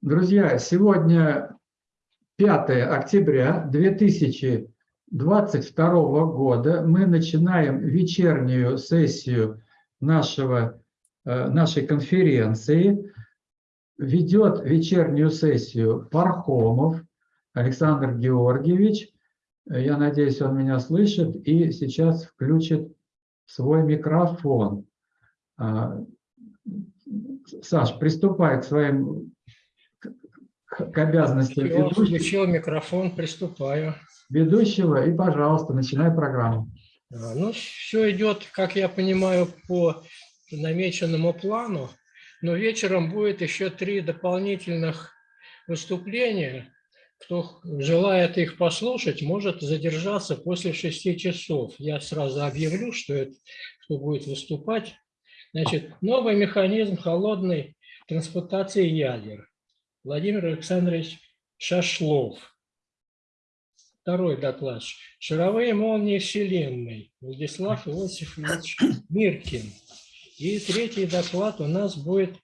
Друзья, сегодня 5 октября 2022 года. Мы начинаем вечернюю сессию нашего, э, нашей конференции. Ведет вечернюю сессию Пархомов Александр Георгиевич. Я надеюсь, он меня слышит и сейчас включит свой микрофон. А, Саш, приступай к своим к обязанностям Все, ведущего, включил микрофон, приступаю. ведущего и, пожалуйста, начинай программу. Ну, все идет, как я понимаю, по намеченному плану, но вечером будет еще три дополнительных выступления. Кто желает их послушать, может задержаться после шести часов. Я сразу объявлю, что это, кто будет выступать. Значит, новый механизм холодной трансплантации ядер. Владимир Александрович Шашлов. Второй доклад. Шаровые молнии Вселенной. Владислав Иосифович Миркин. И третий доклад у нас будет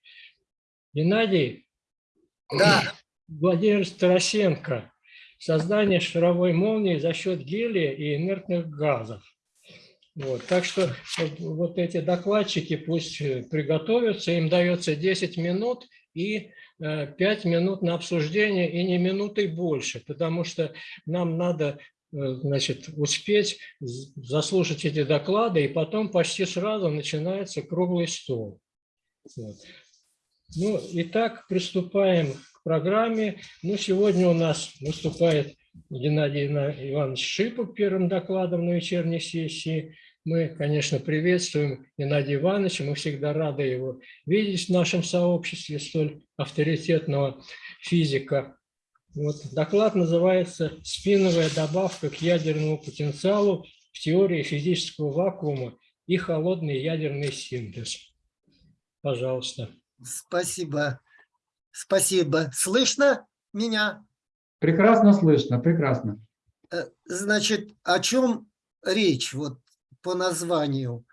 Геннадий Да, Владимир Старосенко. Создание шаровой молнии за счет гелия и инертных газов. Вот, так что вот, эти докладчики пусть э, приготовятся, им дается 10 минут и 5 минут на обсуждение и не минутой больше, потому что нам надо э, значит, успеть заслушать эти доклады, и потом почти сразу начинается круглый стол. Вот. Ну, итак, приступаем к программе. Ну, сегодня у нас выступает Геннадий Иванович Шипов первым докладом на вечерней сессии. Мы, конечно, приветствуем Геннадия Ивановича, мы всегда рады его видеть в нашем сообществе, столь авторитетного физика. Вот, доклад называется «Спиновая добавка к ядерному потенциалу в теории физического вакуума и холодный ядерный синтез». Пожалуйста. спасибо. Спасибо. Слышно меня? Прекрасно слышно, прекрасно. Э, Значит, о чем речь вот по названию?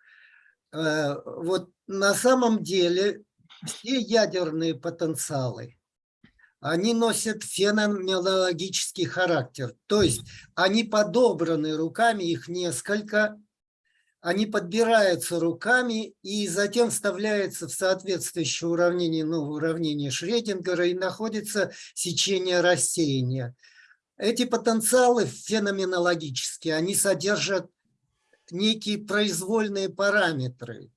Э, Вот на самом деле все ядерные потенциалы, они носят феноменологический характер. То есть они подобраны руками, их несколько, они подбираются руками и затем вставляются в соответствующее уравнение, ну, уравнение Шредингера и находится сечение рассеяния. Эти потенциалы феноменологические, они содержат некие произвольные параметры.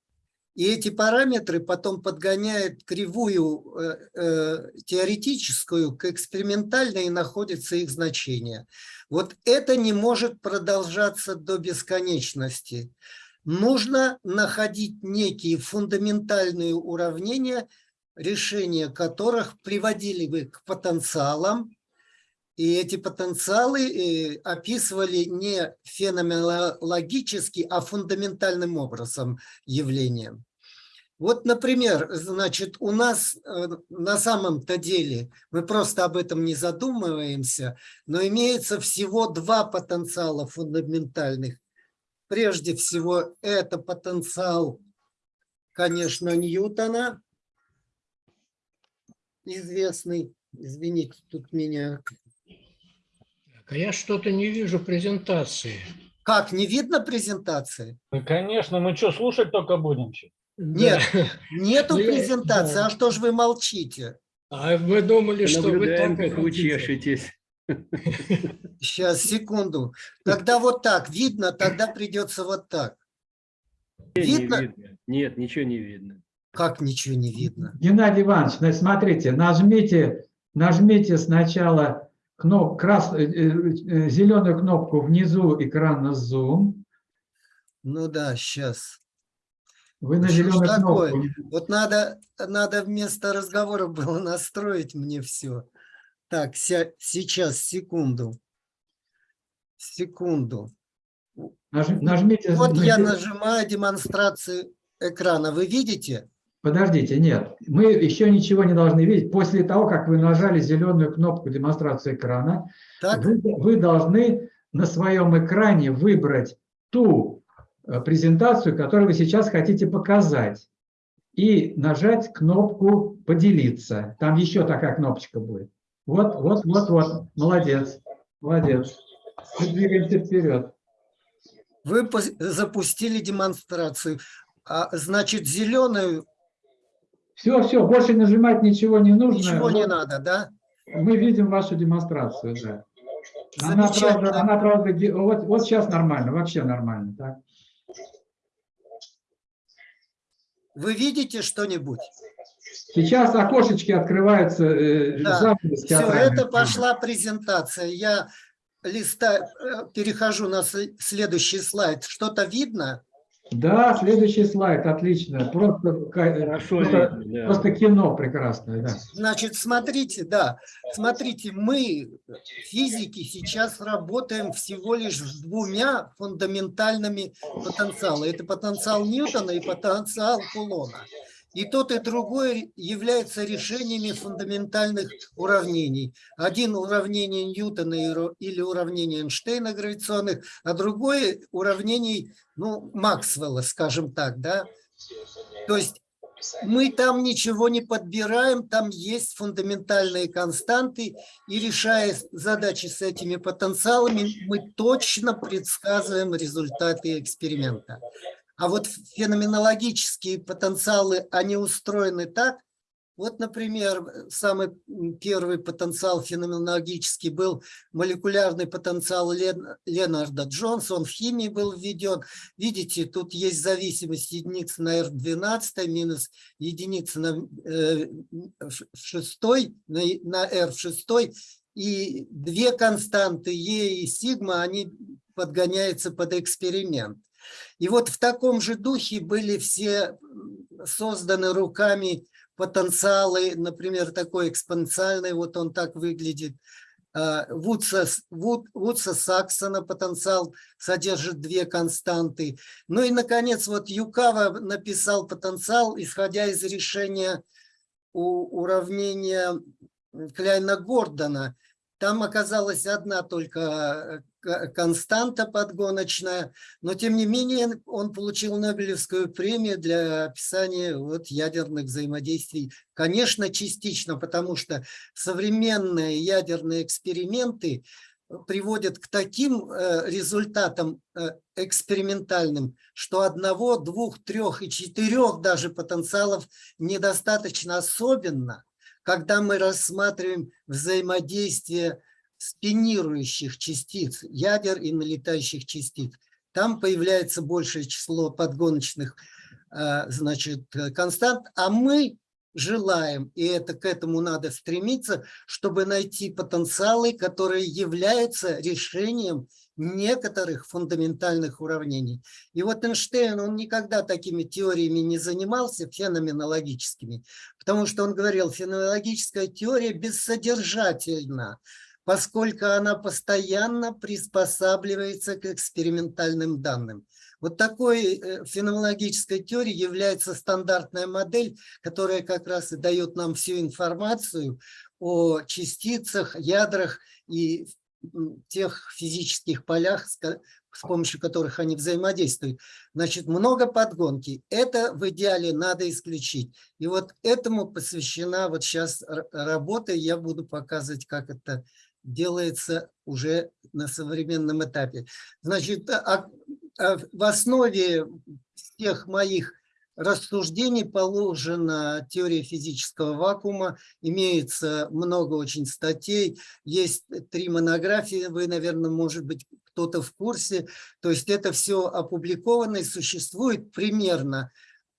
И эти параметры потом подгоняют кривую э, э, теоретическую к экспериментальной и находится их значение. Вот это не может продолжаться до бесконечности. Нужно находить некие фундаментальные уравнения, решения которых приводили бы к потенциалам, и эти потенциалы э, описывали не феноменологически, а фундаментальным образом явлением. Вот, например, значит, у нас э, на самом-то деле, мы просто об этом не задумываемся, но имеется всего два потенциала фундаментальных. Прежде всего, это потенциал, конечно, Ньютона, известный. Извините, тут меня... Так, а я что-то не вижу презентации. Как, не видно презентации? Ну, конечно, мы что, слушать только будем? Нет, Да. нету Ну, презентации, да. а что ж вы молчите? А вы думали, что вы Наблюдаем, так как вы хотите. чешетесь. Сейчас, секунду. Когда вот так видно, тогда придется вот так. Не Видно? Нет, ничего не видно. Как ничего не видно? Геннадий Иванович, значит, смотрите, нажмите, нажмите сначала кноп, крас, э, э, зеленую кнопку внизу экрана Zoom. Ну да, сейчас. Вы на Что зеленую такое? кнопку. Вот надо, надо вместо разговора было настроить мне все. Так, сейчас, секунду. Секунду. Наж- Нажмите. Вот на я нажимаю демонстрацию экрана. Вы видите? Подождите, нет, мы еще ничего не должны видеть. После того, как вы нажали зеленую кнопку демонстрации экрана, Так? вы, вы должны на своем экране выбрать ту э, презентацию, которую вы сейчас хотите показать. и нажать кнопку «Поделиться». Там еще такая кнопочка будет. Вот, вот, вот, вот. Молодец. Молодец. Мы двигаемся вперед. Вы запустили демонстрацию. А, значит, зеленую Все, все, больше нажимать ничего не нужно. ничего не надо, да? Мы видим вашу демонстрацию, да. Она, правда, она, правда, вот, вот сейчас нормально, вообще нормально. Так. Вы видите что-нибудь? Сейчас окошечки открываются, э, Да. Все, это пошла презентация. Я листа, э, перехожу на сл- следующий слайд. Что-то видно? Да, следующий слайд, отлично. Просто, ка- Хорошо просто, да. просто кино прекрасное, да. Значит, смотрите, да, смотрите, мы, физики, сейчас работаем всего лишь с двумя фундаментальными потенциалами. Это потенциал Ньютона и потенциал Кулона. И тот, и другой являются решениями фундаментальных уравнений. Один уравнение Ньютона или уравнение Эйнштейна гравитационных, а другой уравнений, ну, Максвелла, скажем так, да. То есть мы там ничего не подбираем, там есть фундаментальные константы, и решая задачи с этими потенциалами, мы точно предсказываем результаты эксперимента. А вот феноменологические потенциалы, они устроены так, вот, например, самый первый потенциал феноменологический был молекулярный потенциал Лен- Ленарда Джонса, он в химии был введен. Видите, тут есть зависимость единицы на R12 минус единица на э, в шестой, на, и- на R в шестой, и две константы Е и сигма, они подгоняются под эксперимент. И вот в таком же духе были все созданы руками потенциалы, например, такой экспоненциальный, вот он так выглядит. А, Вудса, Вуд- Вудса Саксона потенциал содержит две константы. Ну и, наконец, вот Юкава написал потенциал, исходя из решения у- уравнения Кляйна-Гордона. Там оказалась одна только э, константа подгоночная, но тем не менее он получил Нобелевскую премию для описания вот ядерных взаимодействий. Конечно, частично, потому что современные ядерные эксперименты приводят к таким э, результатам э, экспериментальным, что одного, двух, трех и четырех даже потенциалов недостаточно особенно, когда мы рассматриваем взаимодействие спинирующих частиц, ядер и налетающих частиц. Там появляется большее число подгоночных э, значит, констант, а мы желаем, и это к этому надо стремиться, чтобы найти потенциалы, которые являются решением некоторых фундаментальных уравнений. И вот Эйнштейн, он никогда такими теориями не занимался, феноменологическими, потому что он говорил, феноменологическая теория бессодержательна, поскольку она постоянно приспосабливается к экспериментальным данным. Вот такой э, феноменологической теорией является стандартная модель, которая как раз и дает нам всю информацию о частицах, ядрах и тех физических полях, с помощью которых они взаимодействуют. Значит, много подгонки. Это в идеале надо исключить. И вот этому посвящена вот сейчас работа. Я буду показывать, как это делается уже на современном этапе. Значит, а- а в основе всех моих рассуждений положена теория физического вакуума. Имеется много очень статей. Есть три монографии, вы, наверное, может быть, кто-то в курсе. То есть это все опубликовано и существует примерно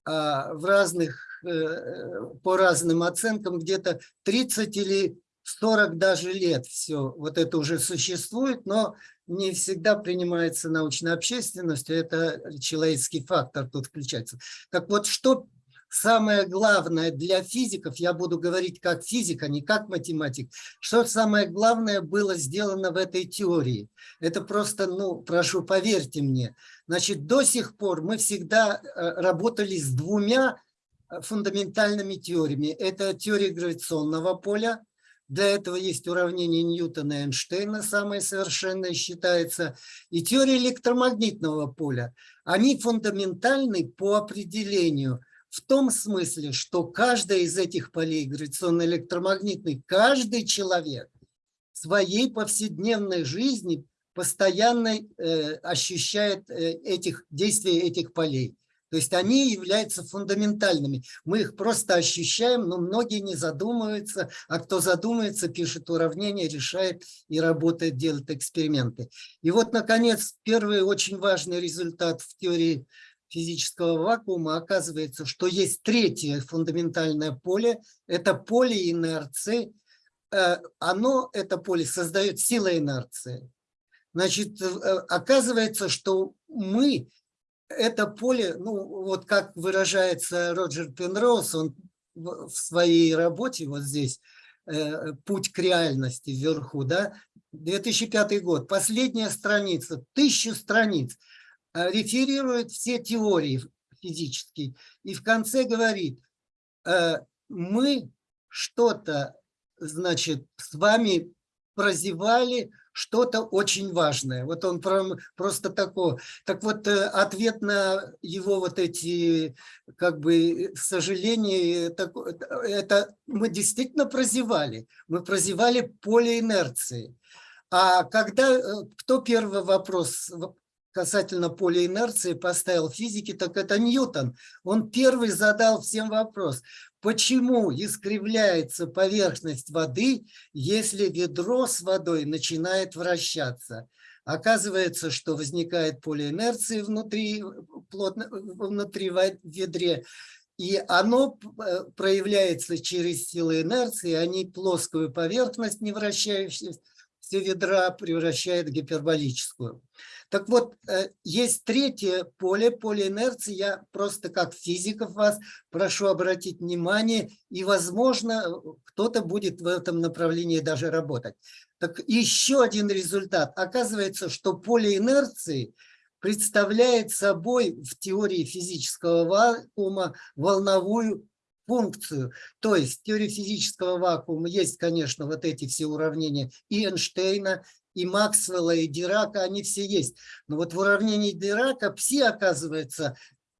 а, в разных, э, по разным оценкам, где-то 30 или 40 даже лет все вот это уже существует, но не всегда принимается научной общественностью, это человеческий фактор тут включается. Так вот, что самое главное для физиков, я буду говорить как физик, а не как математик, что самое главное было сделано в этой теории? Это просто, ну, прошу, поверьте мне. Значит, до сих пор мы всегда э, работали с двумя э, фундаментальными теориями. Это теория гравитационного поля, для этого есть уравнение Ньютона и Эйнштейна, самое совершенное считается, и теория электромагнитного поля. Они фундаментальны по определению. в том смысле, что каждая из этих полей, гравитационно-электромагнитный, каждый человек в своей повседневной жизни постоянно э, ощущает э, этих, действия этих полей. То есть они являются фундаментальными. Мы их просто ощущаем, но многие не задумываются, а кто задумается, пишет уравнения, решает и работает, делает эксперименты. И вот, наконец, первый очень важный результат в теории физического вакуума оказывается, что есть третье фундаментальное поле, это поле инерции. Э, оно, это поле, создает сила инерции. Значит, э, оказывается, что мы это поле, ну вот как выражается Роджер Пенроуз, он в своей работе вот здесь э, «Путь к реальности» вверху, да, 2005 год, последняя страница, тысячу страниц, э, реферирует все теории физические и в конце говорит, э, мы что-то, значит, с вами прозевали, что-то очень важное. Вот он просто такой. Так вот, э, ответ на его вот эти, как бы, сожаления, это мы действительно прозевали. Мы прозевали поле инерции. А когда, э, кто первый вопрос касательно поля инерции поставил физики, так это Ньютон. Он первый задал всем вопрос, почему искривляется поверхность воды, если ведро с водой начинает вращаться. Оказывается, что возникает поле инерции внутри, плотно, внутри ведре, и оно э, проявляется через силы инерции, они плоскую поверхность, не вращающуюся, ведра превращает в гиперболическую. Так вот, э, есть третье поле, поле инерции. Я просто как физиков вас прошу обратить внимание, и, возможно, кто-то будет в этом направлении даже работать. Так еще один результат. Оказывается, что поле инерции представляет собой в теории физического вакуума волновую функцию. То есть в теории физического вакуума есть, конечно, вот эти все уравнения и Эйнштейна, и Максвелла, и Дирака, они все есть. Но вот в уравнении Дирака пси оказывается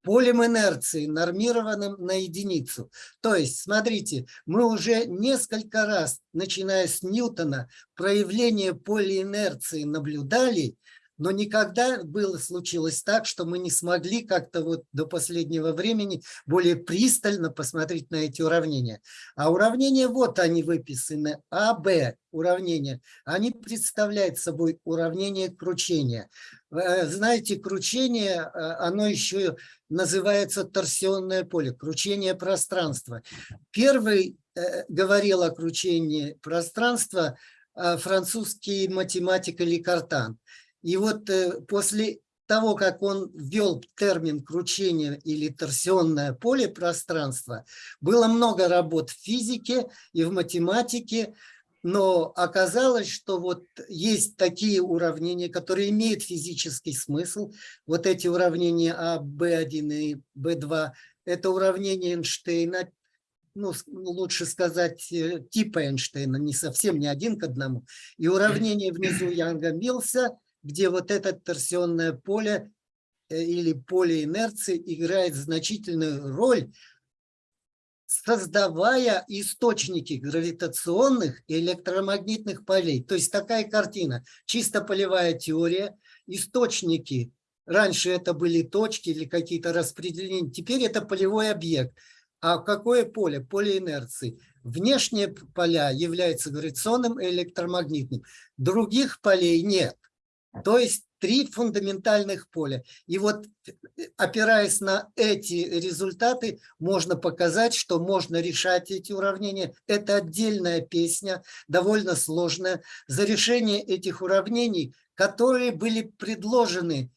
полем инерции, нормированным на единицу. То есть, смотрите, мы уже несколько раз, начиная с Ньютона, проявление поля инерции наблюдали, но никогда было, случилось так, что мы не смогли как-то вот до последнего времени более пристально посмотреть на эти уравнения. А уравнения, вот они выписаны, А, Б уравнения, они представляют собой уравнение кручения. Э, знаете, кручение, э, оно еще называется торсионное поле, кручение пространства. Первый э, говорил о кручении пространства французский математик Ликартан. И вот э, после того, как он ввел термин кручение или торсионное поле пространства, было много работ в физике и в математике, но оказалось, что вот есть такие уравнения, которые имеют физический смысл. Вот эти уравнения А, Б1 и Б2 – это уравнения Эйнштейна, ну, лучше сказать, э, типа Эйнштейна, не совсем не один к одному. И уравнение внизу Янга-Милса – где вот это торсионное поле э, или поле инерции играет значительную роль, создавая источники гравитационных и электромагнитных полей. То есть такая картина, чисто полевая теория, источники, раньше это были точки или какие-то распределения, теперь это полевой объект. А какое поле? Поле инерции. Внешние поля являются гравитационным и электромагнитным. Других полей нет. То есть три фундаментальных поля. И вот опираясь на эти результаты, можно показать, что можно решать эти уравнения. Это отдельная песня, довольно сложная. За решение этих уравнений, которые были предложены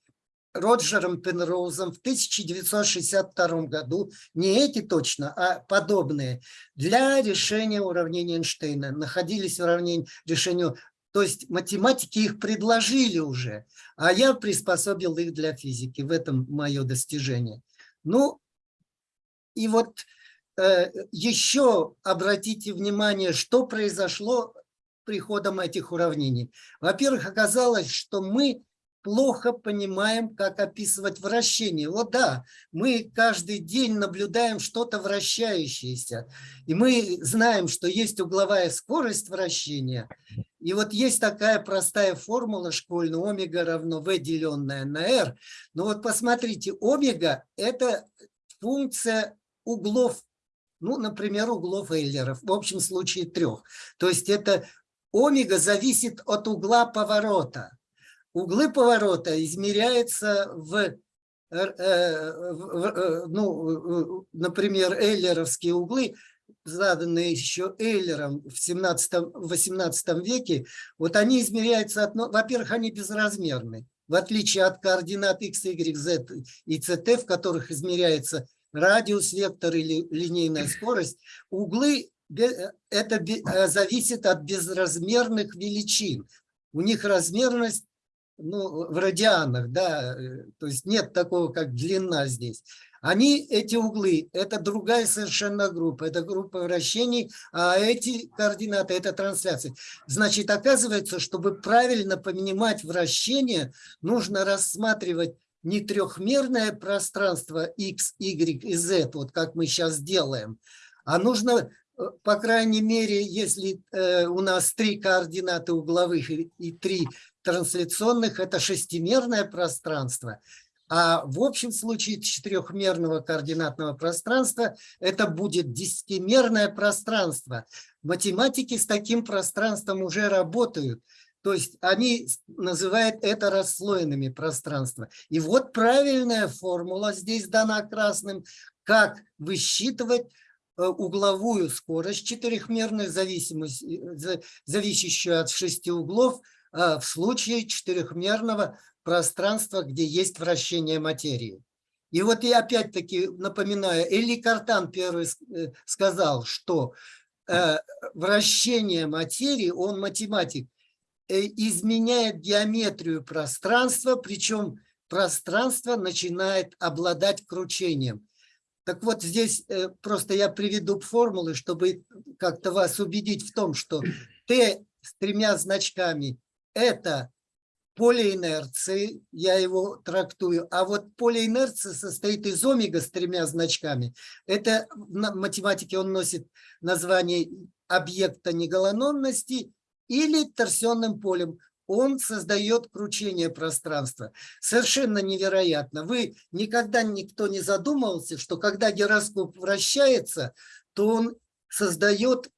Роджером Пенроузом в 1962 году, не эти точно, а подобные, для решения уравнения Эйнштейна. Находились уравнения решению то есть математики их предложили уже, а я приспособил их для физики. В этом мое достижение. Ну, и вот э, еще обратите внимание, что произошло приходом этих уравнений. Во-первых, оказалось, что мы плохо понимаем, как описывать вращение. Вот да, мы каждый день наблюдаем что-то вращающееся, и мы знаем, что есть угловая скорость вращения, и вот есть такая простая формула школьная, омега равно v деленное на r. Но вот посмотрите, омега – это функция углов, ну, например, углов Эйлеров, в общем случае трех. То есть это омега зависит от угла поворота. Углы поворота измеряются в, э, э, э, ну, например, эйлеровские углы, заданные еще Эйлером в 17-18 веке, вот они измеряются, во-первых, они безразмерны, в отличие от координат x, y, z и ct, в которых измеряется радиус, вектор или линейная скорость, углы это зависит от безразмерных величин. У них размерность ну, в радианах, да, э, то есть нет такого, как длина здесь. Они, эти углы, это другая совершенно группа, это группа вращений, а эти координаты, это трансляции. Значит, оказывается, чтобы правильно понимать вращение, нужно рассматривать не трехмерное пространство x, y и z, вот как мы сейчас делаем, а нужно Э, по крайней мере, если э, у нас три координаты угловых и, и три трансляционных, это шестимерное пространство. А в общем случае четырехмерного координатного пространства это будет десятимерное пространство. Математики с таким пространством уже работают. То есть они называют это расслоенными пространства. И вот правильная формула здесь дана красным, как высчитывать Э, угловую скорость четырехмерную, зависимость, э, зависящую от шести углов, в случае четырехмерного пространства, где есть вращение материи. И вот я опять-таки напоминаю, Эли Картан первый сказал, что вращение материи, он математик, изменяет геометрию пространства, причем пространство начинает обладать кручением. Так вот, здесь э, просто я приведу формулы, чтобы как-то вас убедить в том, что Т с тремя значками – это поле инерции, я его трактую, а вот поле инерции состоит из омега с тремя значками. Это в математике он носит название объекта неголанонности или торсионным полем он создает кручение пространства. Совершенно невероятно. Вы никогда никто не задумывался, что когда гироскоп вращается, то он создает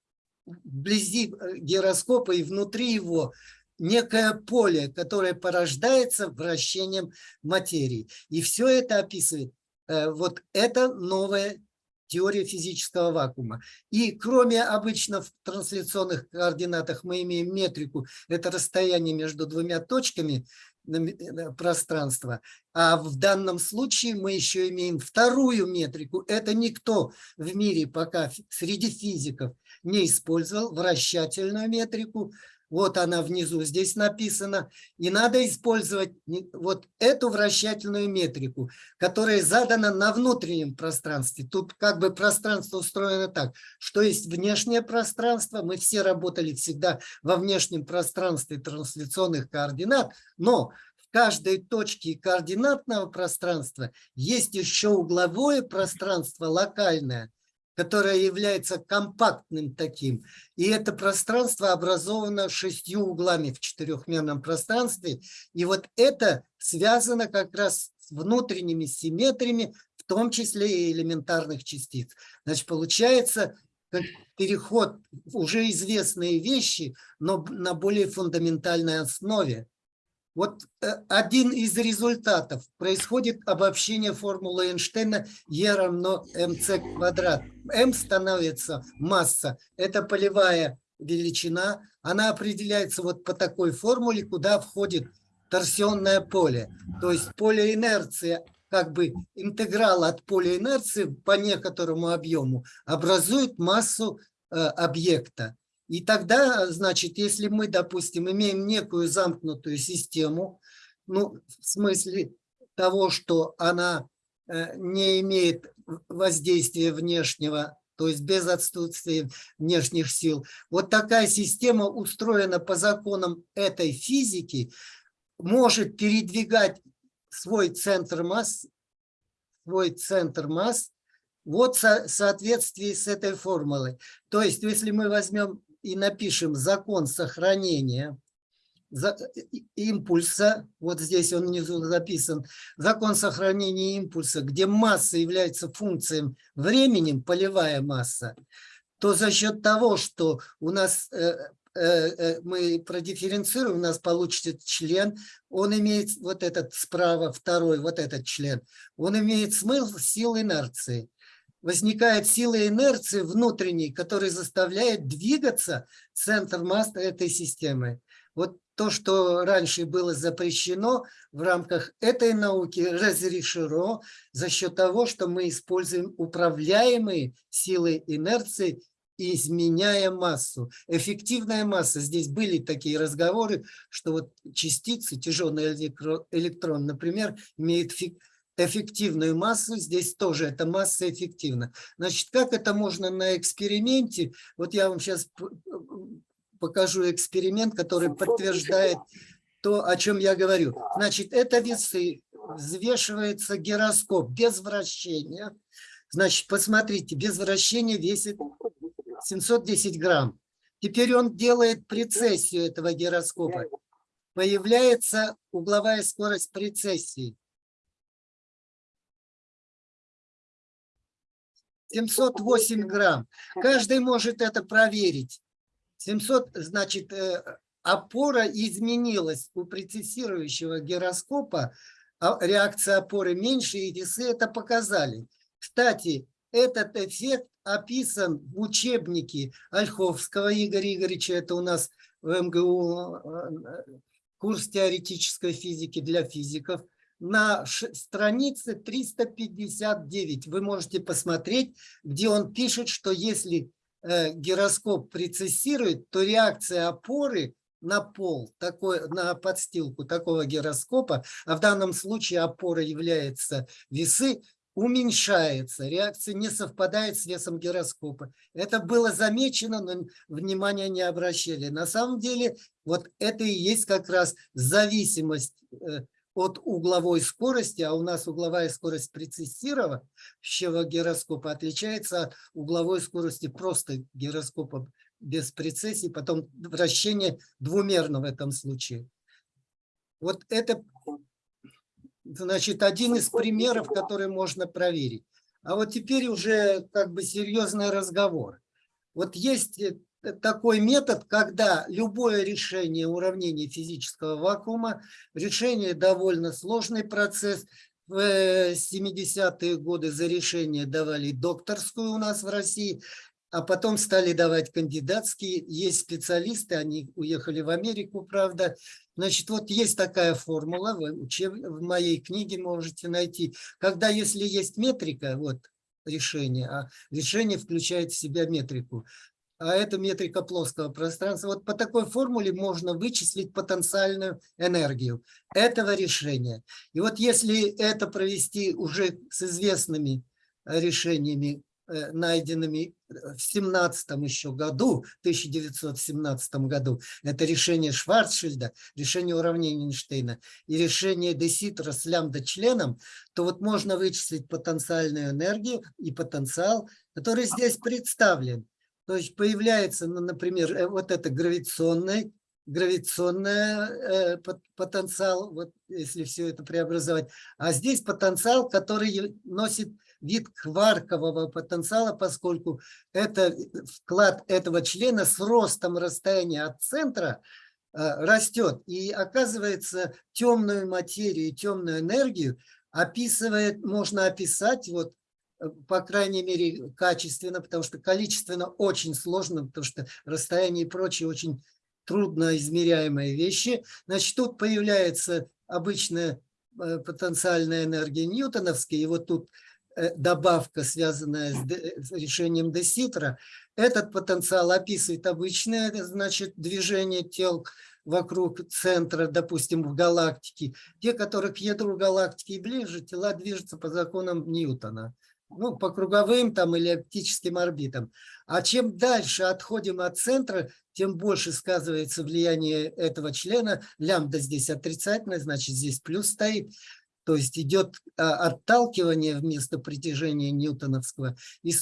вблизи э, гироскопа и внутри его некое поле, которое порождается вращением материи. И все это описывает. Э, вот это новое теория физического вакуума. И кроме обычно в трансляционных координатах мы имеем метрику, это расстояние между двумя точками пространства, а в данном случае мы еще имеем вторую метрику. Это никто в мире пока среди физиков не использовал, вращательную метрику, вот она внизу, здесь написано. И надо использовать вот эту вращательную метрику, которая задана на внутреннем пространстве. Тут как бы пространство устроено так, что есть внешнее пространство. Мы все работали всегда во внешнем пространстве трансляционных координат, но в каждой точке координатного пространства есть еще угловое пространство локальное, которое является компактным таким. И это пространство образовано шестью углами в четырехмерном пространстве. И вот это связано как раз с внутренними симметриями, в том числе и элементарных частиц. Значит, получается переход уже известные вещи, но на более фундаментальной основе. Вот э, один из результатов. Происходит обобщение формулы Эйнштейна Е равно МЦ квадрат. М становится масса. Это полевая величина. Она определяется вот по такой формуле, куда входит торсионное поле. То есть поле инерции, как бы интеграл от поля инерции по некоторому объему образует массу э, объекта. И тогда, значит, если мы, допустим, имеем некую замкнутую систему, ну, в смысле того, что она э, не имеет воздействия внешнего, то есть без отсутствия внешних сил. Вот такая система устроена по законам этой физики, может передвигать свой центр масс, свой центр масс вот в соответствии с этой формулой. То есть, если мы возьмем и напишем закон сохранения импульса, вот здесь он внизу записан, закон сохранения импульса, где масса является функцией временем, полевая масса, то за счет того, что у нас э, э, э, мы продифференцируем, у нас получится член, он имеет вот этот справа, второй, вот этот член, он имеет смысл сил инерции возникает сила инерции внутренней, которая заставляет двигаться центр масс этой системы. Вот то, что раньше было запрещено в рамках этой науки, разрешено за счет того, что мы используем управляемые силы инерции, изменяя массу. Эффективная масса. Здесь были такие разговоры, что вот частицы, тяжелый электрон, например, имеет эффективную массу, здесь тоже эта масса эффективна. Значит, как это можно на эксперименте? Вот я вам сейчас покажу эксперимент, который подтверждает то, о чем я говорю. Значит, это весы, взвешивается гироскоп без вращения. Значит, посмотрите, без вращения весит 710 грамм. Теперь он делает прецессию этого гироскопа. Появляется угловая скорость прецессии. 708 грамм. Каждый может это проверить. 700, значит, э, опора изменилась у прецессирующего гироскопа, а реакция опоры меньше, и весы это показали. Кстати, этот эффект описан в учебнике Ольховского Игоря Игоревича, это у нас в МГУ э, курс теоретической физики для физиков на странице 359. Вы можете посмотреть, где он пишет, что если э, гироскоп прецессирует, то реакция опоры на пол, такой, на подстилку такого гироскопа, а в данном случае опора является весы, уменьшается, реакция не совпадает с весом гироскопа. Это было замечено, но внимания не обращали. На самом деле, вот это и есть как раз зависимость э, от угловой скорости, а у нас угловая скорость прецессировавшего гироскопа отличается от угловой скорости просто гироскопа без прецессии, потом вращение двумерно в этом случае. Вот это, значит, один из примеров, который можно проверить. А вот теперь уже как бы серьезный разговор. Вот есть такой метод, когда любое решение уравнения физического вакуума, решение довольно сложный процесс, в 70-е годы за решение давали докторскую у нас в России, а потом стали давать кандидатские. Есть специалисты, они уехали в Америку, правда. Значит, вот есть такая формула, вы в моей книге можете найти, когда если есть метрика, вот решение, а решение включает в себя метрику, а это метрика плоского пространства. Вот по такой формуле можно вычислить потенциальную энергию этого решения. И вот если это провести уже с известными решениями, э, найденными в 17 еще году, 1917 году, это решение Шварцшильда, решение уравнения Эйнштейна и решение Деситра с лямбда-членом, то вот можно вычислить потенциальную энергию и потенциал, который здесь представлен. То есть появляется, ну, например, э, вот это гравитационный, гравитационный э, потенциал, вот если все это преобразовать. А здесь потенциал, который носит вид кваркового потенциала, поскольку это вклад этого члена с ростом расстояния от центра э, растет. И оказывается, темную материю, темную энергию описывает, можно описать вот по крайней мере, качественно, потому что количественно очень сложно, потому что расстояние и прочие очень трудно измеряемые вещи. Значит, тут появляется обычная э, потенциальная энергия ньютоновская, и вот тут э, добавка, связанная с решением Деситра. Этот потенциал описывает обычное, значит, движение тел вокруг центра, допустим, в галактике. Те, которые к ядру галактики ближе, тела движутся по законам Ньютона ну, по круговым там или оптическим орбитам. А чем дальше отходим от центра, тем больше сказывается влияние этого члена. Лямбда здесь отрицательная, значит здесь плюс стоит. То есть идет а, отталкивание вместо притяжения ньютоновского. И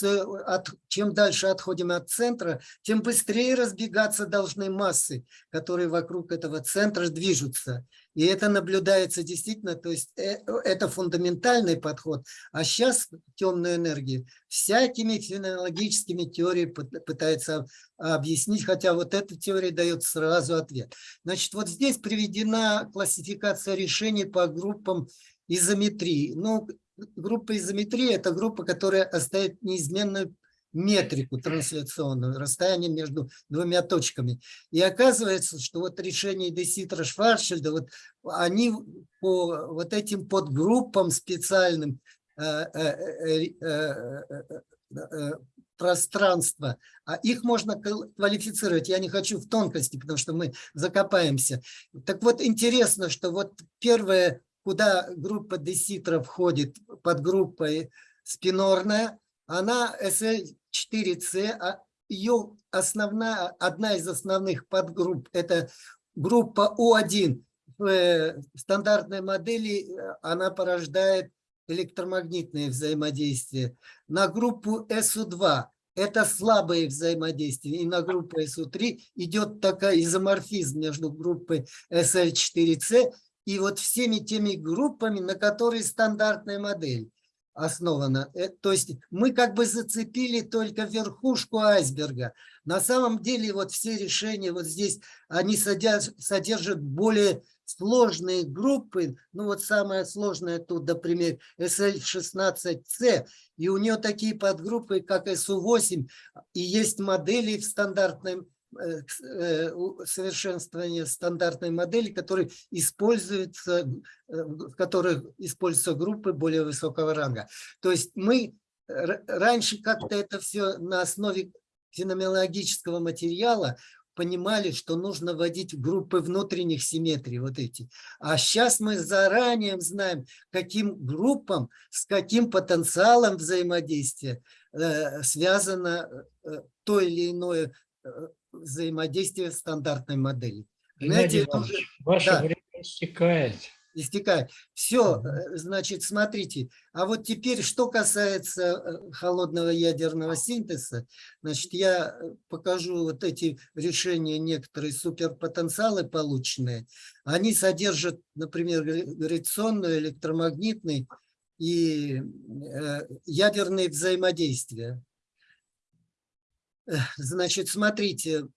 от, чем дальше отходим от центра, тем быстрее разбегаться должны массы, которые вокруг этого центра движутся. И это наблюдается действительно, то есть э, это фундаментальный подход. А сейчас темную энергию всякими феноменологическими теориями пытается объяснить, хотя вот эта теория дает сразу ответ. Значит, вот здесь приведена классификация решений по группам изометрии. Ну, группа изометрии – это группа, которая оставит неизменную метрику трансляционную, расстояние между двумя точками. И оказывается, что вот решение Деситра Шварцшильда, вот они по вот этим подгруппам специальным э, э, э, пространства, а их можно квалифицировать. Я не хочу в тонкости, потому что мы закопаемся. Так вот, интересно, что вот первое, куда группа Деситра входит под группой спинорная, она SL4C, а ее основная, одна из основных подгрупп, это группа У1. В э, стандартной модели э, она порождает электромагнитные взаимодействия. На группу СУ2 это слабые взаимодействия. И на группу СУ3 идет такая изоморфизм между группой SL4C и вот всеми теми группами, на которые стандартная модель основана. Э, то есть мы как бы зацепили только верхушку айсберга. На самом деле вот все решения вот здесь, они содержат, содержат более сложные группы. Ну вот самое сложное тут, например, SL16C. И у нее такие подгруппы, как SU8. И есть модели в стандартном Э, э, совершенствования стандартной модели, которые используются, э, в которых используются группы более высокого ранга. То есть мы раньше как-то это все на основе феноменологического материала понимали, что нужно вводить группы внутренних симметрий, вот эти. А сейчас мы заранее знаем, каким группам, с каким потенциалом взаимодействия связано то или иное взаимодействия стандартной модели. Иванович, уже... ваше да. время истекает. Истекает. Все, э, значит, смотрите. А вот теперь, что касается э, холодного ядерного синтеза, значит, я э, покажу вот эти решения, некоторые суперпотенциалы полученные. Они содержат, например, гравитационный, электромагнитный и ядерные взаимодействия. Значит, смотрите,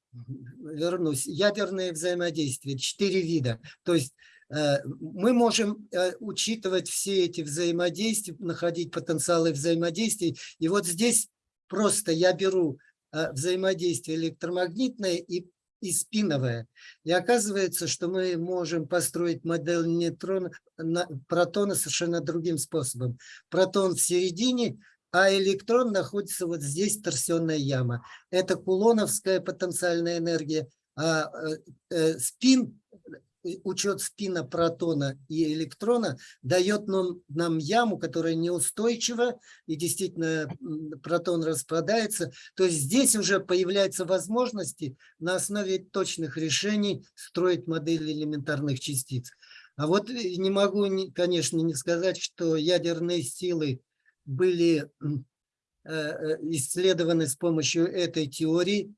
вернусь. Ядерные взаимодействия, четыре вида. То есть э, мы можем э, учитывать все эти взаимодействия, находить потенциалы взаимодействий. И вот здесь просто я беру э, взаимодействие электромагнитное и, и спиновое. И оказывается, что мы можем построить модель нейтрона, протона совершенно другим способом. Протон в середине, а электрон находится вот здесь, торсионная яма. Это кулоновская потенциальная энергия, а э, э спин, учет спина протона и электрона дает нам, нам яму, которая неустойчива, и действительно протон распадается. То есть здесь уже появляются возможности на основе точных решений строить модели элементарных частиц. А вот э, не могу, конечно, не сказать, что ядерные силы были э, э, исследованы с помощью этой теории,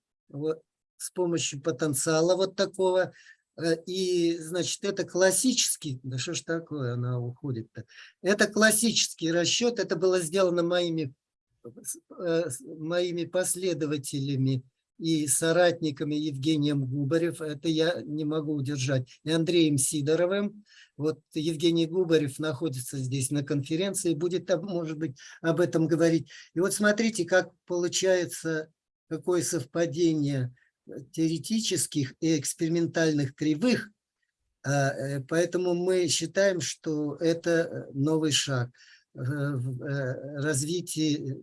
с помощью потенциала вот такого. Э, и, значит, это классический, да что ж такое, она уходит-то. Это классический расчет, это было сделано моими, моими последователями и соратниками Евгением Губарев, это я не могу удержать, и Андреем Сидоровым. Вот Евгений Губарев находится здесь на конференции, будет, может быть, об этом говорить. И вот смотрите, как получается, какое совпадение теоретических и экспериментальных кривых. А, э, поэтому мы считаем, что это новый шаг в э, развитии э,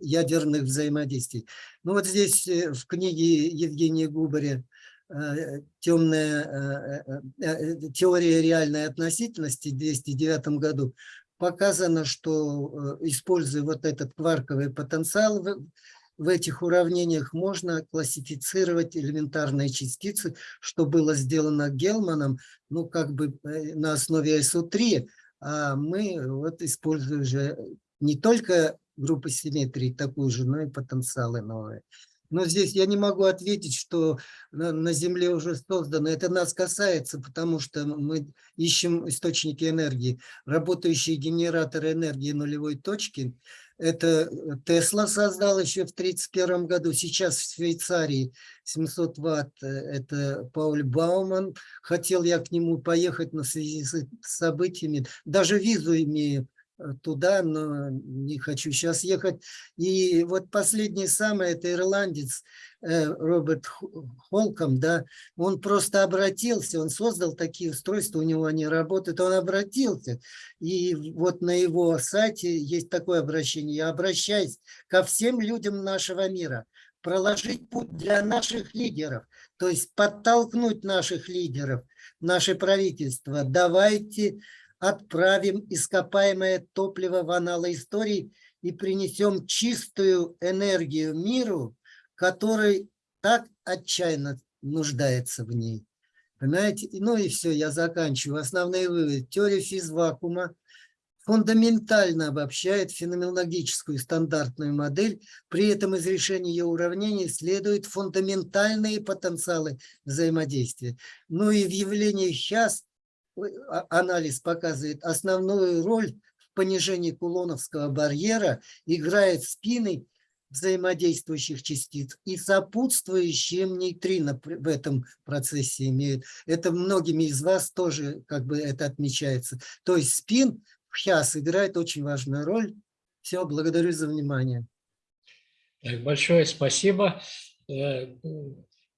ядерных взаимодействий. Ну вот здесь в книге Евгения Губаря Э, темная э, э, теория реальной относительности в 209 году показано, что э, используя вот этот кварковый потенциал в, этих уравнениях, можно классифицировать элементарные частицы, что было сделано Гелманом, ну как бы э, на основе SO3, а мы вот используем же не только группы симметрии такую же, но и потенциалы новые. Но здесь я не могу ответить, что на, на Земле уже создано. Это нас касается, потому что мы ищем источники энергии. Работающие генераторы энергии нулевой точки. Это Тесла создал еще в 1931 году. Сейчас в Швейцарии 700 ватт. Это Пауль Бауман. Хотел я к нему поехать на связи с событиями. Даже визу имею туда, но не хочу сейчас ехать. И вот последний самый, это ирландец э, Роберт Хо- Холком, да, он просто обратился, он создал такие устройства, у него они работают, он обратился. И вот на его сайте есть такое обращение, я обращаюсь ко всем людям нашего мира, проложить путь для наших лидеров, то есть подтолкнуть наших лидеров, наше правительство, давайте отправим ископаемое топливо в аналы истории и принесем чистую энергию миру, который так отчаянно нуждается в ней. Понимаете? Ну и все, я заканчиваю. Основные выводы. Теория физвакуума фундаментально обобщает феноменологическую стандартную модель, при этом из решения ее уравнений следуют фундаментальные потенциалы взаимодействия. Ну и в явлении сейчас анализ показывает основную роль в понижении кулоновского барьера играет спины взаимодействующих частиц и сопутствующим нейтрино при- в этом процессе имеют. Это многими из вас тоже как бы это отмечается. То есть спин в ХЯС играет очень важную роль. Все, благодарю за внимание. Так, большое спасибо. Э,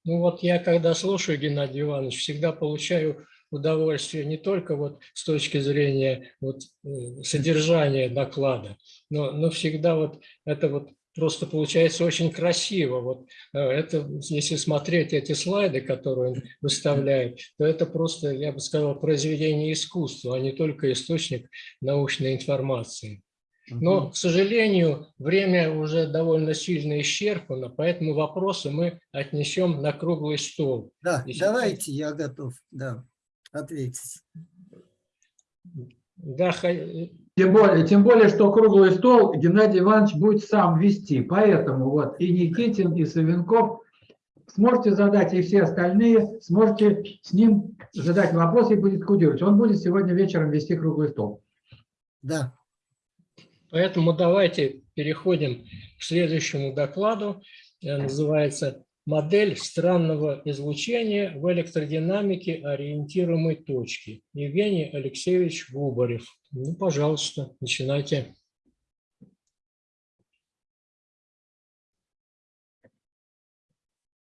Ну вот я, когда слушаю Геннадий Иванович, всегда получаю удовольствие не только вот с точки зрения вот э, содержания доклада, но, но всегда вот это вот просто получается очень красиво. Вот э, это, если смотреть эти слайды, которые он выставляет, то это просто, я бы сказал, произведение искусства, а не только источник научной информации. Но, к сожалению, время уже довольно сильно исчерпано, поэтому вопросы мы отнесем на круглый стол. Да, давайте, я готов, да, ответить. Да, Тем более, тем более, что круглый стол Геннадий Иванович будет сам вести. Поэтому вот и Никитин, и Савенков сможете задать, и все остальные сможете с ним задать вопросы и будет кодировать. Он будет сегодня вечером вести круглый стол. Да, поэтому давайте переходим к следующему докладу. Э, Называется «Модель странного излучения в электродинамике ориентируемой точки». Евгений Алексеевич Губарев. Ну, пожалуйста, начинайте.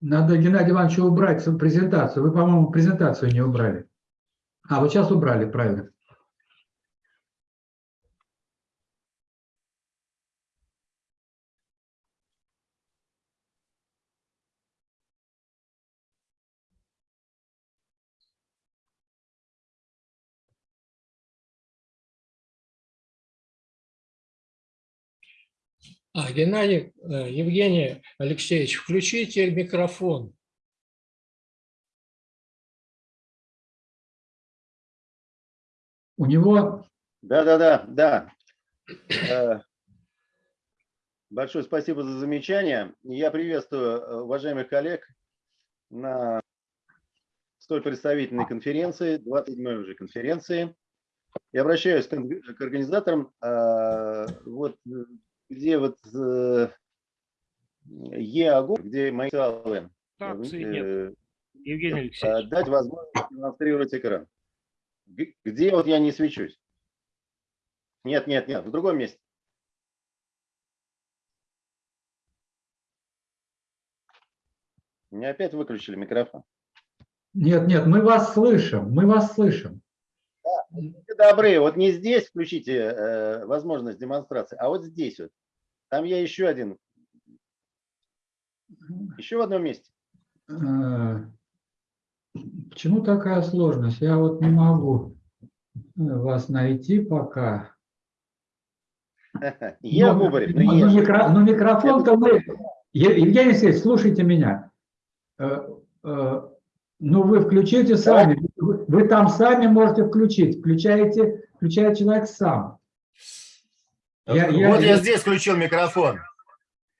Надо Геннадию Ивановичу убрать презентацию. Вы, по-моему, презентацию не убрали. А, вот сейчас убрали, правильно. А, Геннадий, э, Евгений Алексеевич, включите микрофон. У него Да, да, да, да. Большое спасибо за замечание. Я приветствую э, уважаемых коллег на столь представительной конференции, 27-й уже конференции. Я обращаюсь к орг- к организаторам, э, вот где вот э, ЕАГУ, где мои инициалы, Акции э, нет, Евгений э, Алексеевич. дать возможность демонстрировать экран. Где вот я не свечусь? Нет, нет, нет, в другом месте. Мне опять выключили микрофон. Нет, нет, мы вас слышим, мы вас слышим. Будьте добры, вот не здесь включите э, возможность демонстрации, а вот здесь вот. Там я еще один, еще в одном месте. Э, Почему такая сложность? Я вот не могу э, вас найти пока. Я ну ну, ешь. микро- ну, микрофон-то мы... Евгений Алексеевич, слушайте меня. Э, Ну, вы включите сами. Вы вы там сами можете включить. Включаете, включает человек сам. Я- я- вот я, я- здесь включил микрофон.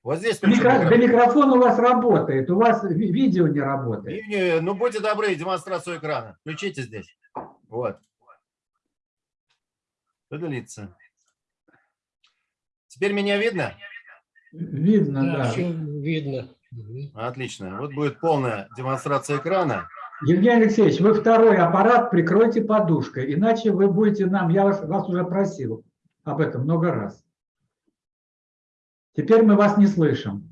Вот здесь включил Микро- Да микрофон. микрофон у вас работает, у вас ви- видео не работает. И, Ну, будьте добры, демонстрацию экрана. Включите здесь. Вот. Удалиться. Теперь меня видно? Видно, Да, да. видно. Отлично. Вот будет полная демонстрация экрана. Евгений Алексеевич, вы второй аппарат прикройте подушкой, иначе вы будете нам, я вас, вас уже просил об этом много раз. Теперь мы вас не слышим.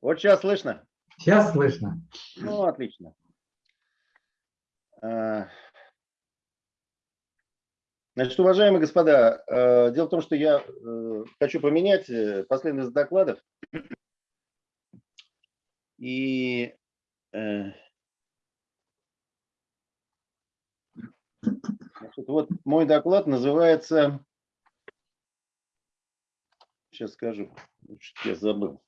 Вот сейчас слышно? Сейчас слышно. Ну, отлично. А, Значит, уважаемые господа, э, дело в том, что я э, хочу поменять э, последовательность докладов. И значит, вот мой доклад называется... Сейчас скажу. Я забыл.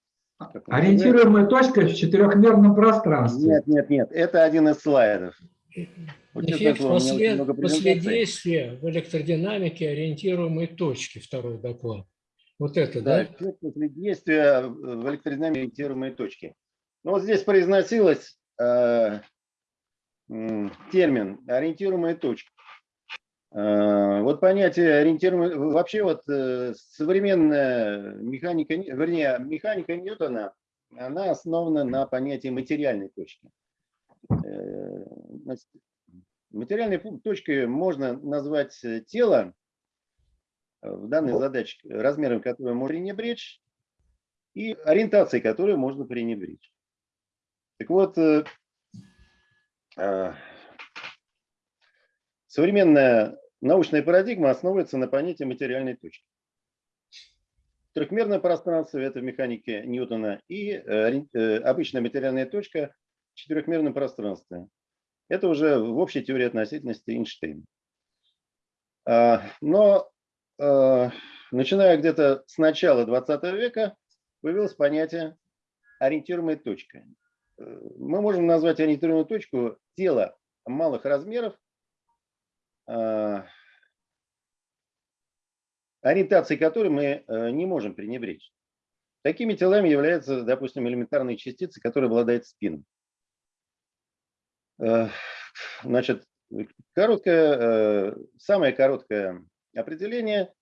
Ориентируемая точка в четырехмерном пространстве. Нет, нет, нет. Это один из слайдов. Вот Эффект слово, у меня очень после, много презентаций. последействия в электродинамике ориентируемой точки, второй доклад. Вот это, Да, да? эффект после действия в электродинамике ориентируемой точки. Ну, вот здесь произносилось э, термин ориентируемая точка. Э, вот понятие ориентируемой... Вообще вот э, современная механика, Ни- вернее, механика Ньютона, она основана на понятии материальной точки. Э, Материальной точкой можно назвать тело, в данной задаче, размером которого можно пренебречь, и ориентацией которой можно пренебречь. Так вот, современная научная парадигма основывается на понятии материальной точки. Трехмерное пространство – это в механике Ньютона, и э, э, обычная материальная точка в четырехмерном пространстве. Это уже в общей теории относительности Эйнштейна. А, Но э, начиная где-то с начала 20 века появилось понятие ориентируемой точка. Мы можем назвать ориентируемую точку тело малых размеров, а, ориентацией которой мы э, не можем пренебречь. Такими телами являются, допустим, элементарные частицы, которые обладают спиной. Э, Значит, короткое, э, самое короткое определение.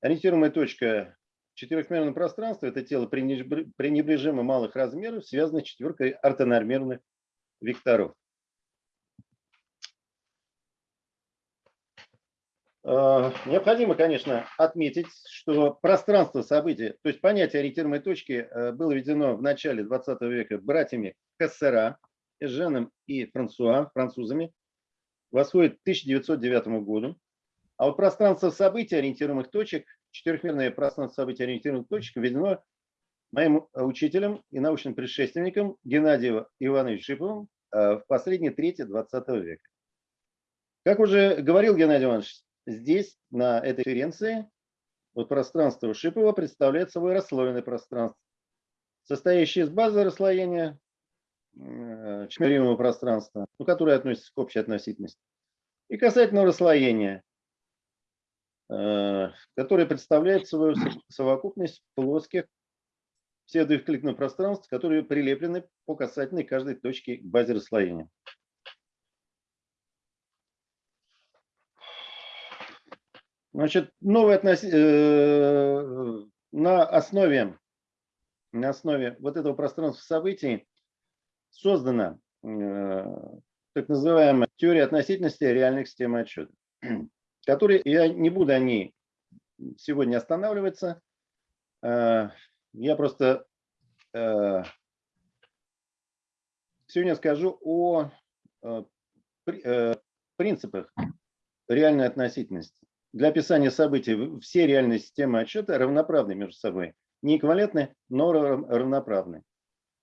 Ориентируемая точка в четырехмерном пространстве – это тело пренебр- пренебрежимо малых размеров, связанное четверкой ортонормированных векторов. Э, Необходимо, конечно, отметить, что пространство события, то есть понятие ориентируемой точки э, было введено в начале 20 века братьями Кассера, Эженом и Франсуа, французами, восходит к 1909 году. А вот пространство событий ориентируемых точек, четырехмерное пространство событий ориентируемых точек введено моим учителем и научным предшественником Геннадием Ивановичем Шиповым э, в последней трети 20 века. Как уже говорил Геннадий Иванович, здесь, на этой конференции, вот пространство Шипова представляет собой расслоенное пространство, состоящее из базы расслоения э, четырехмерного пространства, ну, которое относится к общей относительности, и касательного расслоения, э, которое представляет свою совокупность плоских псевдоэвклидных пространств, которые прилеплены по касательной каждой точке к базе расслоения. Значит, новые относи... э, на основе на основе вот этого пространства событий создана э, так называемая теория относительности реальных систем отчета, которые я не буду о ней сегодня останавливаться. Э, я просто э, сегодня скажу о э, при- принципах реальной относительности. Для описания событий все реальные системы отчета равноправны между собой. Не эквивалентны, но рав- равноправны.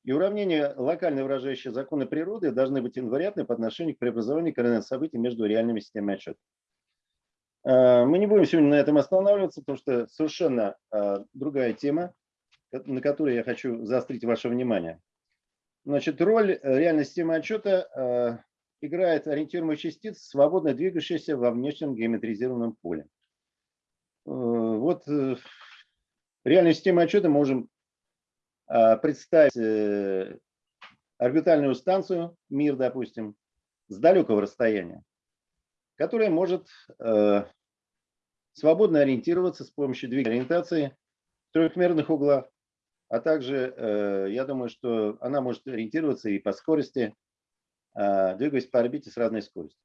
И уравнения, локально выражающие законы природы, должны быть инвариантны по отношению к преобразованию координат событий между реальными системами отчета. Э, Мы не будем сегодня на этом останавливаться, потому что совершенно э, другая тема, на которую я хочу заострить ваше внимание. Значит, роль э, реальной системы отчета играет ориентируемых частиц, свободно двигающихся во внешнем геометризированном поле. Вот реальную систему отчета можем представить орбитальную станцию, мир, допустим, с далекого расстояния, которая может э, свободно ориентироваться с помощью двигателя ориентации в трехмерных углах, а также, э, я думаю, что она может ориентироваться и по скорости, э, двигаясь по орбите с разной скоростью.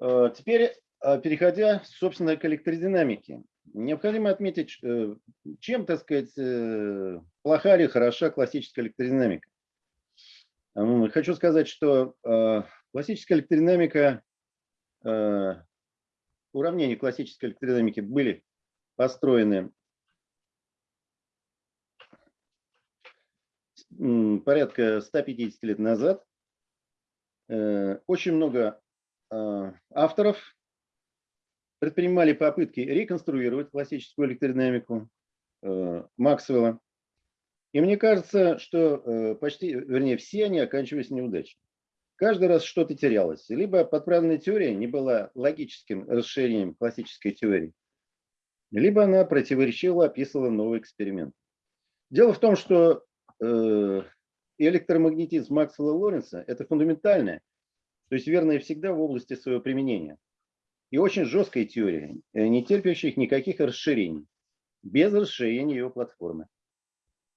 Теперь, переходя, собственно, к электродинамике. Необходимо отметить, чем, так сказать, плоха или хороша классическая электродинамика. Хочу сказать, что э, классическая электродинамика, э, уравнения классической электродинамики были построены порядка 150 лет назад. Э, Очень много авторов предпринимали попытки реконструировать классическую электродинамику Максвелла. И мне кажется, что э, почти, вернее, все они оканчивались неудачей. Каждый раз что-то терялось. Либо подправленная теория не была логическим расширением классической теории, либо она противоречиво описывала новый эксперимент. Дело в том, что э, электромагнетизм Максвелла Лоренца – это фундаментальная, то есть верная всегда в области своего применения. И очень жесткая теория, э, не терпящих никаких расширений, без расширения ее платформы.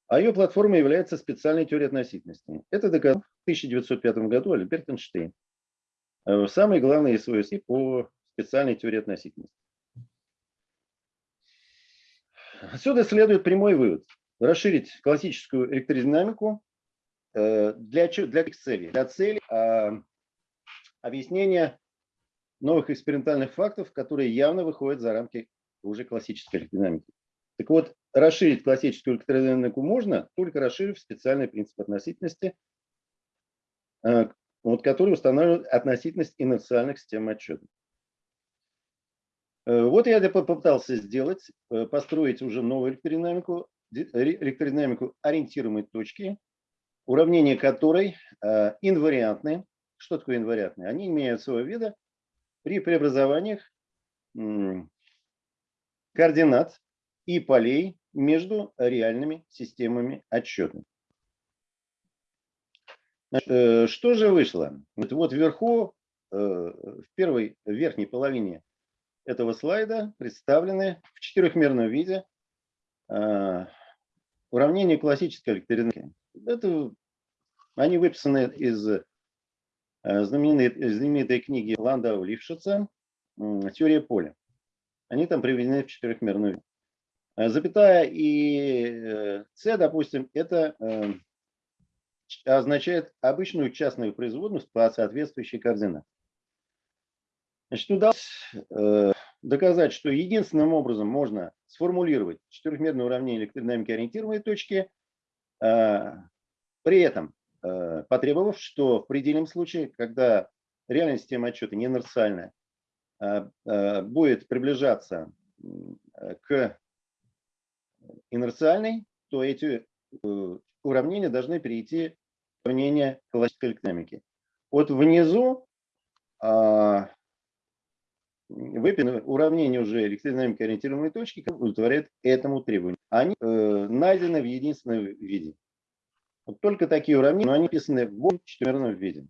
А ее платформой является специальная теория относительности. Это доказал в 1905 году Альберт Эйнштейн. э, Самый главный СВСИ по специальной теории относительности. Отсюда следует прямой вывод. Расширить классическую электродинамику э, для, для целей? Для целей а, объяснения новых экспериментальных фактов, которые явно выходят за рамки уже классической электродинамики. Так вот, расширить классическую электродинамику можно, только расширив специальный принцип относительности, э, вот, который устанавливает относительность инерциальных систем отчета. Э, Вот я попытался сделать, э, построить уже новую электродинамику, электродинамику ориентируемой точки, уравнения которой инвариантны. Что такое инвариантные? Они не меняют своего вида при преобразованиях координат и полей между реальными системами отсчета. Значит, э, Что же вышло? Вот, вот вверху, э, в первой верхней половине этого слайда представлены в четырехмерном виде э, уравнения классической электродинамики. Это, они выписаны из знаменитой, знаменитой книги Ландау Лившица «Теория поля». Они там приведены в четырехмерную Запятая и э, С, допустим, это э, означает обычную частную производную по соответствующей координате. Значит, удалось э, доказать, что единственным образом можно сформулировать четырехмерное уравнение электродинамики ориентированной точки, э, при этом э, потребовав, что в предельном случае, когда реальная система отчета не инерциальная, э, э, будет приближаться э, к инерциальной, то эти э, уравнения должны перейти в уравнение классической электродинамики. Вот внизу а, выписаны уравнения уже электродинамики ориентированной точки, которые удовлетворяют этому требованию. Они э, найдены в единственном виде. Вот только такие уравнения, но они написаны в четверном виде.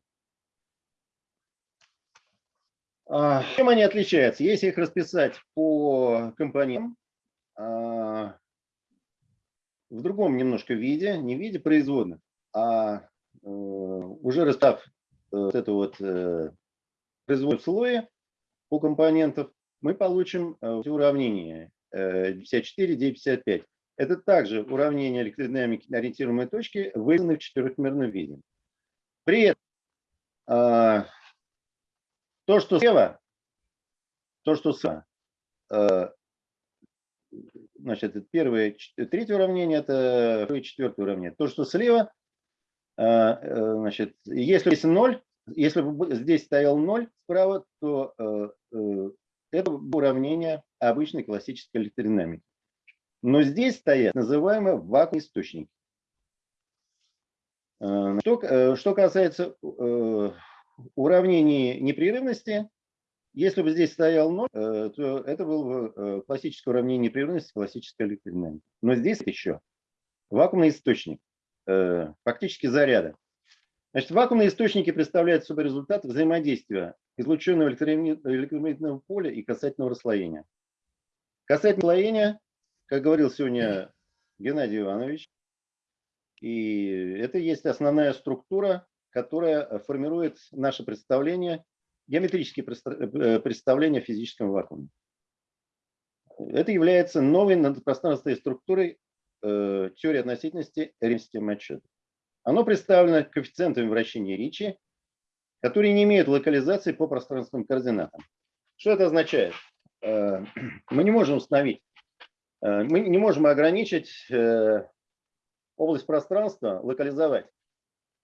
А, Чем они отличаются? Если их расписать по компонентам, а, в другом немножко виде, не в виде производных, а э, уже расстав э, вот это вот э, производное слое по компонентов, мы получим э, эти уравнения э, 54, 955. Это также уравнение электродинамики ориентируемой точки, вызваны в четырехмерном виде. При этом а, то, что слева, то, что слева, э, значит, первое, ч- третье уравнение, это второе четвертое уравнение. То, что слева, э, э, значит, если есть 0, если бы здесь стоял 0 справа, то э, э, это уравнение обычной классической электродинамики. Но здесь стоят называемые вакуумные источники. Э, что, э, что касается э, уравнений непрерывности, если бы здесь стоял 0, то это было бы классическое уравнение непрерывности классической электродинамики. Но здесь еще вакуумный источник, фактически заряда. Значит, вакуумные источники представляют собой результат взаимодействия излученного электромагнитного поля и касательного расслоения. Касательное расслоение, как говорил сегодня Геннадий Иванович, и это есть основная структура, которая формирует наше представление, геометрические э, представления о физическом вакууме. Это является новой надпространственной структурой э, теории относительности системы отчета. Оно представлено коэффициентами вращения Ричи, которые не имеют локализации по пространственным координатам. Что это означает? Э, мы не можем установить, э, мы не можем ограничить э, область пространства локализовать,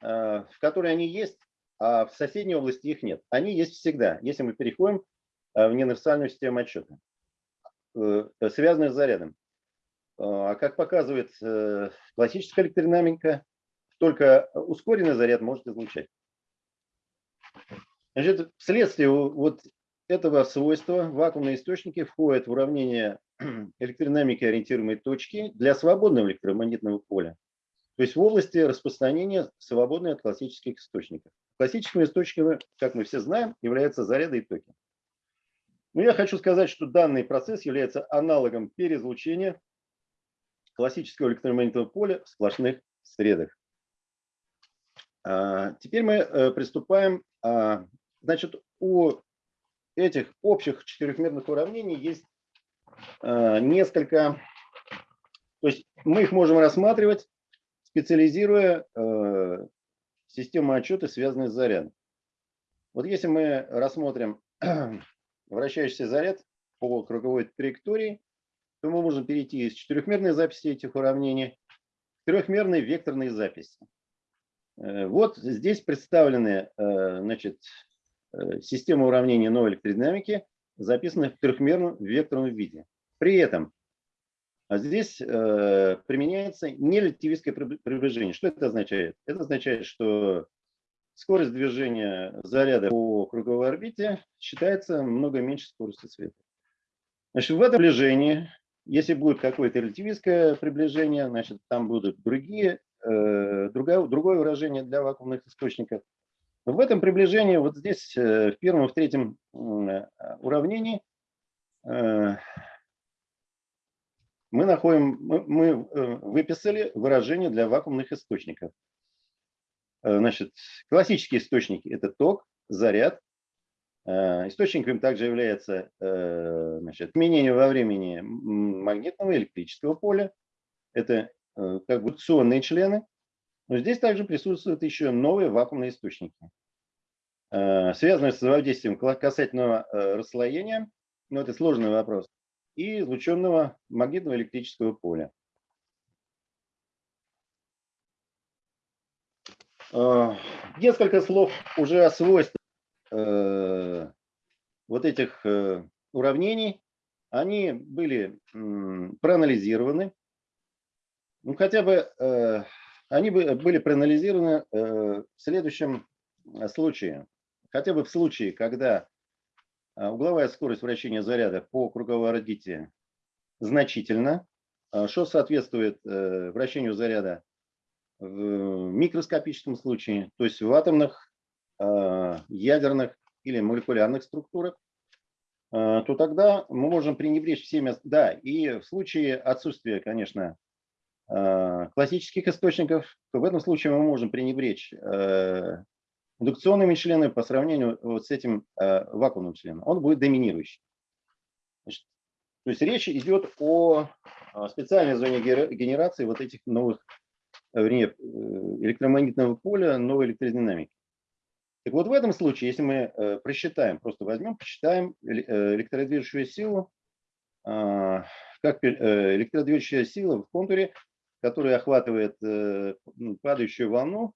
э, в которой они есть, а в соседней области их нет. Они есть всегда, если мы переходим э, в неуниверсальную систему отчета, э, связанную с зарядом. А как показывает классическая электродинамика, только ускоренный заряд может излучать. Значит, вследствие вот этого свойства вакуумные источники входят в уравнение электродинамики ориентируемой точки для свободного электромагнитного поля, то есть в области распространения свободной от классических источников. Классическими источниками, как мы все знаем, являются заряды и токи. Но я хочу сказать, что данный процесс является аналогом переизлучения классического электромагнитного поля в сплошных средах. А, теперь мы э, приступаем. А, значит, у этих общих четырехмерных уравнений есть Э, несколько, то есть мы их можем рассматривать, специализируя э, систему отчета, связанные с зарядом. Вот если мы рассмотрим вращающийся заряд по круговой траектории, то мы можем перейти из четырехмерной записи этих уравнений к трехмерной векторной записи. Э, вот здесь представлены значит, система уравнений новой электродинамики, записанных в трехмерном векторном виде. При этом а здесь э, применяется нерелятивистское приближение. Что это означает? Это означает, что скорость движения заряда по круговой орбите считается много меньше скорости света. Значит, в этом приближении, если будет какое-то релятивистское приближение, значит, там будут другие, э, другое, другое выражение для вакуумных источников. В этом приближении, вот здесь, э, в первом и в третьем э, уравнении, э, мы находим, мы, мы э, выписали выражение для вакуумных источников. Э, значит, классические источники – это ток, заряд. Э, источником также является значит, изменение во времени магнитного и электрического поля. Это как бы акционные члены. Но здесь также присутствуют еще новые вакуумные источники, связанные с взаимодействием касательного расслоения. Но это сложный вопрос и излученного магнитного электрического поля. А, несколько слов уже о свойствах э, вот этих э, уравнений. Они были проанализированы. Ну, хотя бы э, они были проанализированы в следующем случае. Хотя бы в случае, когда угловая скорость вращения заряда по круговой орбите значительно, а, что соответствует э, вращению заряда в микроскопическом случае, то есть в атомных, а, ядерных или молекулярных структурах, то тогда мы можем пренебречь всеми, да, и в случае отсутствия, конечно, классических источников, то в этом случае мы можем пренебречь э, индукционными членами по сравнению вот с этим э, вакуумным членом, он будет доминирующий. Значит, то есть речь идет о специальной зоне генерации вот этих новых, э, вернее, э, электромагнитного поля, новой электродинамики. Так вот в этом случае, если мы э, просчитаем, просто возьмем, посчитаем электродвижущую силу, э, как э, электродвижущая сила в контуре, которая охватывает э, падающую волну,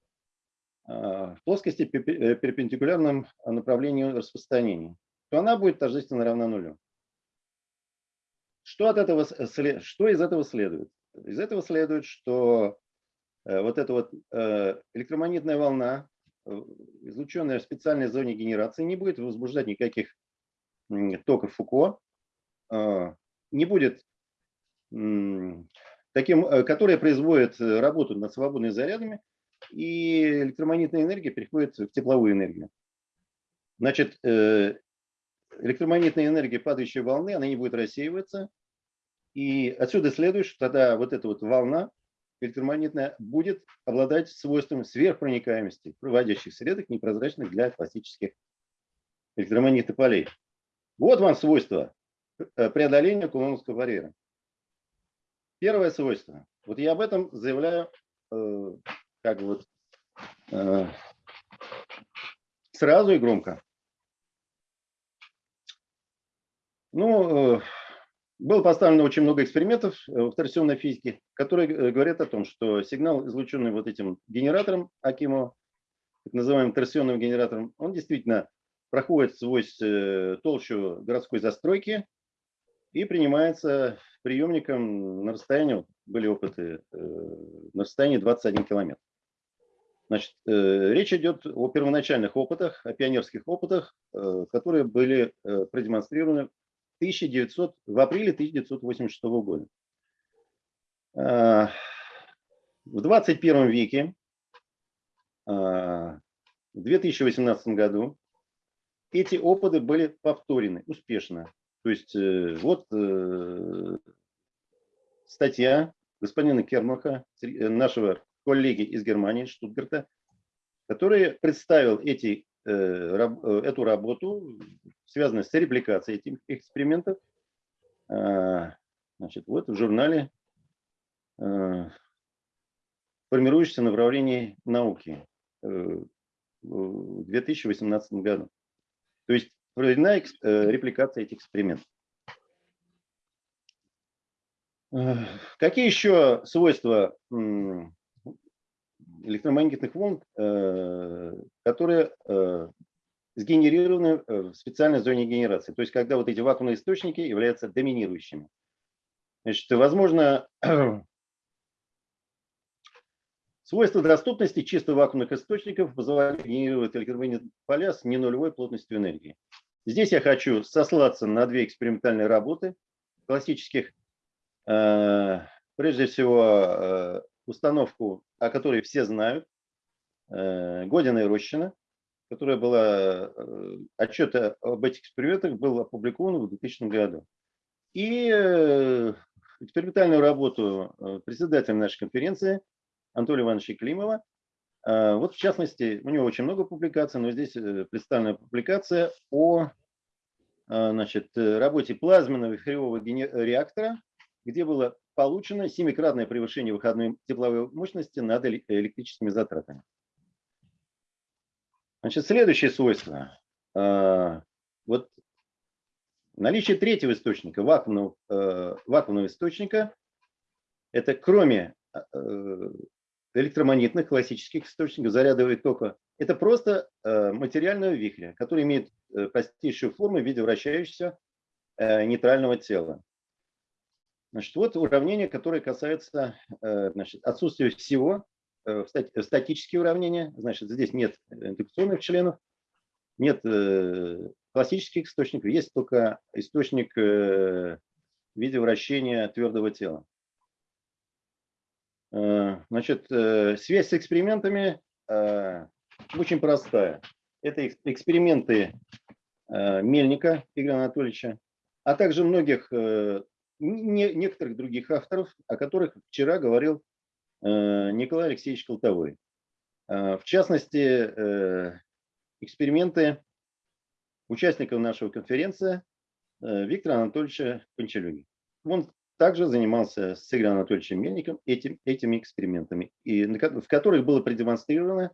в плоскости э, перпендикулярном направлению распространения, то она будет тождественно равна нулю. Что, от этого, сле- что из этого следует? Из этого следует, что э, вот эта вот э, электромагнитная волна, э, излученная в специальной зоне генерации, не будет возбуждать никаких токов Фуко, э, не будет таким, э, которая производит э, работу над свободными зарядами, и электромагнитная энергия переходит в тепловую энергию. Значит, э, электромагнитная энергия падающей волны, она не будет рассеиваться, и отсюда следует, что тогда вот эта вот волна электромагнитная будет обладать свойством сверхпроникаемости проводящих средок, непрозрачных для классических электромагнитных полей. Вот вам свойство э, преодоления кулоновского барьера. Первое свойство. Вот я об этом заявляю э, как вот э, сразу и громко. Ну, э, было поставлено очень много экспериментов э, в торсионной физике, которые э, говорят о том, что сигнал, излученный вот этим генератором Акимова, так называемым торсионным генератором, он действительно проходит сквозь э, толщу городской застройки и принимается приемником на расстоянии, были опыты, на расстоянии 21 километр. Значит, э, речь идет о первоначальных опытах, о пионерских опытах, э, которые были э, продемонстрированы 1900, в апреле 1986 года. В 21 веке, в 2018 году, эти опыты были повторены успешно. То есть вот статья господина Кермаха, нашего коллеги из Германии, Штутгарта, который представил эти, э, э, эту работу, связанную с репликацией этих экспериментов, а, значит, вот в журнале э, «Формирующееся направление науки» в 2018 году. То есть проведена репликация этих экспериментов. Какие еще свойства электромагнитных волн, э, которые э, сгенерированы э, в специальной зоне генерации? То есть когда вот эти вакуумные источники являются доминирующими. Значит, возможно, свойства доступности чисто вакуумных источников позволяют генерировать электромагнитные поля с ненулевой плотностью энергии. Здесь я хочу сослаться на две экспериментальные работы классических. Прежде всего, установку, о которой все знают, э, Година и Рощина, которая была, э, отчет об этих экспериментах был опубликован в 2000 году. И э, экспериментальную работу председателя нашей конференции Анатолия Ивановича Климова. Вот в частности, у него очень много публикаций, но здесь представлена публикация о значит, работе плазменного гене- реактора, где было получено семикратное превышение выходной тепловой мощности над эле- электрическими затратами. Значит, следующее свойство. Э, Вот наличие третьего источника, вакуумного, э, вакуумного источника, это кроме э, электромагнитных классических источников зарядового тока, это просто материального вихря, который имеет э, простейшую форму в виде вращающегося э, нейтрального тела. Значит, вот уравнение, которое касается э, значит, отсутствия всего, э, статические уравнения, значит, здесь нет индукционных членов, нет э, классических источников, есть только источник э, в виде вращения твердого тела. Э, Значит, э, связь с экспериментами э, очень простая. Это экс- эксперименты э, Мельника Игоря Анатольевича, а также многих э, не- некоторых других авторов, о которых вчера говорил э, Николай Алексеевич Колтовой. Э, В частности, э, эксперименты участников нашего конференции Виктора Анатольевича Панчелюги. Он также занимался с Игорем Анатольевичем Мельником этим, этими экспериментами, и, в которых было продемонстрировано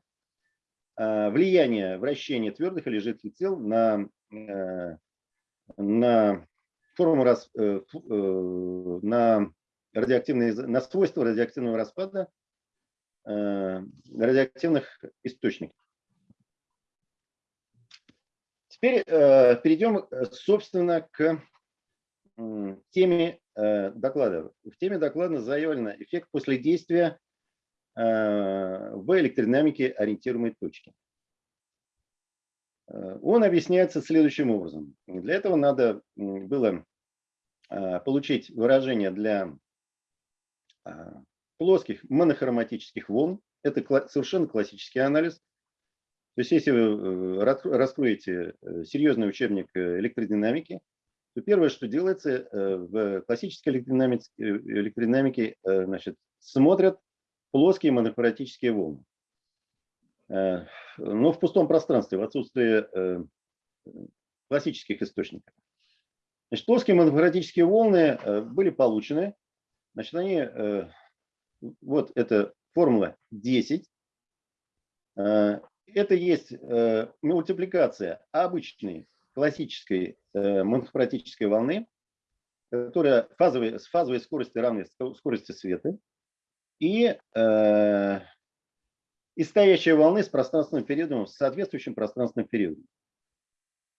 влияние вращения твердых или жидких тел на, на форму рас, э, э, на радиоактивные, на свойства радиоактивного распада э, радиоактивных источников. Теперь э, перейдем, э, собственно, к м, теме э, доклада. В теме доклада заявлено эффект после действия э, в электродинамике ориентируемой точки. Э, Он объясняется следующим образом. Для этого надо было э, получить выражение для э, плоских монохроматических волн. Это совершенно классический анализ. То есть если вы раскроете серьезный учебник электродинамики, то первое, что делается в классической электродинамике, электродинамике значит, смотрят плоские монохроматические волны. Э, Но в пустом пространстве, в отсутствии э, классических источников. Значит, плоские монохроматические волны э, были получены. Значит, они, вот это формула 10. Э, Это есть мультипликация обычной классической монохроматической волны, которая фазовой, с фазовой скоростью равной ско- скорости света, и, и стоящей волны с пространственным периодом, с соответствующим пространственным периодом.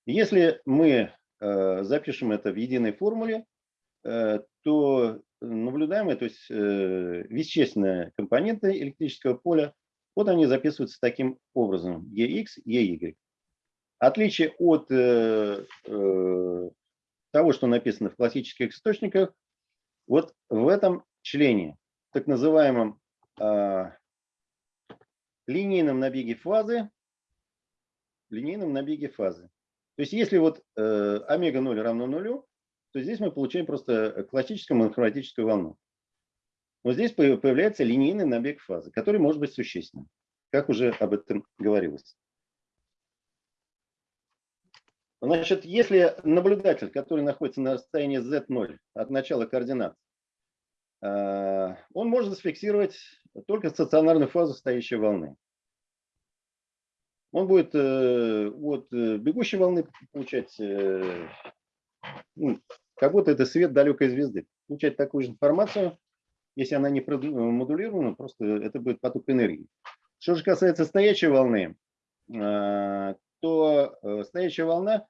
Если мы э, запишем это в единой формуле, э, то наблюдаемые, то есть э, вещественные компоненты электрического поля, вот они записываются таким образом, EX, EY. Отличие от того, что написано в классических источниках, вот в этом члене, так называемом а, линейном набеге фазы, линейном набеге фазы. То есть если вот э, омега 0 равно нулю, то здесь мы получаем просто классическую монохроматическую волну. Но здесь по- появляется линейный набег фазы, который может быть существенным, как уже об этом говорилось. Значит, если наблюдатель, который находится на расстоянии z0 от начала координат, он может зафиксировать только стационарную фазу стоящей волны. Он будет э, от э, бегущей волны получать, э, ну, как будто это свет далекой звезды, получать такую же информацию, если она не модулирована, просто это будет поток энергии. Что же касается стоячей волны, э, то э, стоячая волна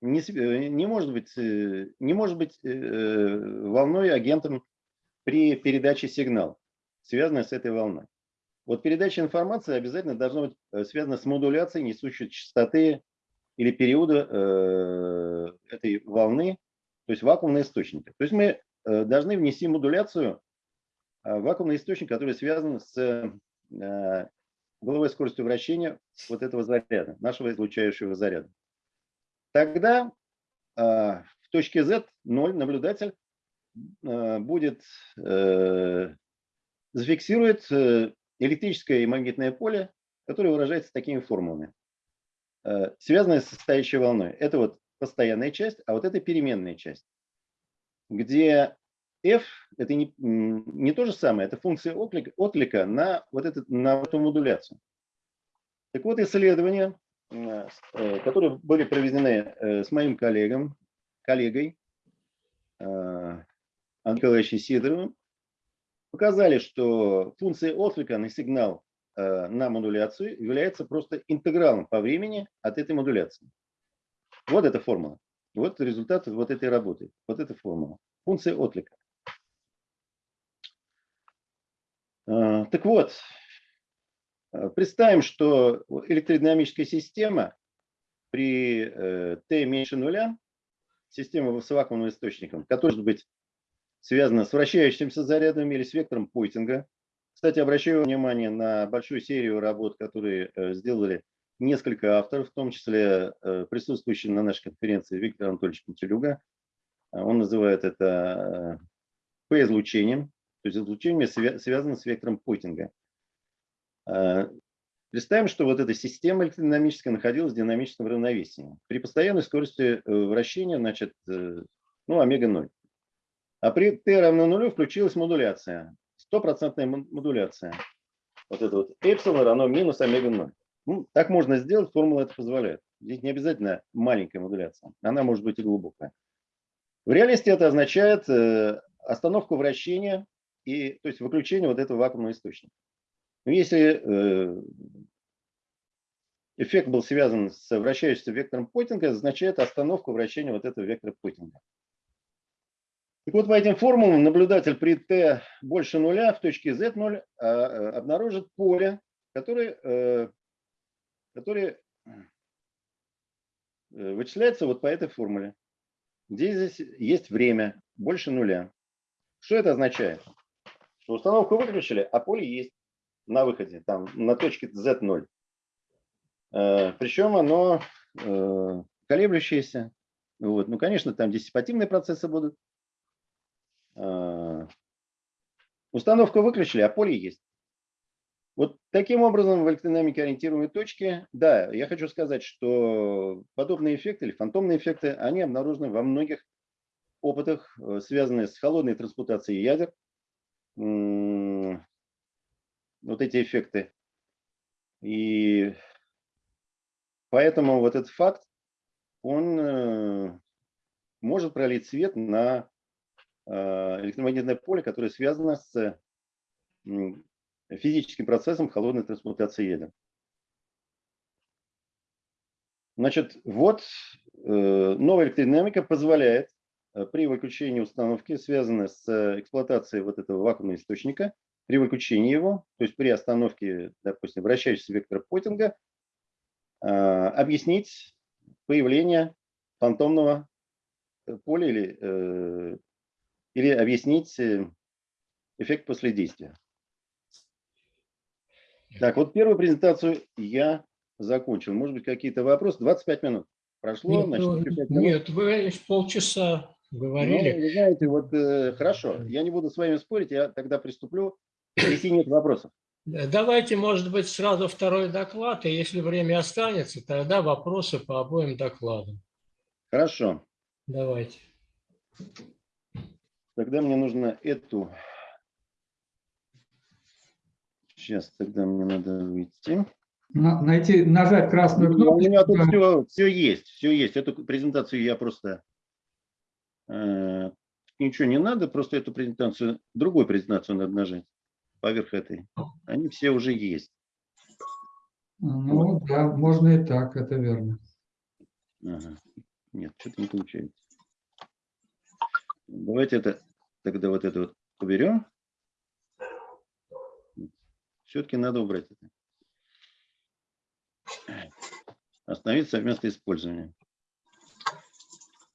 не, э, не может быть, э, не может быть э, волной агентом при передаче сигнала, связанной с этой волной. Вот передача информации обязательно должна быть связана с модуляцией несущей частоты или периода этой волны, то есть вакуумные источники. То есть мы должны внести модуляцию вакуумный источник, который связан с головой скоростью вращения вот этого заряда, нашего излучающего заряда. Тогда э, в точке Z 0 наблюдатель э, будет э, зафиксирует э, электрическое и магнитное поле, которое выражается такими формулами, э, связанное с состоящей волной. Это вот постоянная часть, а вот это переменная часть, где f это не, не то же самое, это функция отклика, отклика на вот этот, на эту модуляцию. Так вот, э, которые были проведены э, с моим коллегом, коллегой э, Андреем Николаевичем Сидоровым, показали, что функция отклика на сигнал э, на модуляцию является просто интегралом по времени от этой модуляции. Вот эта формула. Вот результат вот этой работы. Вот эта формула. Функция отклика. Э, Так вот, э, представим, что электродинамическая система при э, t меньше нуля, система с вакуумным источником, которая может быть связана с вращающимся зарядом или с вектором Пойтинга. Кстати, обращаю внимание на большую серию работ, которые э, сделали несколько авторов, в том числе э, присутствующий на нашей конференции Виктор Анатольевич Пантелюга. Э, Он называет это э, P-излучением, то есть излучение свя- связано с вектором Пойтинга. Э, Представим, что вот эта система электродинамическая находилась в динамическом равновесии. При постоянной скорости э, вращения, значит, э, ну, омега 0. А при t равно нулю включилась модуляция. Стопроцентная мо- модуляция. Вот это вот эпсилон равно минус омега 0. Ну, так можно сделать, формула это позволяет. Здесь не обязательно маленькая модуляция. Она может быть и глубокая. В реальности это означает э, остановку вращения и, то есть выключение вот этого вакуумного источника. Но если э, эффект был связан с вращающимся вектором Поттинга, означает остановку вращения вот этого вектора Поттинга. Так вот, по этим формулам наблюдатель при t больше нуля в точке z0 а, а, обнаружит поле, которое, э, которое э, вычисляется вот по этой формуле, где здесь есть время больше нуля. Что это означает? Что установку выключили, а поле есть на выходе, там на точке z0. Э, Причем оно э, колеблющееся. Вот. Ну, конечно, там диссипативные процессы будут. Э, Установку выключили, а поле есть. Вот таким образом в электродинамике ориентируемой точки, да, я хочу сказать, что подобные эффекты или фантомные эффекты, они обнаружены во многих опытах, связанных с холодной трансмутацией ядер. Вот эти эффекты. И поэтому вот этот факт, он э, может пролить свет на э, электромагнитное поле, которое связано с физическим процессом холодной трансмутации ядер. Значит, вот э, новая электродинамика позволяет при выключении установки, связанной с эксплуатацией вот этого вакуумного источника, при выключении его, то есть при остановке, допустим, вращающегося вектора Поттинга, э, объяснить появление фантомного э, поля или, э, или объяснить э, эффект после действия. Так, вот первую презентацию я закончил. Может быть, какие-то вопросы? 25 минут прошло. Нет, значит, ну, еще пять минут. нет, вы лишь полчаса Ну, говорили. вы знаете, вот э, хорошо, я не буду с вами спорить, я тогда приступлю, если нет вопросов. Э, Давайте, может быть, сразу второй доклад, и если время останется, тогда вопросы по обоим докладам. Хорошо, Давайте. тогда мне нужно эту... Сейчас, тогда мне надо выйти. На- Найти, нажать красную Ну, У кнопку. меня тут все, все есть, все есть. Эту презентацию я просто... э, ничего не надо, просто эту презентацию, другую презентацию надо нажать поверх этой. Они все уже есть. Ну да, можно и так, это верно. Ага. Нет, что-то не получается. Давайте это тогда вот это вот уберем. Все-таки надо убрать это. Остановить совместное использование.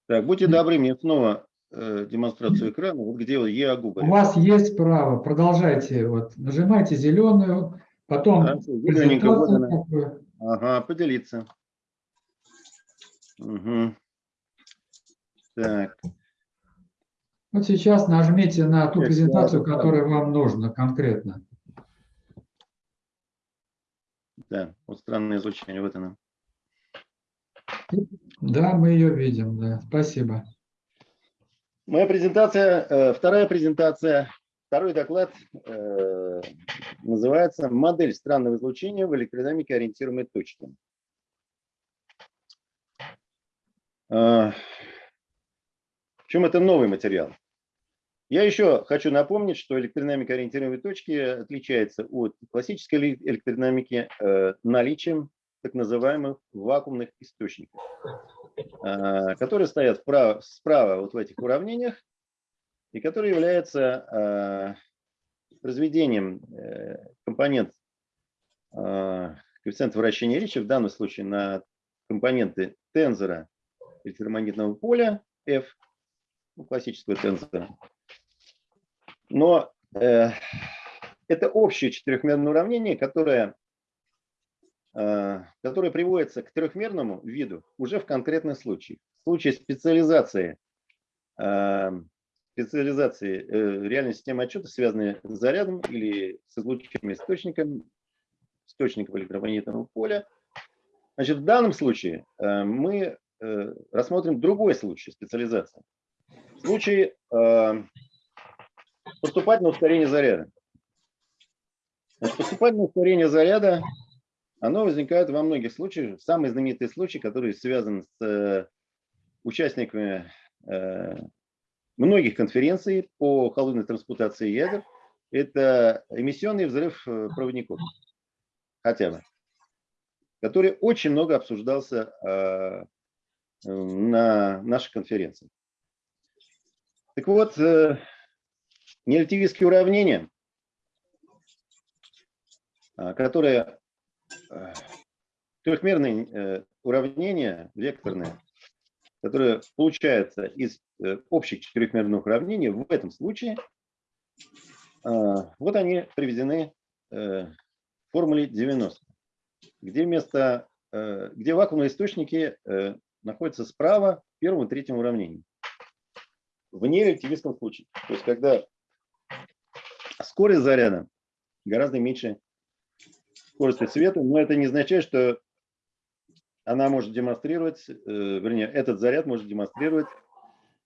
Так, будьте добры, мне снова э, демонстрацию экрана. Вот где вот ЕАГУ. У вас есть право, продолжайте, вот, нажимайте зеленую, потом Хорошо, вот она. Ага, поделиться. Мгм. Так, Вот сейчас нажмите на ту презентацию, которая вам нужна конкретно. да, вот странное излучение, вот оно. Да, мы ее видим, да, спасибо. Моя презентация, э, вторая презентация, второй доклад э, называется «Модель странного излучения в электродинамике ориентируемой точки». Э, чем это новый материал? Я еще хочу напомнить, что электродинамика ориентируемой точки отличается от классической эле- электродинамики наличием так называемых вакуумных источников, э, которые стоят вправо- справа вот в этих уравнениях и которые являются э, разведением э, компонент э, коэффициента вращения Ричи, в данном случае на компоненты тензора электромагнитного поля F, ну, классического тензора. Но э, это общее четырехмерное уравнение, которое, э, которое приводится к трехмерному виду уже в конкретных случаях. В случае специализации, э, специализации э, реальной системы отчета, связанной с зарядом или с излучительным источником, источником электромагнитного поля, значит, в данном случае мы рассмотрим другой случай специализации. Случай поступательного ускорения заряда. Значит, поступательное ускорение заряда, оно возникает во многих случаях. Самый знаменитый случай, который связан с э, участниками э, многих конференций по холодной трансмутации ядер, это эмиссионный взрыв э, проводников, хотя бы, который очень много обсуждался на нашей конференции. Так вот, нерелятивистские уравнения, которые трехмерные э, уравнения, векторные, которые получаются из общих четырехмерных уравнений, в этом случае, а, вот они приведены в формуле 90, где вместо, где вакуумные источники находятся справа в первом и третьем уравнении в нерелятивистском случае. То есть, когда скорость заряда гораздо меньше скорости света, но это не означает, что она может демонстрировать, э, вернее, этот заряд может демонстрировать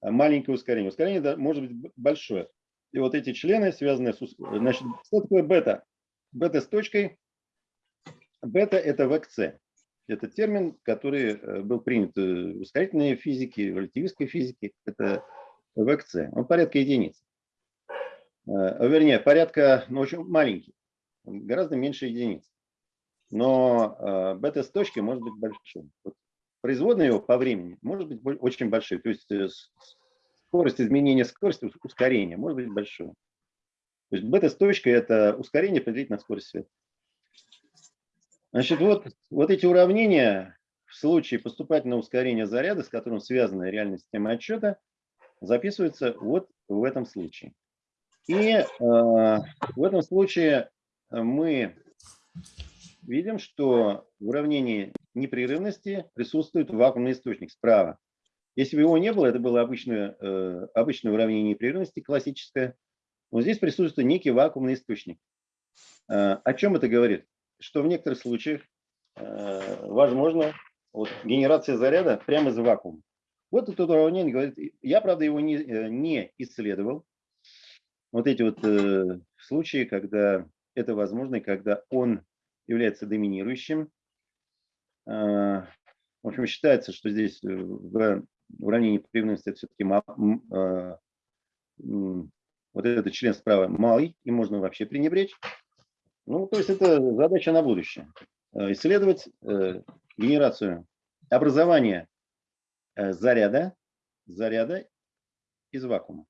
маленькое ускорение. Ускорение может быть большое. И вот эти члены, связанные с... Значит, что такое бета? Бета с точкой. Бета – это ВКЦ. Это термин, который э, был принят в ускорительной физике, в релятивистской физике. Это ВКЦ. Он порядка единиц. Э, вернее, порядка, ну, очень маленький. Гораздо меньше единиц. Но э, бета с точки может быть большой. Вот производная его по времени может быть очень большой. То есть э, скорость изменения скорости, ускорения может быть большой. То есть бета с точкой – это ускорение определить на скорость света. Значит, вот, вот эти уравнения в случае поступательного ускорения заряда, с которым связана реальная система отчета, записываются вот в этом случае. И э, в этом случае мы видим, что в уравнении непрерывности присутствует вакуумный источник справа. Если бы его не было, это было обычное, э, обычное уравнение непрерывности, классическое. Но здесь присутствует некий вакуумный источник. Э, о чем это говорит? Что в некоторых случаях э, возможно вот, генерация заряда прямо из вакуума. Вот это уравнение говорит, я, правда, его не, не исследовал. Вот эти вот э, случаи, когда это возможно, и когда он является доминирующим. Э, в общем, считается, что здесь э, в уравнении прерывности все-таки э, вот этот член справа малый, и можно вообще пренебречь. Ну, то есть это задача на будущее. Э, исследовать э, генерацию, образование Э, заряда, заряда из вакуума.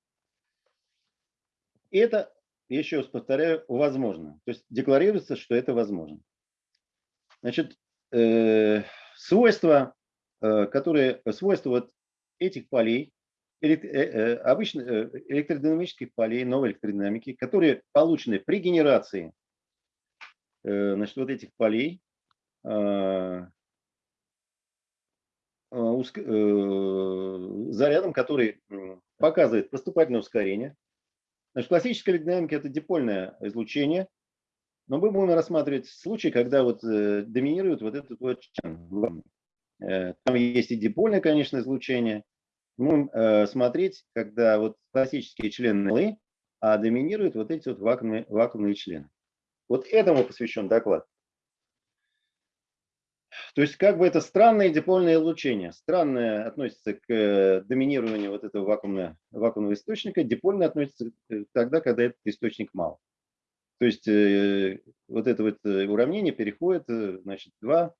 И это, еще раз повторяю, возможно. То есть декларируется, что это возможно. Значит, э, свойства, э, которые, свойства вот этих полей, элект, э, э, обычно э, электродинамических полей, новой электродинамики, которые получены при генерации э, значит, вот этих полей, э, Э, э, зарядом, который показывает поступательное ускорение. Значит, классическая динамика – это дипольное излучение, но мы будем рассматривать случаи, когда вот э, доминирует вот этот вот член. Там есть и дипольное, конечно, излучение. Мы будем смотреть, когда вот классические члены а доминируют вот эти вот вакуумные, вакуумные члены. Вот этому посвящен доклад. То есть как бы это странное дипольное излучение. Странное относится к э, доминированию вот этого вакуумного, вакуумного источника, дипольное относится тогда, когда этот источник мал. То есть э, вот это вот э, уравнение переходит, значит, два,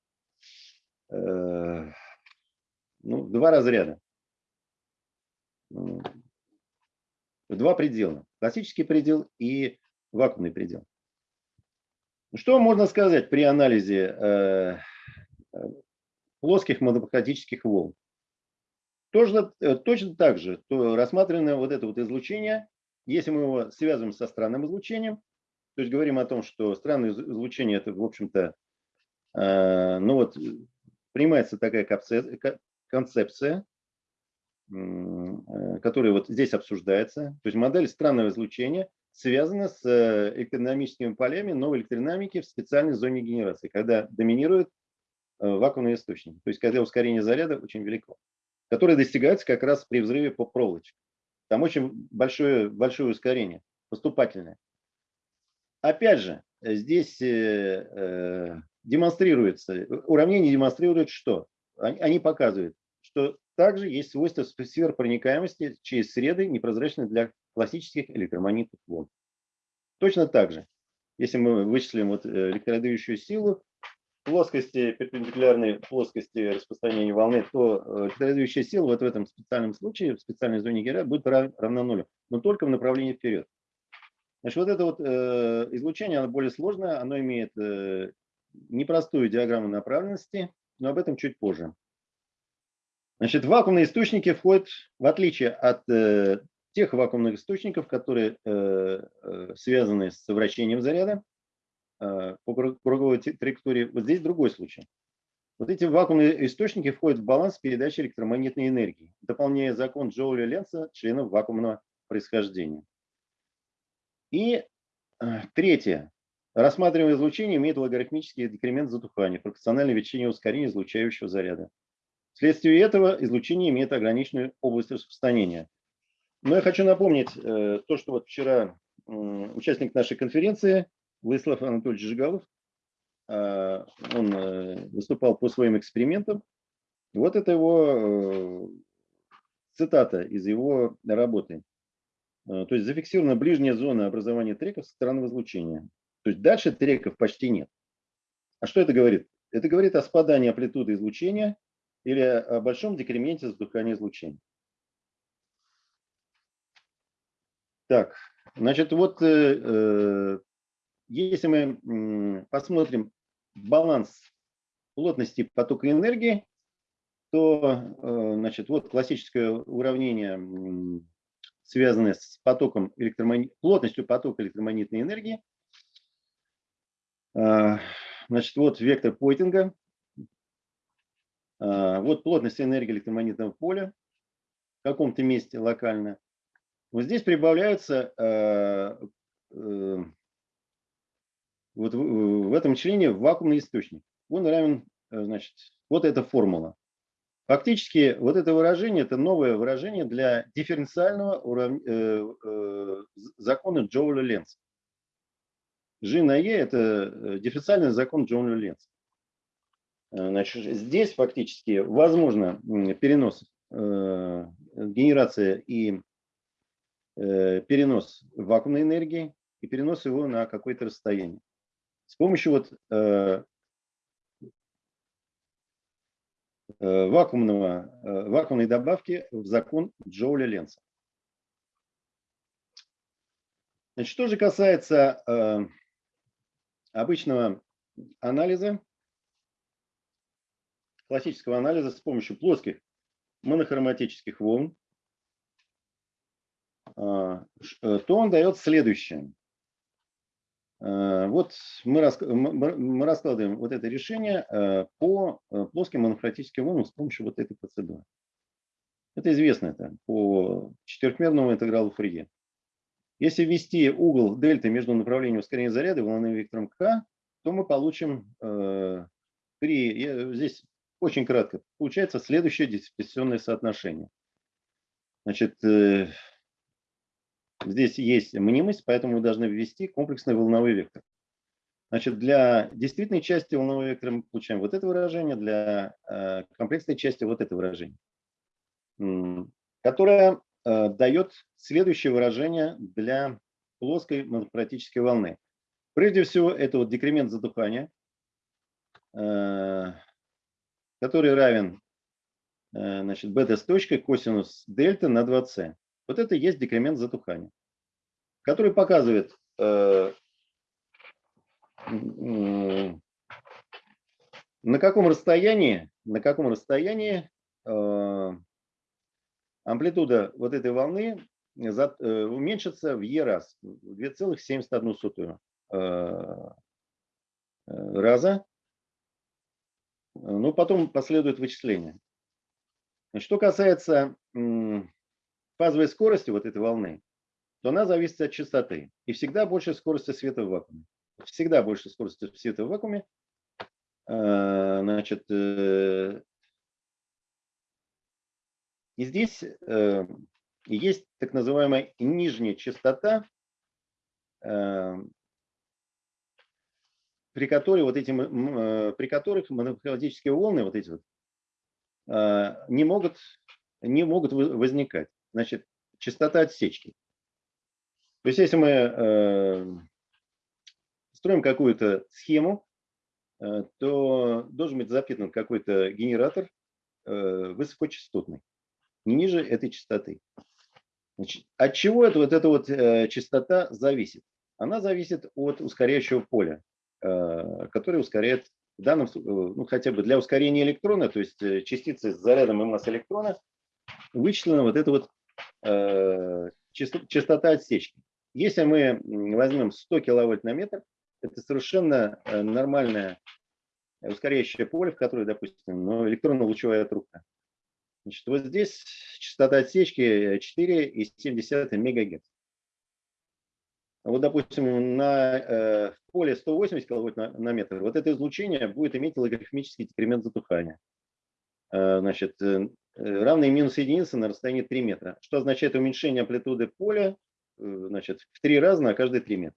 э, ну, два разряда. Два предела. Классический предел и вакуумный предел. Что можно сказать при анализе плоских монопатических волн. Э, точно так же то рассматриваем вот это вот излучение, если мы его связываем со странным излучением, то есть говорим о том, что странное излучение это, в общем-то, э, ну вот, принимается такая концепция, э, которая вот здесь обсуждается. То есть модель странного излучения связана с электродинамическими полями новой электродинамики в специальной зоне генерации, когда доминирует Э, вакуумный источник, то есть когда ускорение заряда очень велико, которое достигается как раз при взрыве по проволочке. Там очень большое, большое ускорение, поступательное. Опять же, здесь э, э, демонстрируется, уравнение демонстрирует что? Они, показывают, что также есть свойство сфер проникаемости через среды, непрозрачные для классических электромагнитных волн. Точно так же, если мы вычислим вот э, электродающую силу, плоскости, перпендикулярной плоскости распространения волны, то э, электродающая сила вот в этом специальном случае, в специальной зоне Гера будет рав- равна нулю, но только в направлении вперед. Значит, вот это вот э, излучение, оно более сложное, оно имеет э, непростую диаграмму направленности, но об этом чуть позже. Значит, вакуумные источники входят, в отличие от э, тех вакуумных источников, которые э, э, связаны с вращением заряда э, по круг- круговой траектории, вот здесь другой случай. Вот эти вакуумные источники входят в баланс передачи электромагнитной энергии, дополняя закон Джоуля Ленца членов вакуумного происхождения. И э, третье. Рассматриваемое излучение имеет логарифмический декремент затухания, пропорциональное величине ускорения излучающего заряда. Вследствие этого излучение имеет ограниченную область распространения. Но я хочу напомнить э, то, что вот вчера участник нашей конференции Владислав Анатольевич Жигалов, э, он выступал по своим экспериментам. Вот это его цитата из его работы. Э, То есть зафиксирована ближняя зона образования треков со стороны излучения. То есть дальше треков почти нет. А что это говорит? Это говорит о спадании амплитуды излучения или о большом декременте затухания излучения. Так, значит, вот э, э, если мы посмотрим баланс плотности потока энергии, то, э, значит, вот классическое уравнение, м, связанное с потоком электромагни- плотностью потока электромагнитной энергии. А, Значит, вот вектор Пойтинга. А, Вот плотность энергии электромагнитного поля в каком-то месте локально. Вот здесь прибавляются э, э, вот в, в этом члене вакуумный источник. Он равен, э, значит, вот эта формула. Фактически вот это выражение, это новое выражение для дифференциального урав- э, э, закона Джоуля Ленца. G на E – это э, дифференциальный закон Джоуля Ленца. Э, Значит, здесь фактически возможно перенос, э, генерация и э, перенос вакуумной энергии и перенос его на какое-то расстояние. С помощью вот э, э, вакуумного, э, вакуумной добавки в закон Джоуля Ленца. Значит, что же касается э, обычного анализа, классического анализа с помощью плоских монохроматических волн, э, то он дает следующее. Э, Вот мы, раскладываем вот это решение э, по э, плоским монохроматическим волнам с помощью вот этой процедуры. Это известно это по четырехмерному интегралу Фурье. Если ввести угол дельты между направлением ускорения заряда и волновым вектором k, то мы получим э, при, здесь очень кратко, получается следующее диспозиционное соотношение. Значит, здесь есть мнимость, поэтому мы должны ввести комплексный волновой вектор. Значит, для действительной части волнового вектора мы получаем вот это выражение, для э, комплексной части вот это выражение, которое э, дает следующее выражение для плоской монохроматической волны. Прежде всего, это вот декремент затухания, э, который равен э, значит, бета с точкой косинус дельта на 2c. Вот это и есть декремент затухания, который показывает э, на каком расстоянии, на каком расстоянии э, амплитуда вот этой волны э, уменьшится в e раз, в 2,71 э, раза. Ну, потом последует вычисление. Что касается фазовой скорости вот этой волны, то она зависит от частоты. И всегда больше скорости света в вакууме. Всегда больше скорости света в вакууме. Э, Значит, э, и здесь э, есть так называемая нижняя частота, э, при которой вот эти, при которых монохроматические волны, вот эти вот, э, не могут, не могут возникать. Значит, частота отсечки. То есть, если мы э, строим какую-то схему, э, то должен быть запитан какой-то генератор э, высокочастотный, не ниже этой частоты. Значит, от чего это, вот эта вот э, частота зависит? Она зависит от ускоряющего поля, э, которое ускоряет в данном, э, ну, хотя бы для ускорения электрона, то есть э, частицы с зарядом и массы электрона, вычислена вот эта вот частота отсечки. Если мы возьмем 100 киловольт на метр, это совершенно э, нормальное ускоряющее поле, в которое, допустим, ну, электронно-лучевая трубка. Значит, вот здесь частота отсечки 4,7 МГц. Вот, допустим, на э, поле 180 киловольт на, метр, вот это излучение будет иметь логарифмический декремент затухания. Э, значит, э, равный минус единицы на расстоянии 3 метра, что означает уменьшение амплитуды поля э, значит, в 3 раза на каждые 3 метра.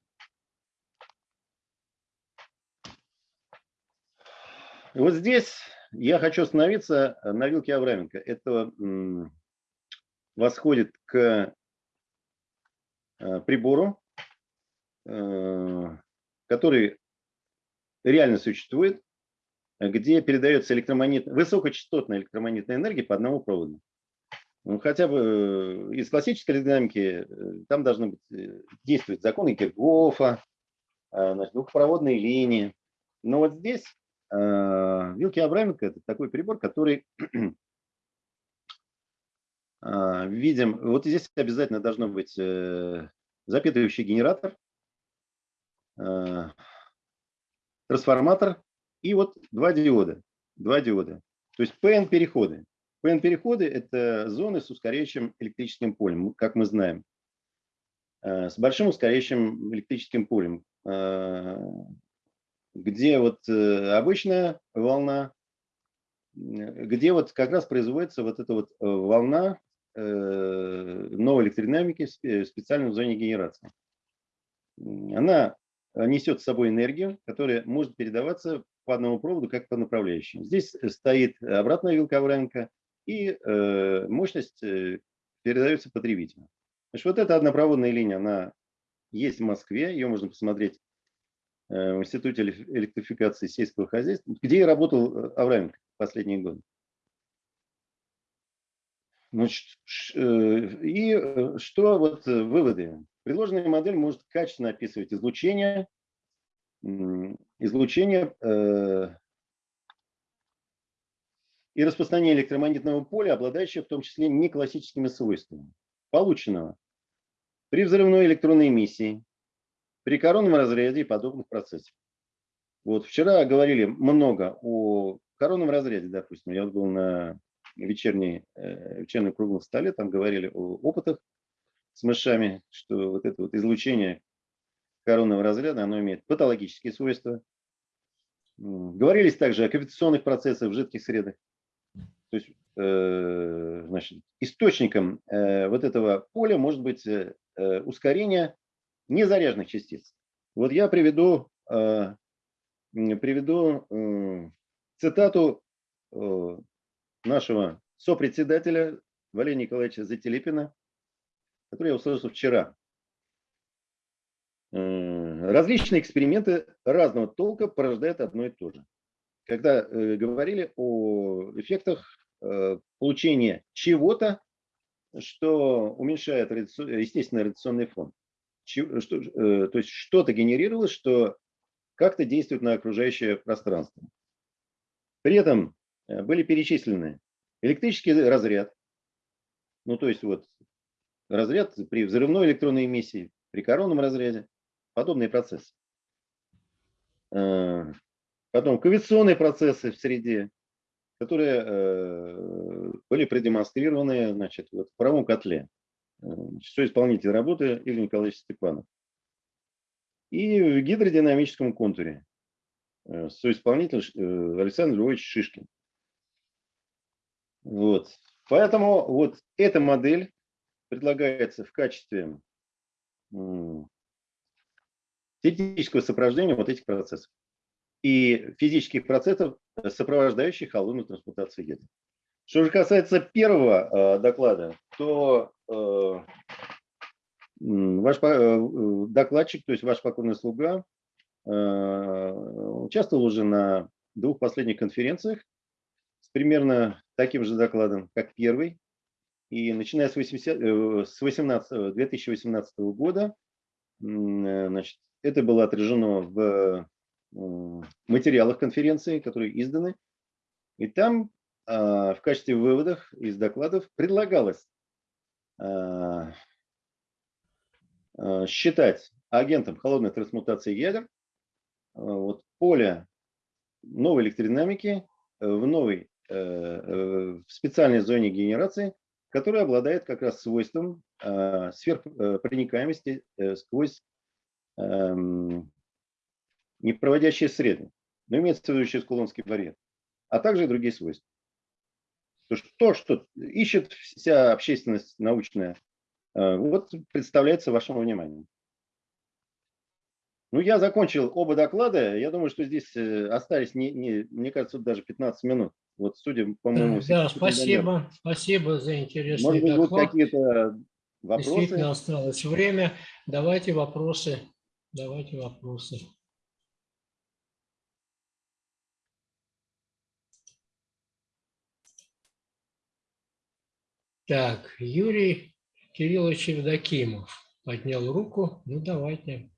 И вот здесь я хочу остановиться на вилке Авраменко. Это восходит к э, прибору, который реально существует, где передается электромагнит... высокочастотная электромагнитная энергия по одному проводу. Ну, хотя бы э, из классической динамики э, там должны быть, э, действовать законы Киргофа, значит, двухпроводные линии. Но вот здесь э, вилки Абраменко – это такой прибор, который э, видим, вот здесь обязательно должно быть э, запитывающий генератор, трансформатор и вот два диода. Два диода. То есть PN-переходы. PN-переходы – это зоны с ускоряющим электрическим полем, как мы знаем. Э, С большим ускоряющим электрическим полем, э, где вот э, обычная волна, э, где вот как раз производится вот эта вот э, волна новой электродинамики в спе- в зоне генерации. Она несет с собой энергию, которая может передаваться по одному проводу, как по направляющим. Здесь э, стоит обратная вилка Авраменко, и э, мощность э, передается потребителю. Значит, вот эта однопроводная линия, она есть в Москве, ее можно посмотреть э, в Институте эле- электрификации сельского хозяйства, где и работал Авраменко последние годы. Значит, и что вот выводы? Предложенная модель может качественно описывать излучение, излучение э, и распространение электромагнитного поля, обладающее в том числе не классическими свойствами, полученного при взрывной электронной эмиссии, при коронном разряде и подобных процессах. Вот вчера говорили много о коронном разряде, допустим. Я был на вечерней, э, вечернем круглом столе, там говорили о опытах с мышами, что вот это вот излучение коронного разряда, оно имеет патологические свойства. Говорились также о кавитационных процессах в жидких средах. То есть, э, значит, источником э, вот этого поля может быть э, ускорение незаряженных частиц. Вот я приведу, э, приведу цитату э, нашего сопредседателя Валерия Николаевича Зателепина, который я услышал вчера. Различные эксперименты разного толка порождают одно и то же. Когда э, говорили о эффектах э, получения чего-то, что уменьшает естественный радиационный фон. Что, э, то есть что-то генерировалось, что как-то действует на окружающее пространство. При этом э, были перечислены электрический разряд, ну то есть вот разряд при взрывной электронной эмиссии, при коронном разряде, подобные процессы. Э, Потом кавитационные процессы в среде, которые э, были продемонстрированы значит, вот в правом котле. Э, Соисполнитель работы Игорь Николаевич Степанов. И в гидродинамическом контуре соисполнитель Александр Львович Шишкин. Вот. Поэтому вот эта модель предлагается в качестве теоретического сопровождения вот этих процессов и физических процессов, э, сопровождающих холодную трансмутацию ядер. Что же касается первого э, доклада, то э, ваш э, э, докладчик, то есть ваш покорный слуга, Э, Участвовал уже на двух последних конференциях с примерно таким же докладом, как первый. И начиная с, 80, э, с 18, 2018 года, значит, это было отражено в м, материалах конференции, которые изданы. И там а, в качестве выводов из докладов предлагалось а, а, считать агентом холодной трансмутации ядер вот, поле новой электродинамики э, в новой э, э, в специальной зоне генерации, которая обладает как раз свойством сверхпроникаемости э, сквозь непроводящие среды. Но имеется в виду через Кулонский барьер, а также и другие свойства. То, что, то, что ищет вся общественность научная, э, вот представляется вашему вниманию. Ну, я закончил оба доклада. Я думаю, что здесь э, остались, не, не, мне кажется, даже 15 минут. Вот судя, по-моему, Да, все- спасибо. Спасибо за интересный Может быть, будут доклад. какие-то Действительно вопросы? осталось время. Давайте вопросы. Давайте вопросы. Так, Юрий Кириллович Евдокимов поднял руку. Ну, давайте.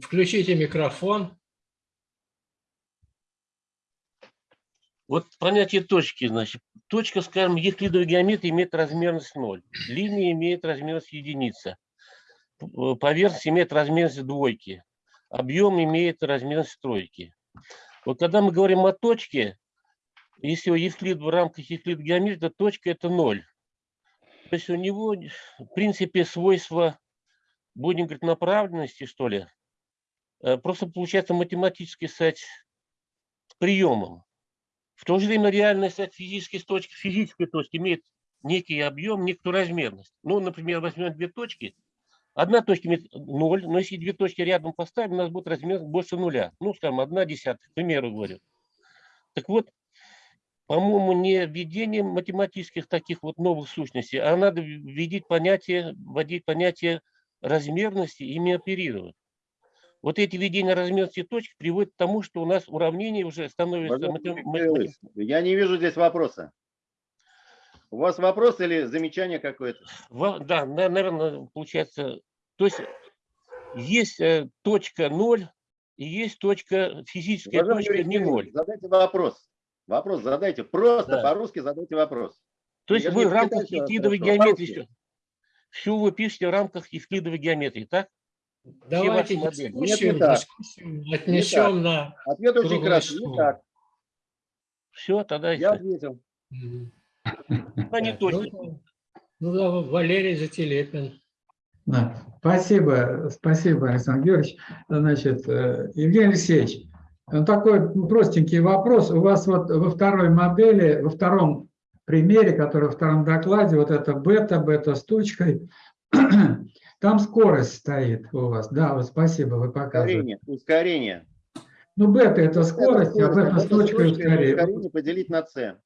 Включите микрофон. Вот понятие точки, значит, точка, скажем, евклидовой геометрии имеет размерность 0, линия имеет размерность единица, э, поверхность имеет размерность двойки, объем имеет размерность тройки. Вот когда мы говорим о точке, если Евклид в рамках евклидовой геометрии, то точка это 0. То есть у него, в принципе, свойства, будем говорить, направленности, что ли, э, просто получается математически стать приемом. В то же время реальность от физической точки, физической точки имеет некий объем, некую размерность. Ну, например, возьмем две точки. Одна точка имеет 0, но если две точки рядом поставим, у нас будет размер больше нуля. Ну, скажем, одна десятая, к примеру говорю. Так вот, по-моему, не введение математических таких вот новых сущностей, а надо вводить понятие, вводить понятие размерности, ими оперировать. Вот эти введения размерности точек приводят к тому, что у нас уравнение уже становится... Матем- Я не вижу здесь вопроса. У вас вопрос или замечание какое-то? Да, наверное, получается, то есть есть э, точка 0 и есть точка, физическая Уважаемый точка не 0. Кириллович, Задайте вопрос. Вопрос задайте. Просто Да. по-русски задайте вопрос. То есть Я вы в рамках евклидовой геометрии, все вы пишете в рамках евклидовой геометрии, так? Давайте дискуссию, Нет, не дискуссию отнесем на... Ответ очень краткий. Не так. Все, тогда Я ответил. Мгм. они Так, точно. ну, Ну, да, Валерий Зателепин. Да, Спасибо, спасибо, Александр Георгиевич. Значит, э, Евгений Алексеевич, ну, такой простенький вопрос. У вас вот во второй модели, во втором примере, который во втором докладе, вот это бета, бета с тучкой, там скорость стоит у вас. Да, вот спасибо, вы показываете. Ускорение. Ускорение. Ну, бета – это Это скорость, а бета с бета точкой это ускорение. ускорение поделить на c.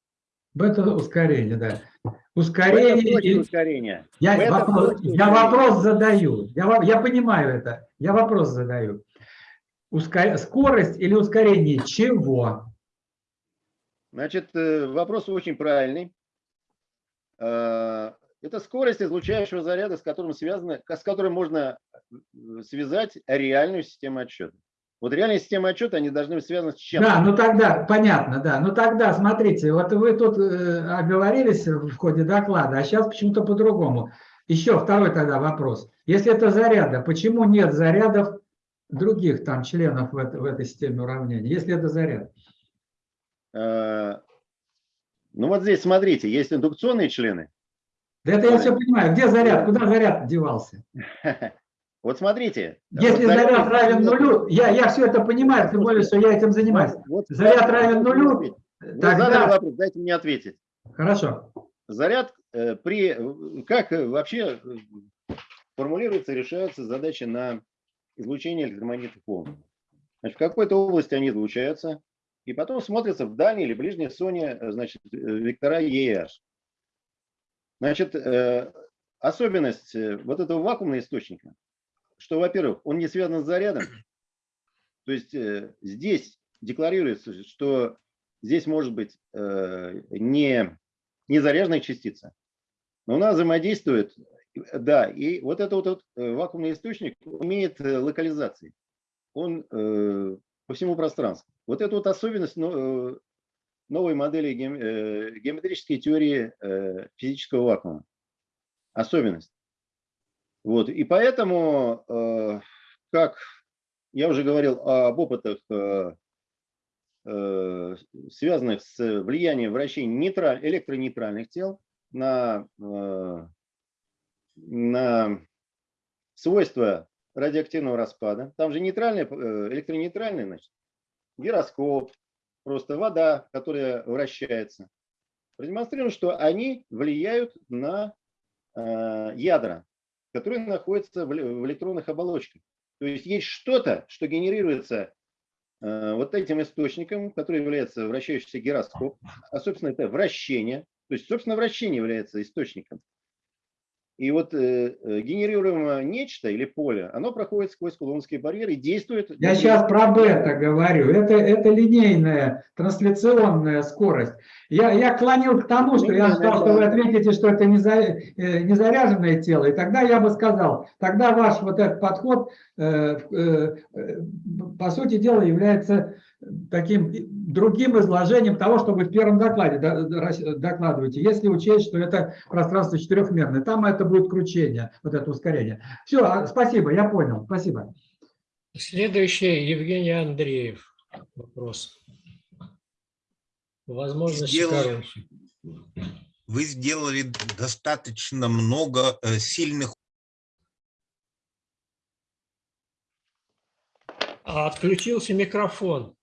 Бета – ускорение, да. Бета Ускорение точка и ускорения. Я, Бета вопрос, я ускорения. вопрос задаю. Я, я понимаю это. Я вопрос задаю. Ускор- скорость или ускорение чего? Значит, э, вопрос очень правильный. Это скорость излучающего заряда, с которым связано, с которым можно э, связать реальную систему отсчета. Вот реальная система отчета, они должны быть связаны с чем-то. Да, ну тогда, понятно, да. Ну тогда, смотрите, вот вы тут э, оговорились в ходе доклада, а сейчас почему-то по-другому. Еще второй тогда вопрос. Если это заряда, почему нет зарядов других там членов в, это- в этой системе уравнений, если это заряд? Э, Ну вот здесь, смотрите, есть индукционные члены. Да это я все понимаю. Где заряд? Куда заряд девался? Вот смотрите. Если вот заряд равен нулю, я, я все это понимаю, тем более, что я этим занимаюсь. Вот Заряд равен нулю, Вы задали тогда... вопрос, дайте мне ответить. Хорошо. Заряд э, при... э, Как э, вообще э, формулируются, решаются задачи на излучение электромагнитных волн? Значит, в какой-то области они излучаются, и потом смотрятся в дальней или ближней зоне, значит, вектора E и H. Значит, э, особенность э, вот этого вакуумного источника, что, во-первых, он не связан с зарядом. То есть э, здесь декларируется, что здесь может быть не, не заряженная частица, но она взаимодействует, да, и вот этот вот, вот вакуумный источник имеет локализации. Он по всему пространству. Вот это вот особенность новой модели геометрической теории физического вакуума особенность. Вот. И поэтому, э, как я уже говорил об опытах, э, э, связанных с влиянием вращения нейтраль, электронейтральных тел на, на свойства радиоактивного распада. Там же нейтральный, электронейтральный, значит, гироскоп, просто вода, которая вращается. Продемонстрируем, что они влияют на Э, ядра, которые находятся в электронных оболочках. То есть есть что-то, что генерируется э, вот этим источником, который является вращающийся гироскоп, а, собственно, это вращение. То есть, собственно, вращение является источником. И вот э, э, генерируемое нечто или поле, оно проходит сквозь кулонские барьеры и действует... Я сейчас про бета говорю. Это, это линейная трансляционная скорость. Я, я клонил к тому, что я ждал, что вы ответите, что это не, за, э, не заряженное тело. И тогда я бы сказал, тогда ваш вот этот подход, э, э, по сути дела, является таким другим изложением того, что вы в первом докладе докладываете, если учесть, что это пространство четырехмерное. Там это будет кручение, вот это ускорение. Все, а, спасибо, я понял, спасибо. Следующий Евгений Андреев. Вопрос. Возможно, сделали, Вы сделали достаточно много э, сильных А отключился микрофон.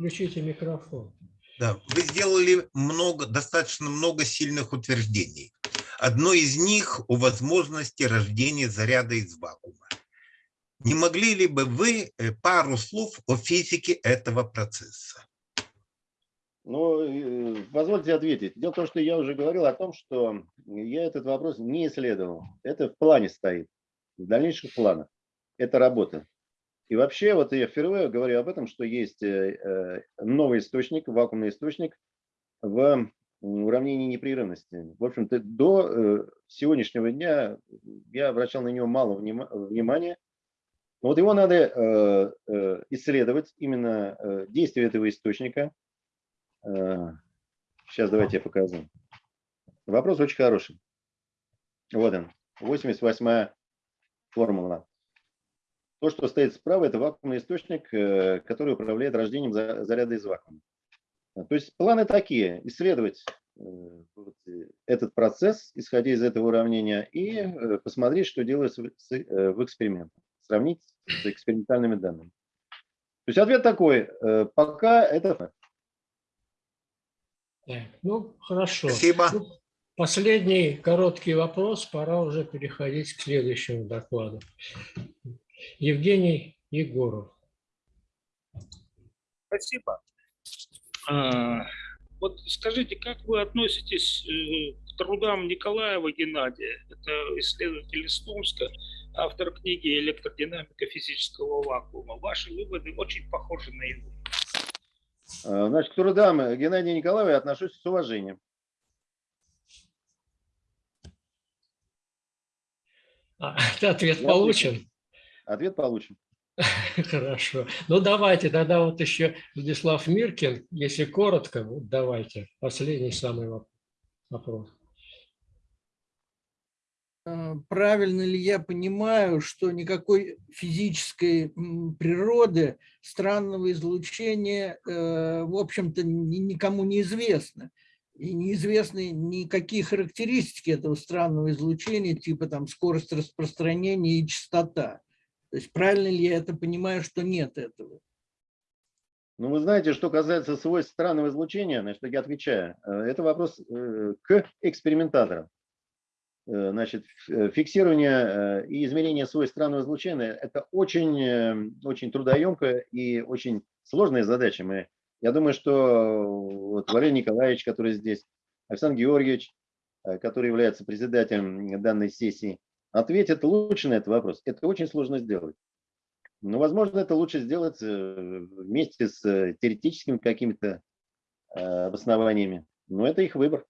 Включите микрофон. Да, вы сделали много, достаточно много сильных утверждений. Одно из них о возможности рождения заряда из вакуума. Не могли ли бы вы э, пару слов о физике этого процесса? Ну, э, позвольте ответить. Дело в том, что я уже говорил о том, что я этот вопрос не исследовал. Это в плане стоит, в дальнейших планах. Это работа. И вообще, вот я впервые говорю об этом, что есть э, э, новый источник, вакуумный источник в уравнении непрерывности. В общем-то, до э, сегодняшнего дня я обращал на него мало внимания. Но вот его надо исследовать, именно действие этого источника. Сейчас давайте я покажу. Вопрос очень хороший. Вот он, 88-я формула. То, что стоит справа, это вакуумный источник, э, который управляет рождением заряда из вакуума. То есть планы такие, исследовать э, этот процесс, исходя из этого уравнения, и э, посмотреть, что делается в экспериментах, сравнить с экспериментальными данными. То есть ответ такой, пока это Ну, хорошо. Спасибо. Ну, последний короткий вопрос, пора уже переходить к следующему докладу. Евгений Егоров. Спасибо. А, вот скажите, как вы относитесь э, к трудам Николаева Геннадия? Это исследователь из Томска, автор книги «Электродинамика физического вакуума». Ваши выводы очень похожи на его. А, значит, к трудам Геннадия Николаева я отношусь с уважением. А, ответ получен. Ответ получим. Хорошо. Ну, давайте тогда вот еще Владислав Миркин, если коротко, вот давайте. Последний самый вопрос. А, правильно ли я понимаю, что никакой физической природы странного излучения, э, в общем-то, никому не известно? И неизвестны никакие характеристики этого странного излучения, типа там скорость распространения и частота. То есть правильно ли я это понимаю, что нет этого? Ну, вы знаете, что касается свойств странного излучения, значит, я отвечаю. Э, это вопрос э, к экспериментаторам. Э, значит, фиксирование и измерение свойств странного излучения – это очень, очень трудоемкая и очень сложная задача. Мы, я думаю, что вот Валерий Николаевич, который здесь, Александр Георгиевич, который является председателем данной сессии, ответит лучше на этот вопрос. Это очень сложно сделать. Но, возможно, это лучше сделать э, вместе с э, теоретическими какими-то э, обоснованиями. Но это их выбор.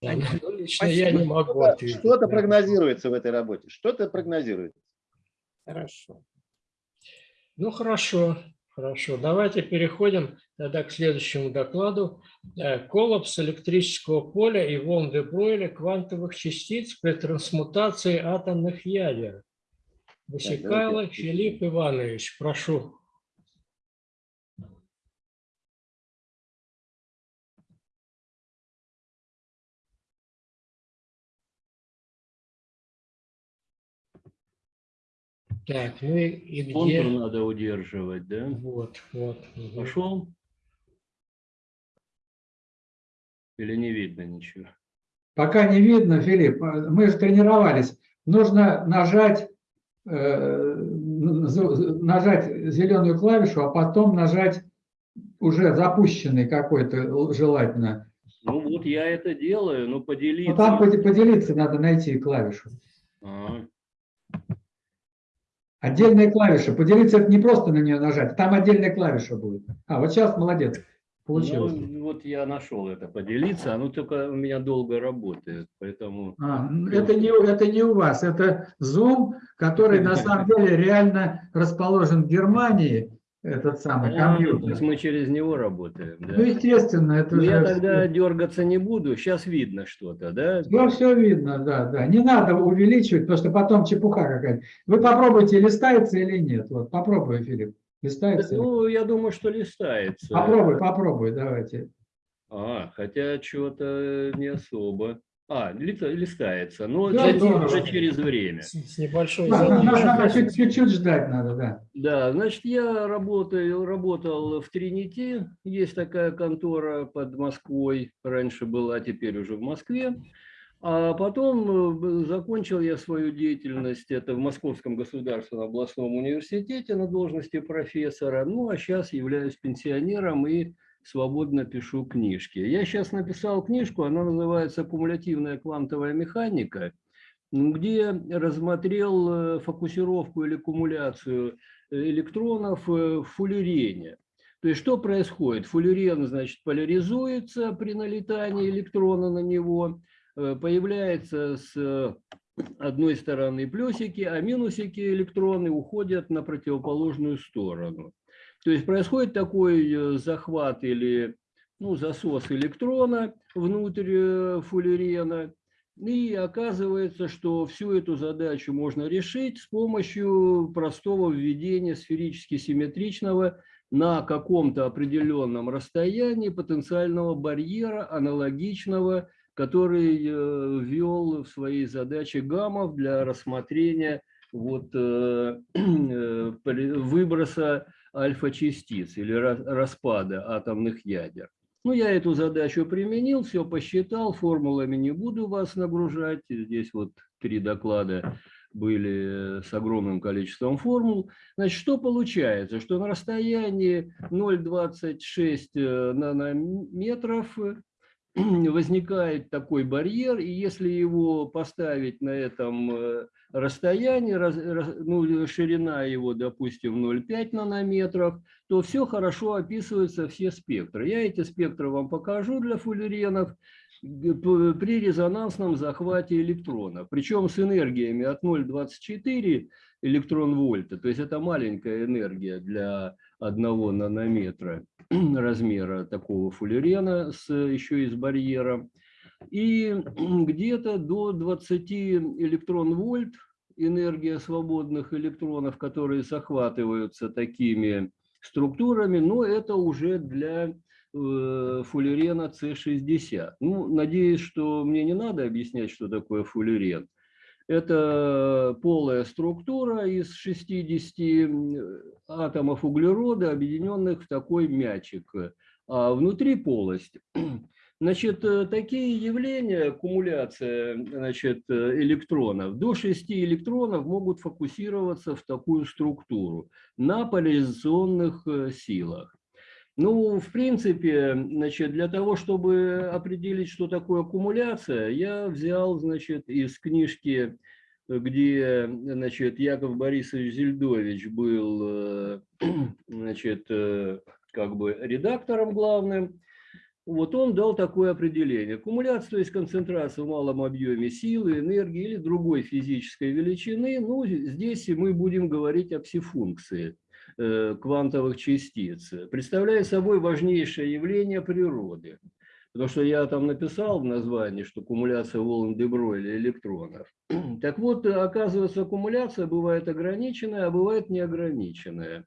Да, ну, лично я не могу Что-то ответить. что-то прогнозируется в этой работе, что-то прогнозируется. Хорошо. Ну, хорошо, хорошо. Давайте переходим тогда к следующему докладу. Э, Коллапс электрического поля и волн де Бройля квантовых частиц при трансмутации атомных ядер. Давайте. Филипп Иванович, прошу. Так, ну и, и где? Контур надо удерживать, да? Вот, вот. мгм. Пошел? Или не видно ничего? Пока не видно, Филипп, а, мы же тренировались. Нужно нажать, э, нажать зеленую клавишу, а потом нажать уже запущенный какой-то желательно. Ну вот я это делаю, но Но поделиться. там поде- поделиться надо найти клавишу. А, Отдельная клавиша. Поделиться это не просто на нее нажать, там отдельная клавиша будет. А, вот сейчас молодец. Получилось. Ну, вот я нашел это, поделиться, оно только у меня долго работает, поэтому... А, это, не, это не у вас, это Zoom, который на самом деле реально расположен в Германии, этот самый А, то есть компьютер. мы через него работаем, да? Ну, естественно, это Ну, я же тогда дергаться не буду, сейчас видно что-то, да? все, все видно, да, да. Не надо увеличивать, потому что потом чепуха какая-то. Вы попробуйте, листается или нет. Вот попробуй, Филипп. Листается? или- Ну, я думаю, что листается. Попробуй, попробуй, давайте. А, хотя что-то не особо. А, ли- листается, но Да, через- здорово. уже через время. С с небольшой Да, задержкой. чуть- Чуть-чуть ждать надо, да. Да, значит, я работаю, работал в Тринити, есть такая контора под Москвой, раньше была, теперь уже в Москве. А потом э, закончил я свою деятельность, это в Московском государственном областном университете на должности профессора, ну а сейчас являюсь пенсионером и свободно пишу книжки. Я сейчас написал книжку, она называется «Кумулятивная квантовая механика», где рассмотрел э, фокусировку или кумуляцию э, электронов э, в фуллерене. То есть что происходит? Фуллерен, значит, поляризуется при налетании электрона на него, появляется с одной стороны плюсики, а минусики электроны уходят на противоположную сторону. То есть происходит такой э, захват или ну, засос электрона внутрь э, фуллерена, и оказывается, что всю эту задачу можно решить с помощью простого введения сферически симметричного на каком-то определенном расстоянии потенциального барьера, аналогичного, который э, ввел в своей задаче Гамов для рассмотрения вот, выброса альфа-частиц или ра- распада атомных ядер. Ну, я эту задачу применил, все посчитал, формулами не буду вас нагружать. Здесь вот три доклада были с огромным количеством формул. Значит, что получается? Что на расстоянии 0,26 э, нанометров э, возникает такой барьер, и если его поставить на этом расстоянии, раз- ну, ширина его, допустим, 0,5 нанометров, то все хорошо описываются, все спектры. Я эти спектры вам покажу для фуллеренов при резонансном захвате электронов, причем с энергиями от 0,24 электрон-вольта, то есть это маленькая энергия для одного нанометра размера такого фуллерена с, еще и с барьером. И где-то до 20 электрон-вольт энергия свободных электронов, которые захватываются такими структурами, но это уже для э, фуллерена С60. Ну, надеюсь, что мне не надо объяснять, что такое фуллерен. Это полая структура из 60 атомов углерода, объединенных в такой мячик. А внутри полость. Значит, э, такие явления, аккумуляция значит, э, электронов, до 6 электронов могут фокусироваться в такую структуру на поляризационных э, силах. Ну, в принципе, значит, для того, чтобы определить, что такое аккумуляция, я взял, значит, из книжки, где, значит, Яков Борисович Зельдович был, значит, как бы редактором главным, вот он дал такое определение. Аккумуляция, то есть концентрация в малом объеме силы, энергии или другой физической величины. Ну, здесь мы будем говорить о псифункции э, квантовых частиц. Представляет собой важнейшее явление природы. Потому что я там написал в названии, что аккумуляция волн де Бройля электронов. Так вот, оказывается, аккумуляция бывает ограниченная, а бывает неограниченная.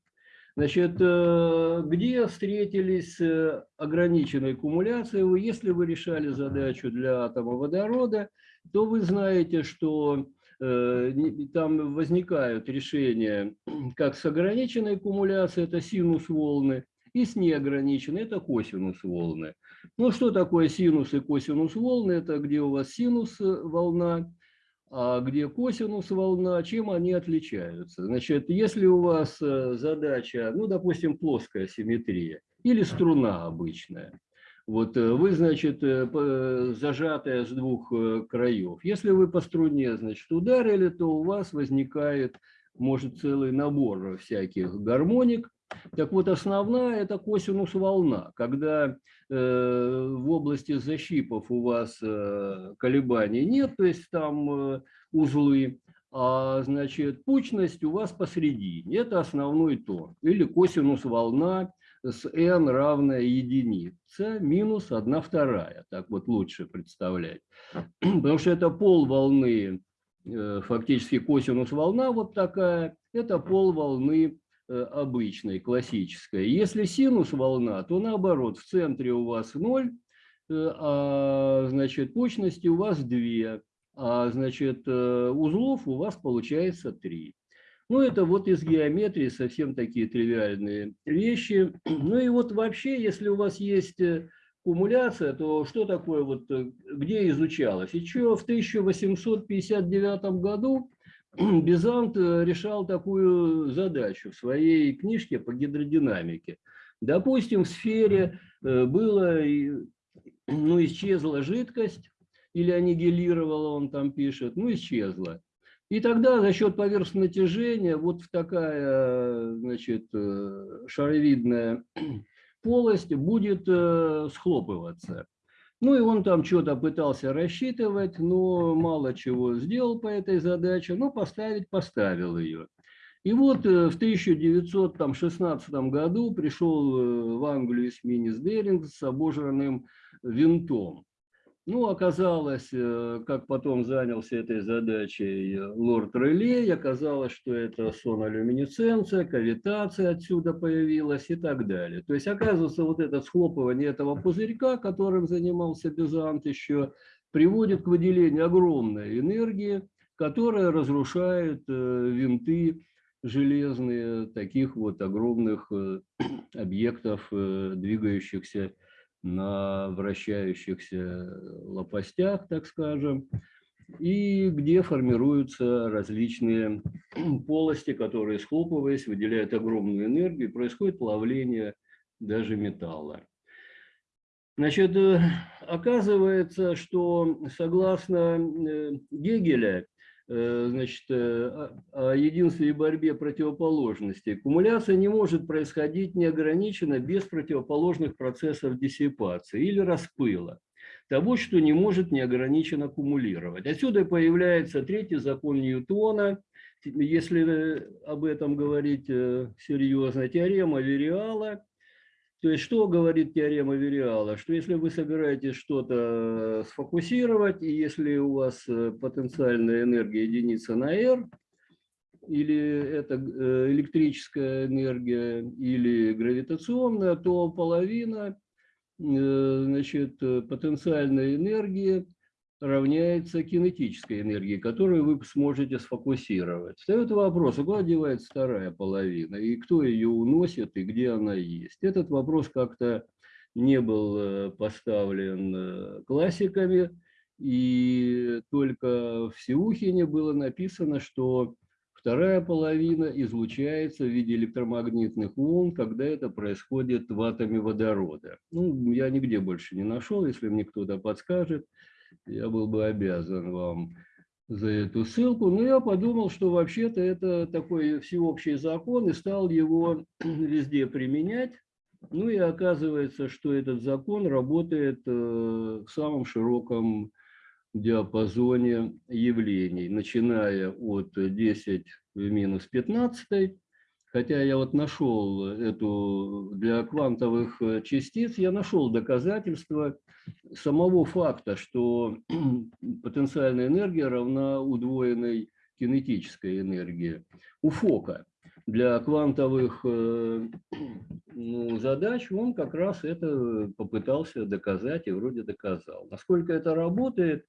Значит, э, где встретились э, ограниченные аккумуляции? Вы, если вы решали задачу для атома водорода, то вы знаете, что э, там возникают решения как с ограниченной аккумуляцией, это синус волны, и с неограниченной, это косинус волны. Ну, что такое синус и косинус волны? Это где у вас синус волна, где косинус волна, чем они отличаются? Значит, если у вас э, задача, ну, допустим, плоская симметрия или струна обычная, вот э, вы, значит, э, зажатая с двух краев. Если вы по струне, значит, ударили, то у вас возникает, может, целый набор всяких гармоник, так вот, основная – это косинус волна. Когда э, в области защипов у вас э, колебаний нет, то есть там э, узлы, а значит пучность у вас посередине. Это основной тон. Или косинус волна с n равная единице минус 1 вторая. Так вот лучше представлять. Потому что это пол волны, э, фактически косинус волна вот такая, это пол волны обычной, классической. Если синус волна, то наоборот, в центре у вас 0, э, а значит точности у вас 2, а значит э, узлов у вас получается 3. Ну, это вот из геометрии совсем такие тривиальные вещи. Ну и вот вообще, если у вас есть аккумуляция, то что такое, вот где изучалось? Еще в 1859 году Бизант э, решал такую задачу в своей книжке по гидродинамике. Допустим, в сфере э, было, ну, исчезла жидкость, или аннигилировала, он там пишет, ну, исчезла. И тогда за счет поверхностного натяжения вот такая, значит, э, шаровидная полость будет схлопываться. Ну и он там что-то пытался рассчитывать, но мало чего сделал по этой задаче, но поставить поставил ее. И вот э, в 1916 году пришел э, в Англию эсминец Деринг с обожранным винтом. Ну, оказалось, э, как потом занялся этой задачей лорд Релей, оказалось, что это сонолюминесценция, кавитация отсюда появилась и так далее. То есть, оказывается, вот это схлопывание этого пузырька, которым занимался Бизант еще, приводит к выделению огромной энергии, которая разрушает э, винты железные таких вот огромных э, объектов, двигающихся на вращающихся лопастях, так скажем, и где формируются различные полости, которые, схлопываясь, выделяют огромную энергию, и происходит плавление даже металла. Значит, э, оказывается, что согласно э, Гегеля, значит, э, о единстве и борьбе противоположностей. Аккумуляция не может происходить неограниченно без противоположных процессов диссипации или распыла, того, что не может неограниченно аккумулировать. Отсюда появляется третий закон Ньютона, если э, об этом говорить серьезно, теорема Вериала, то есть что говорит теорема Вериала? Что если вы собираетесь что-то сфокусировать, и если у вас э, потенциальная энергия единица на R, или это э, электрическая энергия, или гравитационная, то половина э, значит, потенциальной энергии равняется кинетической энергии, которую вы сможете сфокусировать. Встает вопрос, куда девается вторая половина, и кто ее уносит, и где она есть. Этот вопрос как-то не был э, поставлен э, классиками, и только в Сеухине было написано, что Вторая половина излучается в виде электромагнитных волн, когда это происходит в атоме водорода. Ну, я нигде больше не нашел, если мне кто-то подскажет, я был бы обязан вам за эту ссылку. Но я подумал, что вообще-то это такой всеобщий закон, и стал его везде применять. Ну и оказывается, что этот закон работает э, в самом широком диапазоне явлений, начиная от 10 в минус 15, хотя я вот нашел эту для квантовых э, частиц, я нашел доказательства самого факта, что потенциальная энергия равна удвоенной кинетической энергии у Фока. Для квантовых э, ну, задач он как раз это попытался доказать и вроде доказал. Насколько это работает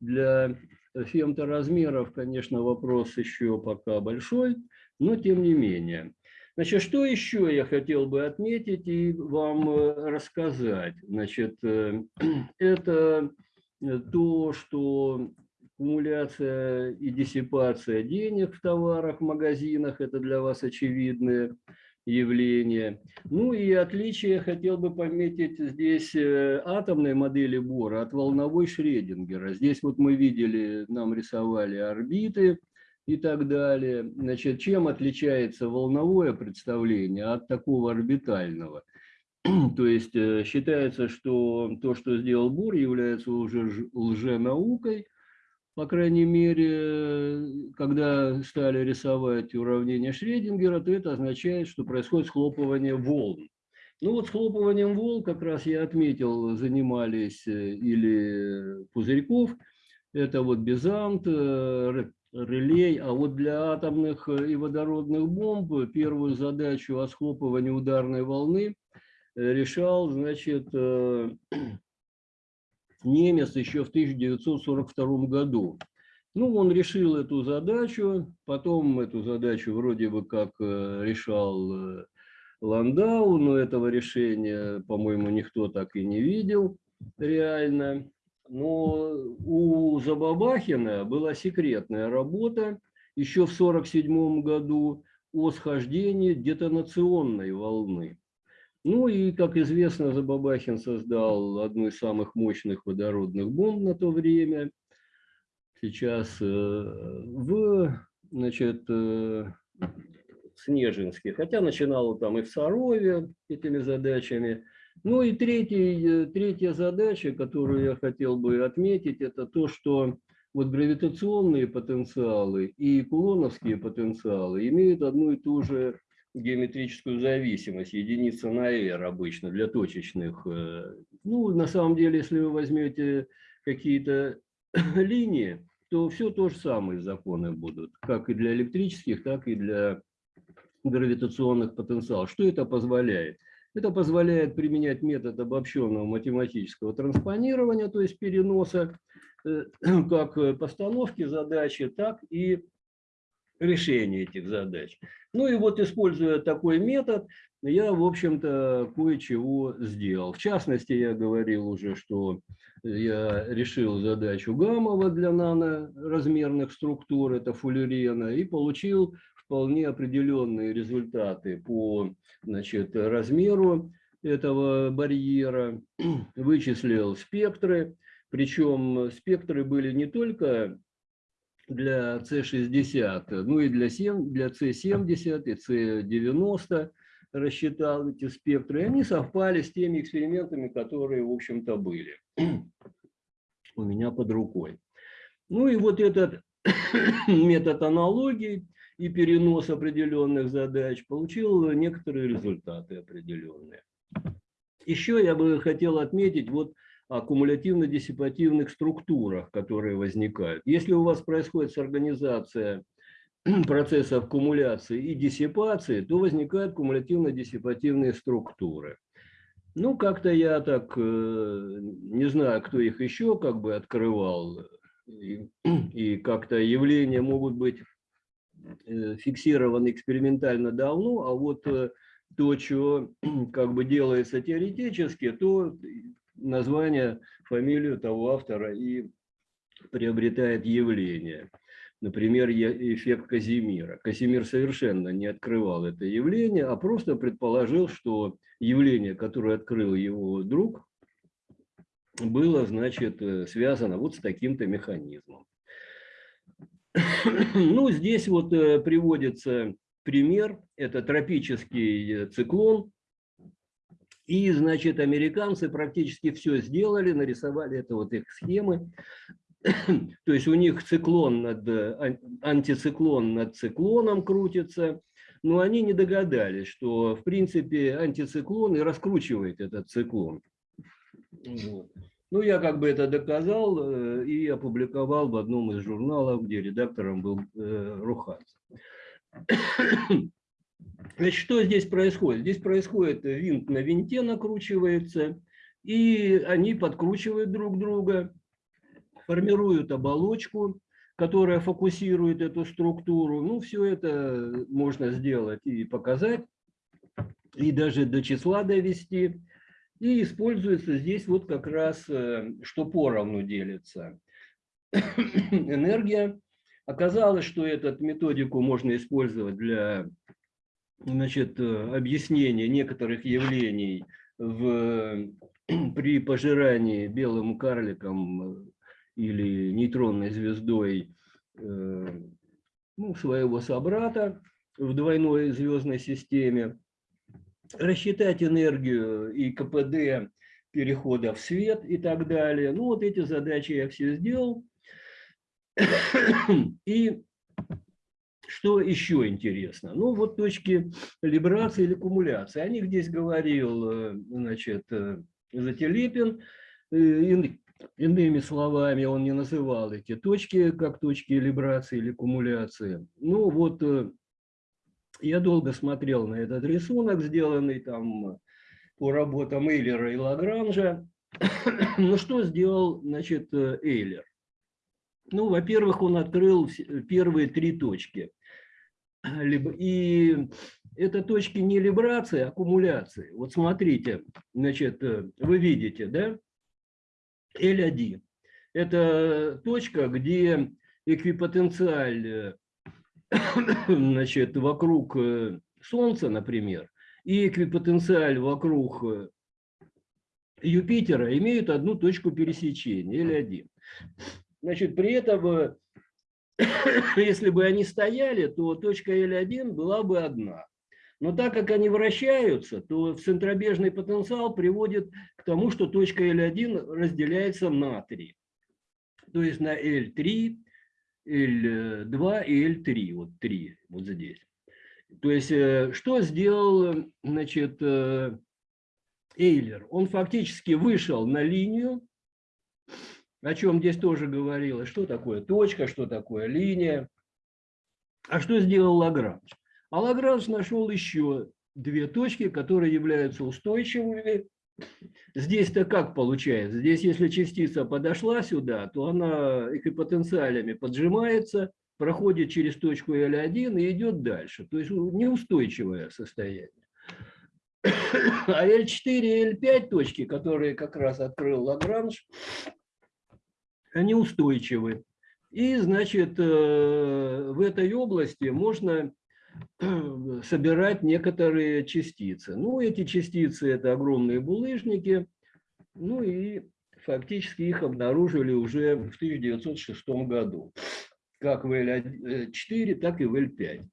для фемторазмеров, конечно, вопрос еще пока большой, но тем не менее. Значит, что еще я хотел бы отметить и вам э, рассказать? Значит, э, это то, что аккумуляция и диссипация денег в товарах, в магазинах, это для вас очевидное явление. Ну и отличие хотел бы пометить здесь э, атомной модели Бора от волновой Шредингера. Здесь вот мы видели, нам рисовали орбиты, и так далее. Значит, чем отличается волновое представление от такого орбитального? То есть э, считается, что то, что сделал Бур, является уже лженаукой, по крайней мере, когда стали рисовать уравнение Шредингера, то это означает, что происходит схлопывание волн. Ну вот схлопыванием волн, как раз я отметил, занимались э, или Пузырьков, это вот Бизант, э, релей, а вот для атомных э, и водородных бомб первую задачу о схлопывании ударной волны решал, значит, немец еще в 1942 году. Ну, он решил эту задачу, потом эту задачу вроде бы как решал Ландау, но этого решения, по-моему, никто так и не видел реально. Но у Забабахина была секретная работа еще в 1947 году о схождении детонационной волны. Ну и, как известно, Забабахин создал одну из самых мощных водородных бомб на то время. Сейчас э, в значит, э, Снежинске, хотя начинал там и в Сарове этими задачами. Ну и третий, э, третья задача, которую я хотел бы отметить, это то, что вот гравитационные потенциалы и кулоновские потенциалы имеют одну и ту же геометрическую зависимость, единица на r обычно для точечных. Э, ну, на самом деле, если вы возьмете какие-то линии, то все то же самое законы будут, как и для электрических, так и для гравитационных потенциалов. Что это позволяет? Это позволяет применять метод обобщенного математического транспонирования, то есть переноса э, как постановки задачи, так и решения этих задач. Ну и вот, используя такой метод, я, в общем-то, кое-чего сделал. В частности, я говорил уже, что я решил задачу Гамова для наноразмерных структур, это фуллерена, и получил вполне определенные результаты по значит, размеру этого барьера, вычислил спектры, причем спектры были не только для C60, ну и для, 7, для C70 и C90 рассчитал эти спектры, и они совпали с теми экспериментами, которые, в общем-то, были у меня под рукой. Ну и вот этот метод аналогии и перенос определенных задач, получил некоторые результаты определенные. Еще я бы хотел отметить вот о кумулятивно-диссипативных структурах, которые возникают. Если у вас происходит организация процессов кумуляции и диссипации, то возникают кумулятивно-диссипативные структуры. Ну, как-то я так, э, не знаю, кто их еще как бы открывал, и, и как-то явления могут быть Э, фиксировано экспериментально давно, а вот э, то, что как бы делается теоретически, то название, фамилию того автора и приобретает явление. Например, эффект Казимира. Казимир совершенно не открывал это явление, а просто предположил, что явление, которое открыл его друг, было, значит, э, связано вот с таким-то механизмом. Ну, здесь вот э, приводится пример. Это тропический э, циклон. И, значит, американцы практически все сделали, нарисовали это вот их схемы. То есть у них циклон над, ан- антициклон над циклоном крутится, но они не догадались, что, в принципе, антициклон и раскручивает этот циклон. Вот. Ну, я как бы это доказал э, и опубликовал в одном из журналов, где редактором был э, Руханцев. Значит, что здесь происходит? Здесь происходит э, винт на винте накручивается, и они подкручивают друг друга, формируют оболочку, которая фокусирует эту структуру. Ну, все это можно сделать и показать, и даже до числа довести. И используется здесь вот как раз, э, что поровну делится энергия. Оказалось, что эту методику можно использовать для значит, э, объяснения некоторых явлений в, при пожирании белым карликом э, или нейтронной звездой э, ну, своего собрата в двойной звездной системе рассчитать энергию и КПД перехода в свет и так далее. Ну, вот эти задачи я все сделал. И что еще интересно? Ну, вот точки либрации или кумуляции. О них здесь говорил, э, значит, э, Зателепин. Э, ин- Иными словами, он не называл эти точки как точки либрации или кумуляции. Ну, вот я долго смотрел на этот рисунок, сделанный там по работам Эйлера и Лагранжа. Ну, что сделал, значит, Эйлер? Ну, во-первых, он открыл первые три точки. Либо- И это точки не либрации, а аккумуляции. Вот смотрите, значит, э, вы видите, да? L1. Это точка, где эквипотенциаль э, значит, вокруг э, Солнца, например, и эквипотенциаль вокруг Юпитера имеют одну точку пересечения, L1. Значит, при этом, если бы они стояли, то точка L1 была бы одна. Но так как они вращаются, то центробежный потенциал приводит к тому, что точка L1 разделяется на три. То есть на L3, L2 и L3, вот три, вот здесь. То есть э, что сделал, значит, э, Эйлер? Он фактически вышел на линию, о чем здесь тоже говорилось, что такое точка, что такое линия. А что сделал Лагранж? А Лагранж нашел еще две точки, которые являются устойчивыми. Здесь-то как получается? Здесь, если частица подошла сюда, то она эквипотенциалями поджимается, проходит через точку L1 и идет дальше. То есть неустойчивое состояние. А L4 и L5 точки, которые как раз открыл Лагранж, они устойчивы. И, значит, э, в этой области можно э, собирать некоторые частицы. Ну, эти частицы – это огромные булыжники. Ну и фактически их обнаружили уже в 1906 году. Как в L4, так и в L5.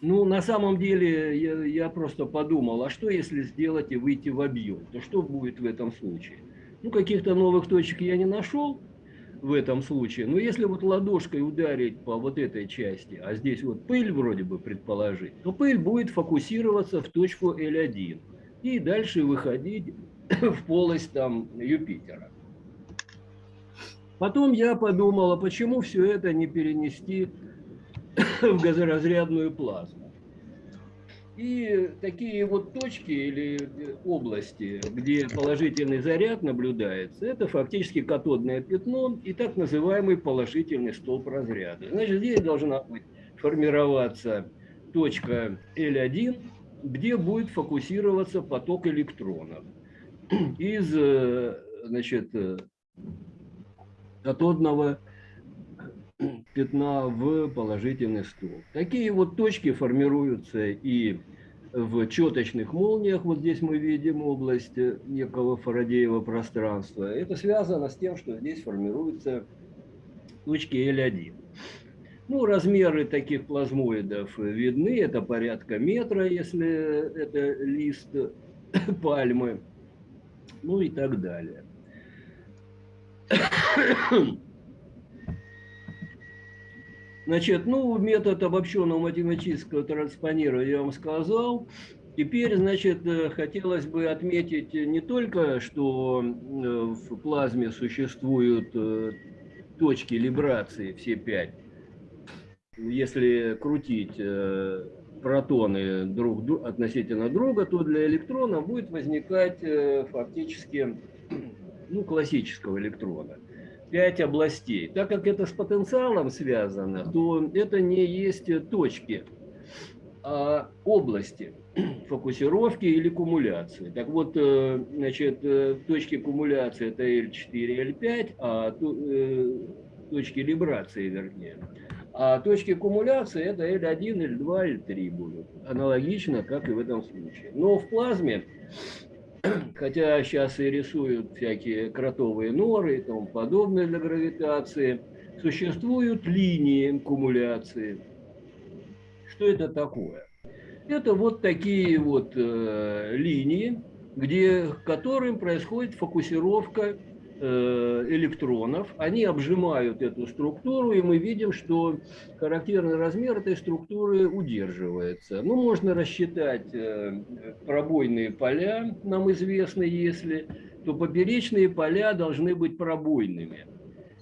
Ну, на самом деле, я, я просто подумал, а что если сделать и выйти в объем? То что будет в этом случае? Ну, каких-то новых точек я не нашел в этом случае. Но если вот ладошкой ударить по вот этой части, а здесь вот пыль вроде бы предположить, то пыль будет фокусироваться в точку L1 и дальше выходить в полость там Юпитера. Потом я подумал, а почему все это не перенести в газоразрядную плазму? И такие вот точки или области, где положительный заряд наблюдается, это фактически катодное пятно и так называемый положительный столб разряда. Значит, здесь должна быть формироваться точка L1, где будет фокусироваться поток электронов из, э, значит, э, катодного пятна в положительный столб. Такие вот точки формируются и в четочных молниях. Вот здесь мы видим область некого Фарадеева пространства. Это связано с тем, что здесь формируются точки L1. Ну, размеры таких плазмоидов видны. Это порядка метра, если это лист пальмы. Ну и так далее. Значит, ну, метод обобщенного математического транспонирования я вам сказал. Теперь, значит, э, хотелось бы отметить не только, что э, в плазме существуют э, точки либрации, все пять. Если крутить протоны друг относительно друга, то для электрона будет возникать фактически ну, классического электрона пять областей. Так как это с потенциалом связано, то это не есть точки, а области фокусировки или кумуляции. Так вот, э, значит, э, точки кумуляции это L4, L5, а э, точки либрации, вернее. А точки кумуляции это L1, L2, L3 будут. Аналогично, как и в этом случае. Но в плазме хотя сейчас и рисуют всякие кротовые норы и тому подобное для гравитации, существуют линии кумуляции. Что это такое? Это вот такие вот э, линии, где, к которым происходит фокусировка электронов, они обжимают эту структуру, и мы видим, что характерный размер этой структуры удерживается. Ну, можно рассчитать э, пробойные поля, нам известно, если, то поперечные поля должны быть пробойными.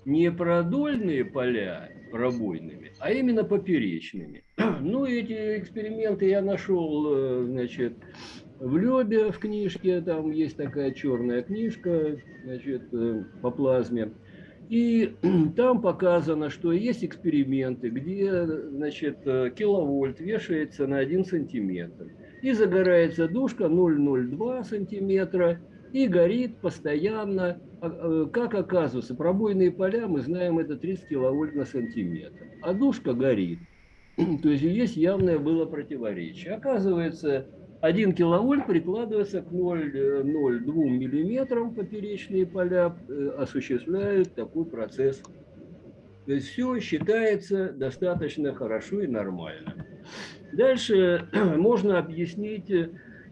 Не продольные поля пробойными, а именно поперечными. Ну, эти эксперименты я нашел, э, значит, в Лебе в книжке, там есть такая черная книжка значит, э, по плазме. И там показано, что есть эксперименты, где значит, э, киловольт вешается на 1 сантиметр. И загорается душка 0,02 сантиметра и горит постоянно. А, э, как оказывается, пробойные поля, мы знаем, это 30 киловольт на сантиметр. А душка горит. То есть есть явное было противоречие. Оказывается, 1 киловольт прикладывается к 0,02 миллиметрам поперечные поля, э, осуществляют такой процесс. То есть все считается достаточно хорошо и нормально. Дальше можно объяснить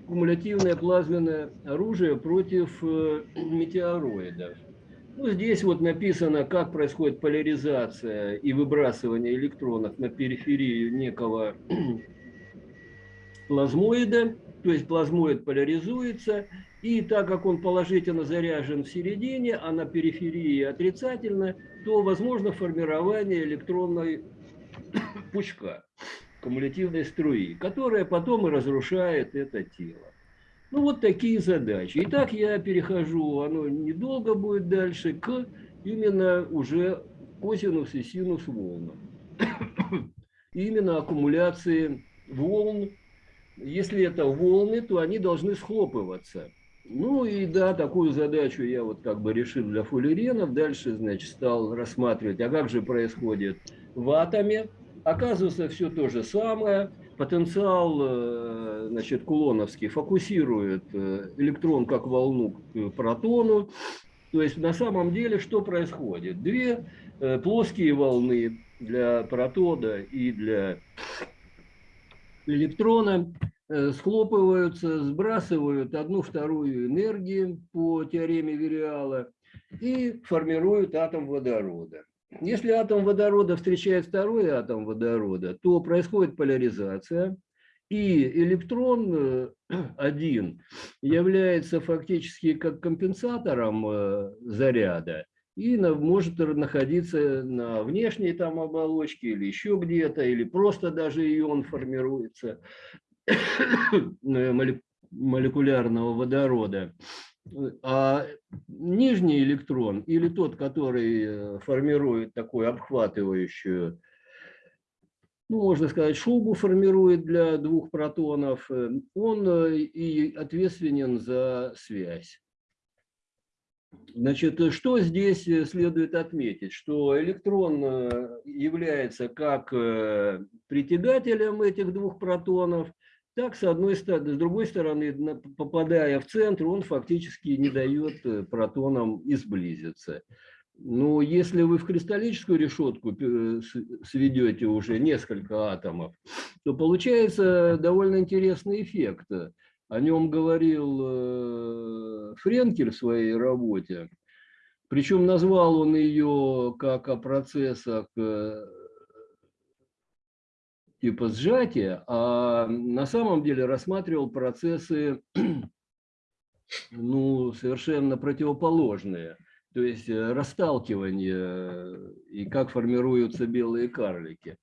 кумулятивное плазменное оружие против э, метеороидов. Ну, здесь вот написано, как происходит поляризация и выбрасывание электронов на периферию некого плазмоида, то есть плазмоид поляризуется, и так как он положительно заряжен в середине, а на периферии отрицательно, то возможно формирование электронной пучка, кумулятивной струи, которая потом и разрушает это тело. Ну вот такие задачи. Итак, я перехожу, оно недолго будет дальше, к именно уже косинус и синус волнам. Именно аккумуляции волн если это волны, то они должны схлопываться. Ну и да, такую задачу я вот как бы решил для фуллеренов. Дальше, значит, стал рассматривать, а как же происходит в атоме. Оказывается, все то же самое. Потенциал, э, значит, кулоновский фокусирует э, электрон как волну к протону. То есть на самом деле что происходит? Две э, плоские волны для протода и для электрона Э, схлопываются, сбрасывают одну-вторую энергии по теореме Вериала и формируют атом водорода. Если атом водорода встречает второй атом водорода, то происходит поляризация, и электрон э, один является фактически как компенсатором э, заряда и может находиться на внешней там оболочке или еще где-то, или просто даже ион формируется. молекулярного водорода. А нижний электрон или тот, который э, формирует такую обхватывающую, ну, можно сказать, шубу формирует для двух протонов, э, он э, и ответственен за связь. Значит, что здесь э, следует отметить? Что электрон э, является как э, притягателем этих двух протонов, так, с одной стороны, с другой стороны, попадая в центр, он фактически не дает протонам изблизиться. Но если вы в кристаллическую решетку сведете уже несколько атомов, то получается довольно интересный эффект. О нем говорил э, Френкель в своей работе. Причем назвал он ее как о процессах э, типа сжатия, а на самом деле рассматривал процессы ну, совершенно противоположные. То есть э, расталкивание и как формируются белые карлики.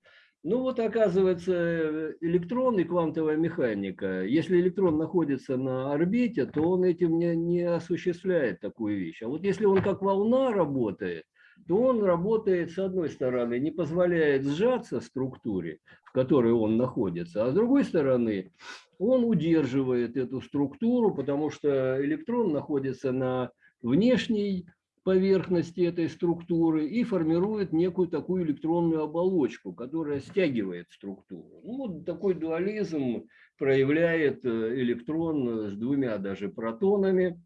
Ну вот оказывается электрон и квантовая механика. Если электрон находится на орбите, то он этим не, не осуществляет такую вещь. А вот если он как волна работает, то он работает, с одной стороны, не позволяет сжаться структуре, в которой он находится, а с другой стороны, он удерживает эту структуру, потому что электрон находится на внешней поверхности этой структуры и формирует некую такую электронную оболочку, которая стягивает структуру. Ну, вот такой дуализм проявляет э, электрон с двумя даже протонами.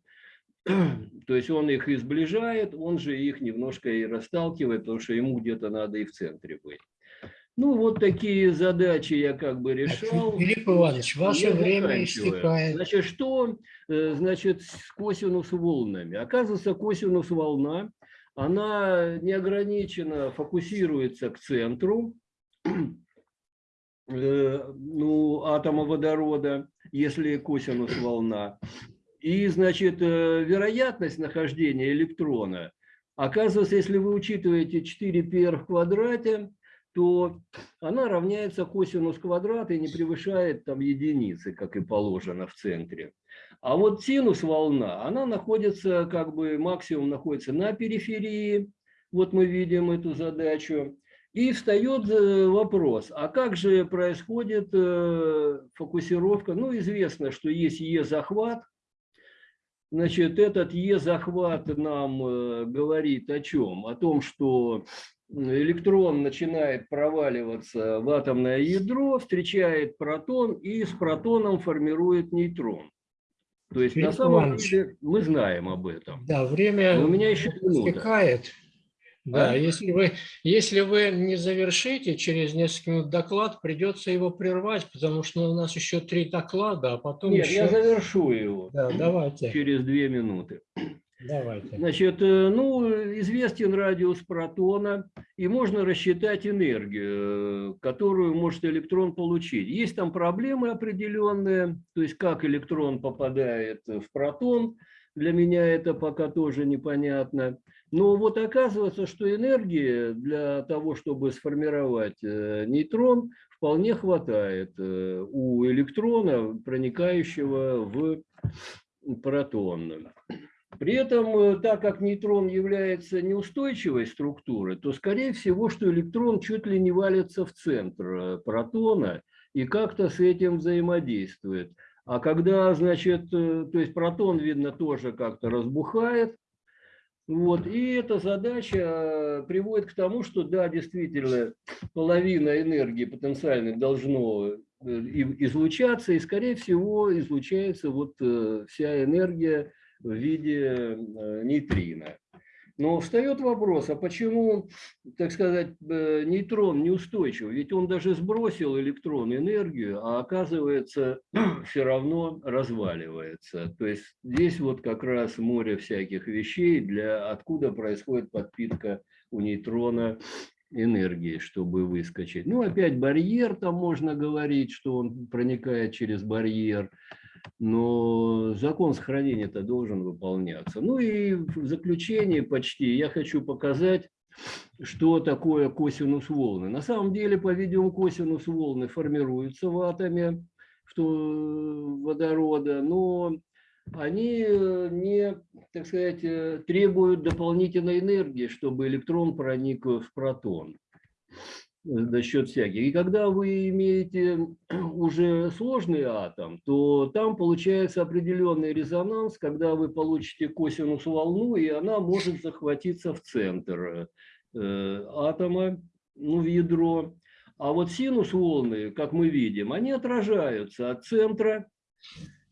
То есть он их и сближает, он же их немножко и расталкивает, потому что ему где-то надо и в центре быть. Ну, вот такие задачи я как бы решал. Филипп Иванович, ваше Я время истекает. Значит, что э, значит с косинус волнами? Оказывается, косинус волна, она неограниченно фокусируется к центру э, ну, атома водорода, если косинус волна. И, значит, э, вероятность нахождения электрона, оказывается, если вы учитываете 4πr в квадрате, то она равняется косинус квадрата и не превышает там единицы, как и положено в центре. А вот синус волна, она находится, как бы максимум находится на периферии, вот мы видим эту задачу. И встает э, вопрос, а как же происходит э, фокусировка? Ну, известно, что есть Е-захват. Значит, этот Е-захват нам э, говорит о чем? О том, что электрон начинает проваливаться в атомное ядро, встречает протон и с протоном формирует нейтрон. То есть на Филипп самом Иванович. деле мы знаем об этом. Да, время Но у меня еще минута. истекает. Да, А? если вы, если вы не завершите через несколько минут доклад, придется его прервать, потому что у нас еще три доклада, а потом Нет, еще... я завершу его Да, давайте, через две минуты. Давайте. Значит, э, ну, известен радиус протона, и можно рассчитать энергию, э, которую может электрон получить. Есть там проблемы определенные, то есть как электрон попадает в протон, для меня это пока тоже непонятно. Но вот оказывается, что энергии для того, чтобы сформировать э, нейтрон, вполне хватает у электрона, проникающего в протон. При этом, э, так как нейтрон является неустойчивой структурой, то, скорее всего, что электрон чуть ли не валится в центр э, протона и как-то с этим взаимодействует. А когда, значит, э, то есть протон, видно, тоже как-то разбухает, вот, и эта задача приводит к тому, что, да, действительно, половина энергии потенциальных должно излучаться, и, скорее всего, излучается вот вся энергия в виде э, нейтрино. Но встает вопрос, а почему, так сказать, э, нейтрон неустойчив? Ведь он даже сбросил электрон энергию, а оказывается все равно разваливается. То есть здесь вот как раз море всяких вещей, для откуда происходит подпитка у нейтрона энергии, чтобы выскочить. Ну, опять барьер, там можно говорить, что он проникает через барьер, но закон сохранения-то должен выполняться. Ну и в заключение почти я хочу показать, что такое косинус волны. На самом деле, по-видимому, косинус волны формируются в атоме то- водорода, но они э, не, так сказать, э, требуют дополнительной энергии, чтобы электрон проник в протон. За счет всяких. И когда вы имеете уже сложный атом, то там получается определенный резонанс, когда вы получите косинус волну, и она может захватиться в центр э, атома, ну, в ядро. А вот синус волны, как мы видим, они отражаются от центра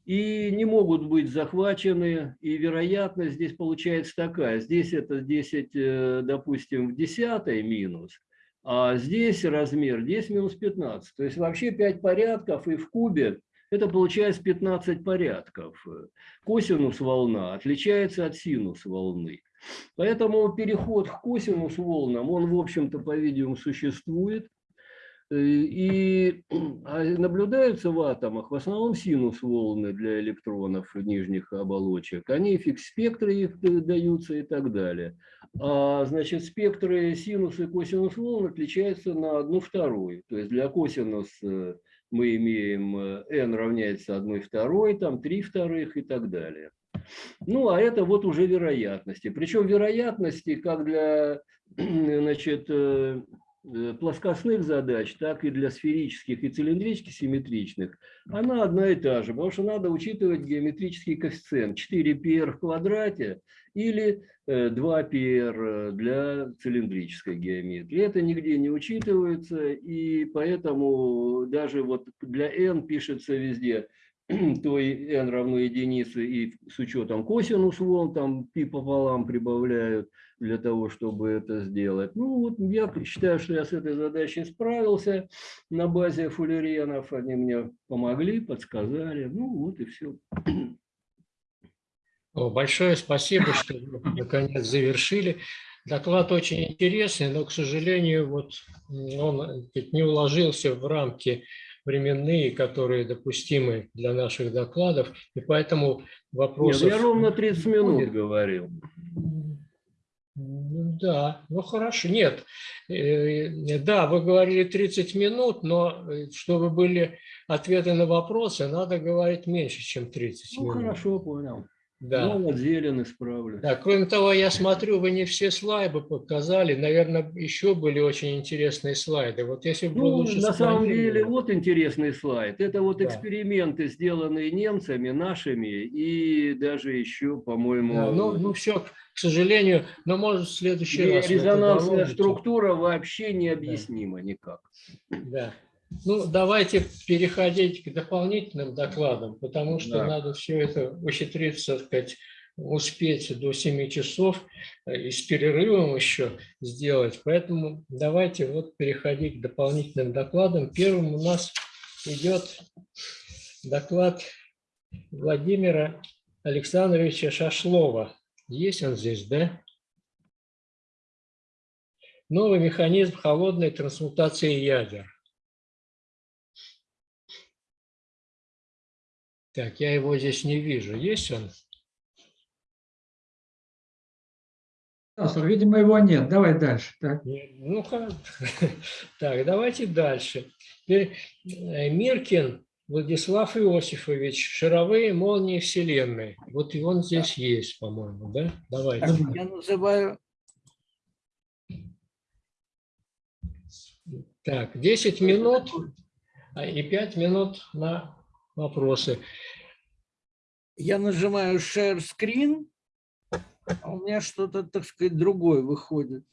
и не могут быть захвачены. И вероятность здесь получается такая. Здесь это 10, э, допустим, в десятой минус, а здесь размер 10 минус 15. То есть вообще 5 порядков и в кубе это получается 15 порядков. Косинус волна отличается от синус волны. Поэтому переход к косинус волнам, он, в общем-то, по-видимому, существует. И а наблюдаются в атомах в основном синус волны для электронов нижних оболочек. Они фикс спектры их даются и так далее. А, значит, спектры синус и косинус волн отличаются на одну вторую. То есть для косинус э, мы имеем э, n равняется 1 второй, там 3 вторых и так далее. Ну, а это вот уже вероятности. Причем вероятности как для значит, э, плоскостных задач, так и для сферических и цилиндрических симметричных, она одна и та же, потому что надо учитывать геометрический коэффициент. 4πr в квадрате или 2πr для цилиндрической геометрии. Это нигде не учитывается, и поэтому даже вот для n пишется везде то и n равно единице, и с учетом косинус волн, там пи пополам прибавляют для того, чтобы это сделать. Ну вот я считаю, что я с этой задачей справился на базе фуллеренов, они мне помогли, подсказали, ну вот и все. Большое спасибо, что вы наконец завершили. Доклад очень интересный, но, к сожалению, вот он не уложился в рамки временные, которые допустимы для наших докладов, и поэтому вопросов... Нет, я ровно 30 минут говорил. Да, ну хорошо. Нет, э, да, вы говорили 30 минут, но э, чтобы были ответы на вопросы, надо говорить меньше, чем 30 ну, минут. хорошо, понял. Да. Ну, зелен исправлю. Да, кроме того, я смотрю, вы не все слайды показали. Наверное, еще были очень интересные слайды. Вот если бы Ну, лучше на самом деле, вот интересный слайд. Это вот Да. эксперименты, сделанные немцами, нашими, и даже еще, по-моему, Да, ну, ну все, к сожалению, но может в следующий раз. резонансная структура вообще необъяснима никак. Да. Ну, давайте переходить к дополнительным докладам, потому что Да. надо все это ухитриться, так сказать, успеть до 7 часов э, и с перерывом еще сделать. Поэтому давайте вот переходить к дополнительным докладам. Первым у нас идет доклад Владимира Александровича Шашлова. Есть он здесь, да? Новый механизм холодной трансмутации ядер. Так, я его здесь не вижу. Есть он? Видимо, его нет. Давай дальше. Так. Ну, ха- так, давайте дальше. Теперь э, Миркин Владислав Иосифович, шаровые молнии Вселенной. Вот и он здесь есть, по-моему, да? Давайте. Так, Я называю Так, 10 минут а, и 5 минут на вопросы. я нажимаю Share Screen, а у меня что-то, так сказать, другое выходит.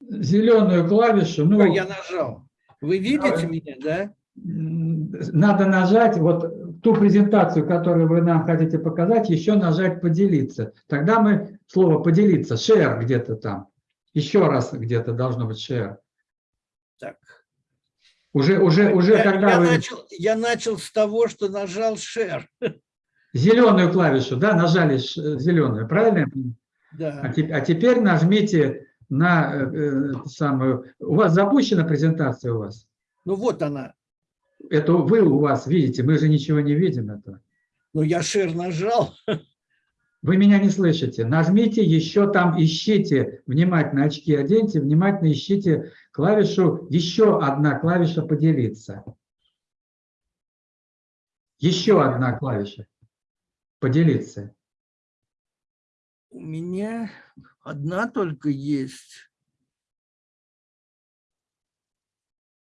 Зеленую клавишу, ну, Я нажал. Вы видите меня, да? надо нажать вот ту презентацию, которую вы нам хотите показать, еще нажать «Поделиться». Тогда мы слово «поделиться», «share» где-то там. Еще раз где-то должно быть «share». Так. Уже, уже, уже Я, когда я вы начал, я начал с того, что нажал Share. зеленую клавишу, да, нажали ш- зеленую, правильно? А, Да. те- а теперь нажмите на э, э, самую... У вас запущена презентация у вас? Ну вот она. Это вы у вас видите, мы же ничего не видим этого. Ну я Share нажал. Вы меня не слышите. Нажмите еще там, ищите, внимательно очки оденьте, внимательно ищите клавишу, еще одна клавиша «Поделиться». Еще одна клавиша «Поделиться». У меня одна только есть.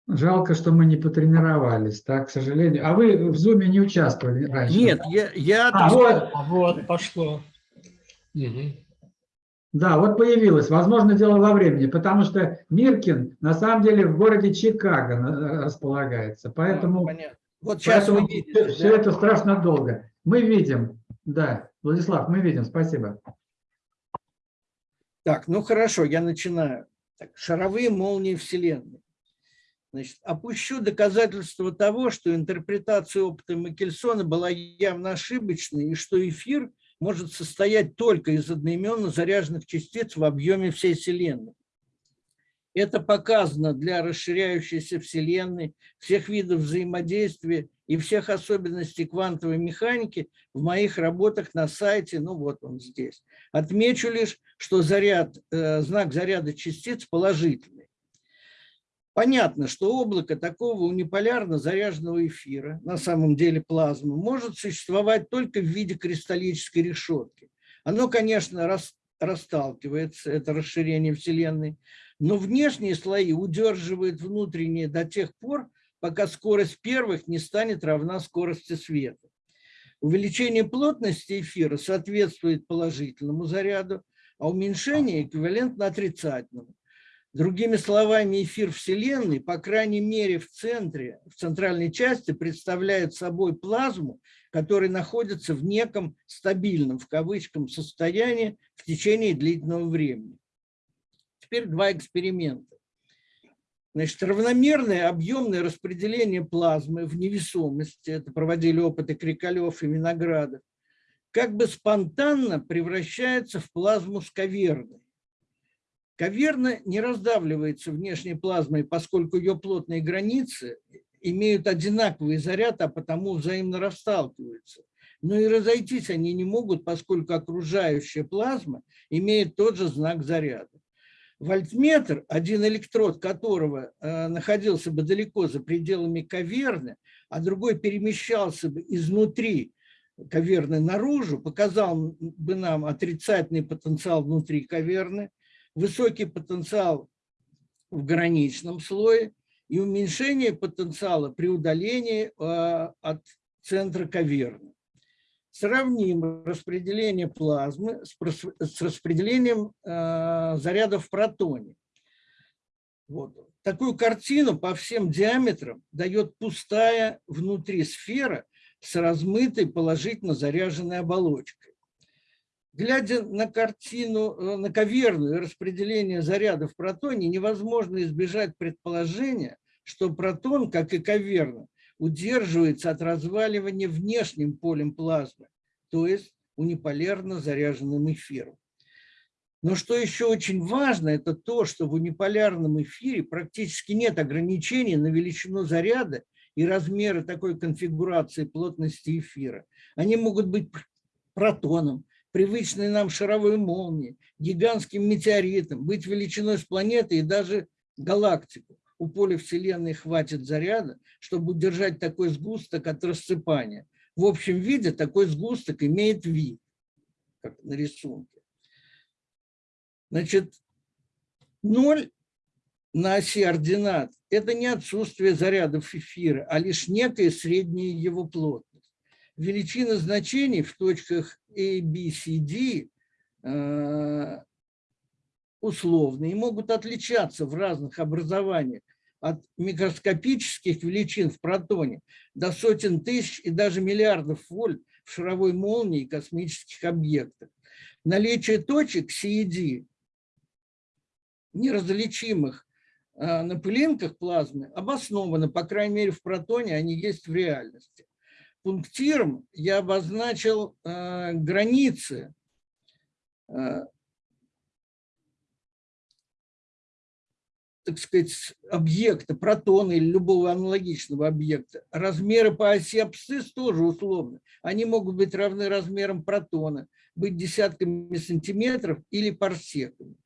Жалко, что мы не потренировались, так, к сожалению. А вы в Зуме не участвовали раньше? Нет, я, я А, вот, А вот, пошло. Да, вот появилось. Возможно, дело во времени, потому что Миркин на самом деле в городе Чикаго на- располагается. Поэтому, понятно. Вот сейчас поэтому видите. все, да? это страшно долго. Мы видим, да, Владислав, мы видим, спасибо. Так, ну хорошо, я начинаю. Так, шаровые молнии Вселенной. Значит, опущу доказательство того, что интерпретация опыта Микельсона была явно ошибочной, и что эфир может состоять только из одноименно заряженных частиц в объеме всей Вселенной. Это показано для расширяющейся Вселенной, всех видов взаимодействия и всех особенностей квантовой механики в моих работах на сайте, ну вот он здесь. Отмечу лишь, что заряд, э, знак заряда частиц положительный. Понятно, что облако такого униполярно заряженного эфира, на самом деле плазмы, может существовать только в виде кристаллической решетки. Оно, конечно, рас, расталкивается, это расширение Вселенной, но внешние слои удерживают внутренние до тех пор, пока скорость первых не станет равна скорости света. Увеличение плотности эфира соответствует положительному заряду, а уменьшение эквивалентно отрицательному. Другими словами, эфир Вселенной, по крайней мере в центре, в центральной части, представляет собой плазму, которая находится в неком стабильном, в кавычках, состоянии в течение длительного времени. Теперь два эксперимента. Значит, равномерное объемное распределение плазмы в невесомости, это проводили опыты Крикалев и Виноградов, как бы спонтанно превращается в плазму с каверной. Каверна не раздавливается внешней плазмой, поскольку ее плотные границы имеют одинаковый заряд, а потому взаимно расталкиваются. Но и разойтись они не могут, поскольку окружающая плазма имеет тот же знак заряда. Вольтметр, один электрод которого э, находился бы далеко за пределами каверны, а другой перемещался бы изнутри каверны наружу, показал бы нам отрицательный потенциал внутри каверны, высокий потенциал в граничном слое и уменьшение потенциала при удалении э, от центра каверны. Сравним распределение плазмы с, распределением э, зарядов в протоне. Вот. Такую картину по всем диаметрам дает пустая внутри сфера с размытой положительно заряженной оболочкой. Глядя на картину, на каверную распределение зарядов в протоне, невозможно избежать предположения, что протон, как и каверна, удерживается от разваливания внешним полем плазмы, то есть униполярно заряженным эфиром. Но что еще очень важно, это то, что в униполярном эфире практически нет ограничений на величину заряда и размеры такой конфигурации плотности эфира. Они могут быть протоном, привычной нам шаровой молнией, гигантским метеоритом, быть величиной с планеты и даже галактику. У поля Вселенной хватит заряда, чтобы удержать такой сгусток от рассыпания. В общем виде такой сгусток имеет вид, как на рисунке. Значит, ноль на оси ординат – это не отсутствие зарядов эфира, а лишь некая средняя его плотность. Величины значений в точках A, B, C, D э, условные и могут отличаться в разных образованиях от микроскопических величин в протоне до сотен тысяч и даже миллиардов вольт в шаровой молнии и космических объектах. Наличие точек CED, неразличимых э, на пылинках плазмы, обосновано, по крайней мере в протоне они есть в реальности. Пунктиром я обозначил э, границы э, так сказать, объекта, протона или любого аналогичного объекта. Размеры по оси абсцисс тоже условны. Они могут быть равны размерам протона, быть десятками сантиметров или парсеками.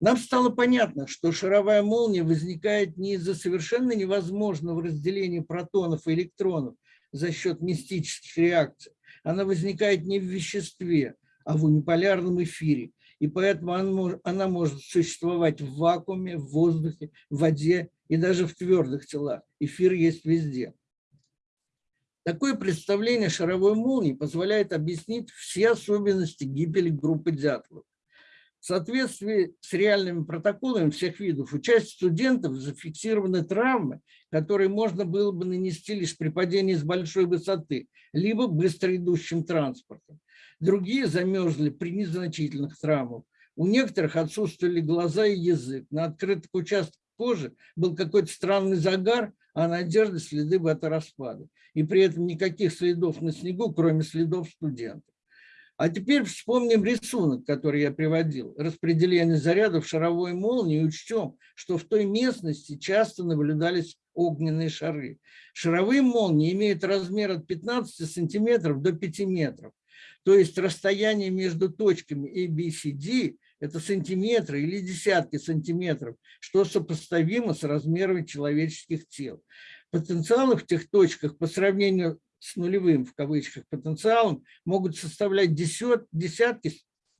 Нам стало понятно, что шаровая молния возникает не из-за совершенно невозможного разделения протонов и электронов за счет мистических реакций. Она возникает не в веществе, а в униполярном эфире. И поэтому она может, существовать в вакууме, в воздухе, в воде и даже в твердых телах. Эфир есть везде. Такое представление шаровой молнии позволяет объяснить все особенности гибели группы дятлов. В соответствии с реальными протоколами всех видов, у части студентов зафиксированы травмы, которые можно было бы нанести лишь при падении с большой высоты, либо быстро идущим транспортом. Другие замерзли при незначительных травмах. У некоторых отсутствовали глаза и язык. На открытых участках кожи был какой-то странный загар, а на одежде следы батараспада. И при этом никаких следов на снегу, кроме следов студентов. А теперь вспомним рисунок, который я приводил. Распределение зарядов шаровой молнии учтем, что в той местности часто наблюдались огненные шары. Шаровые молнии имеют размер от 15 сантиметров до 5 метров. То есть расстояние между точками A, B, C, D – это сантиметры или десятки сантиметров, что сопоставимо с размерами человеческих тел. Потенциалы в тех точках по сравнению с нулевым, в кавычках, потенциалом могут составлять десят, десятки,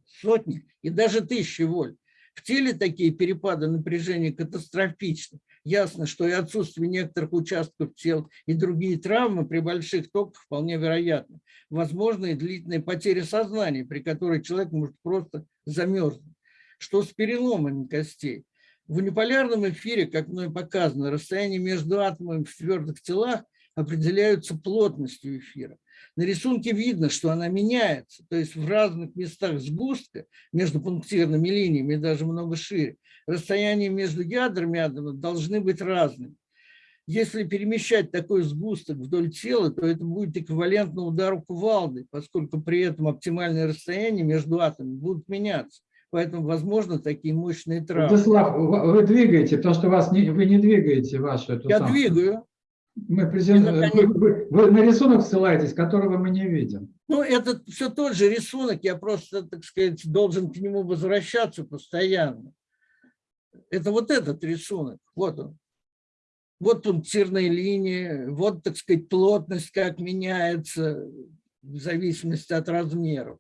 сотни и даже тысячи вольт. В теле такие перепады напряжения катастрофичны. Ясно, что и отсутствие некоторых участков тел и другие травмы при больших токах вполне вероятны. Возможно и длительная потеря сознания, при которой человек может просто замерзнуть. Что с переломами костей? В униполярном эфире, как мной показано, расстояние между атомами в твердых телах определяются плотностью эфира. На рисунке видно, что она меняется, то есть в разных местах сгустка между пунктирными линиями, даже много шире, расстояние между ядрами атомов должны быть разными. Если перемещать такой сгусток вдоль тела, то это будет эквивалентно удару кувалды, поскольку при этом оптимальное расстояние между атомами будут меняться. Поэтому, возможно, такие мощные травмы. Владислав, вы двигаете, потому что вас не, вы не двигаете вашу эту Я самую. двигаю. Мы презент... вы, вы- вы на рисунок ссылаетесь, которого мы не видим. Ну, это все тот же рисунок, я просто, так сказать, должен к нему возвращаться постоянно. Это вот этот рисунок, вот он. Вот пунктирные линии, вот, так сказать, плотность как меняется в зависимости от размеров.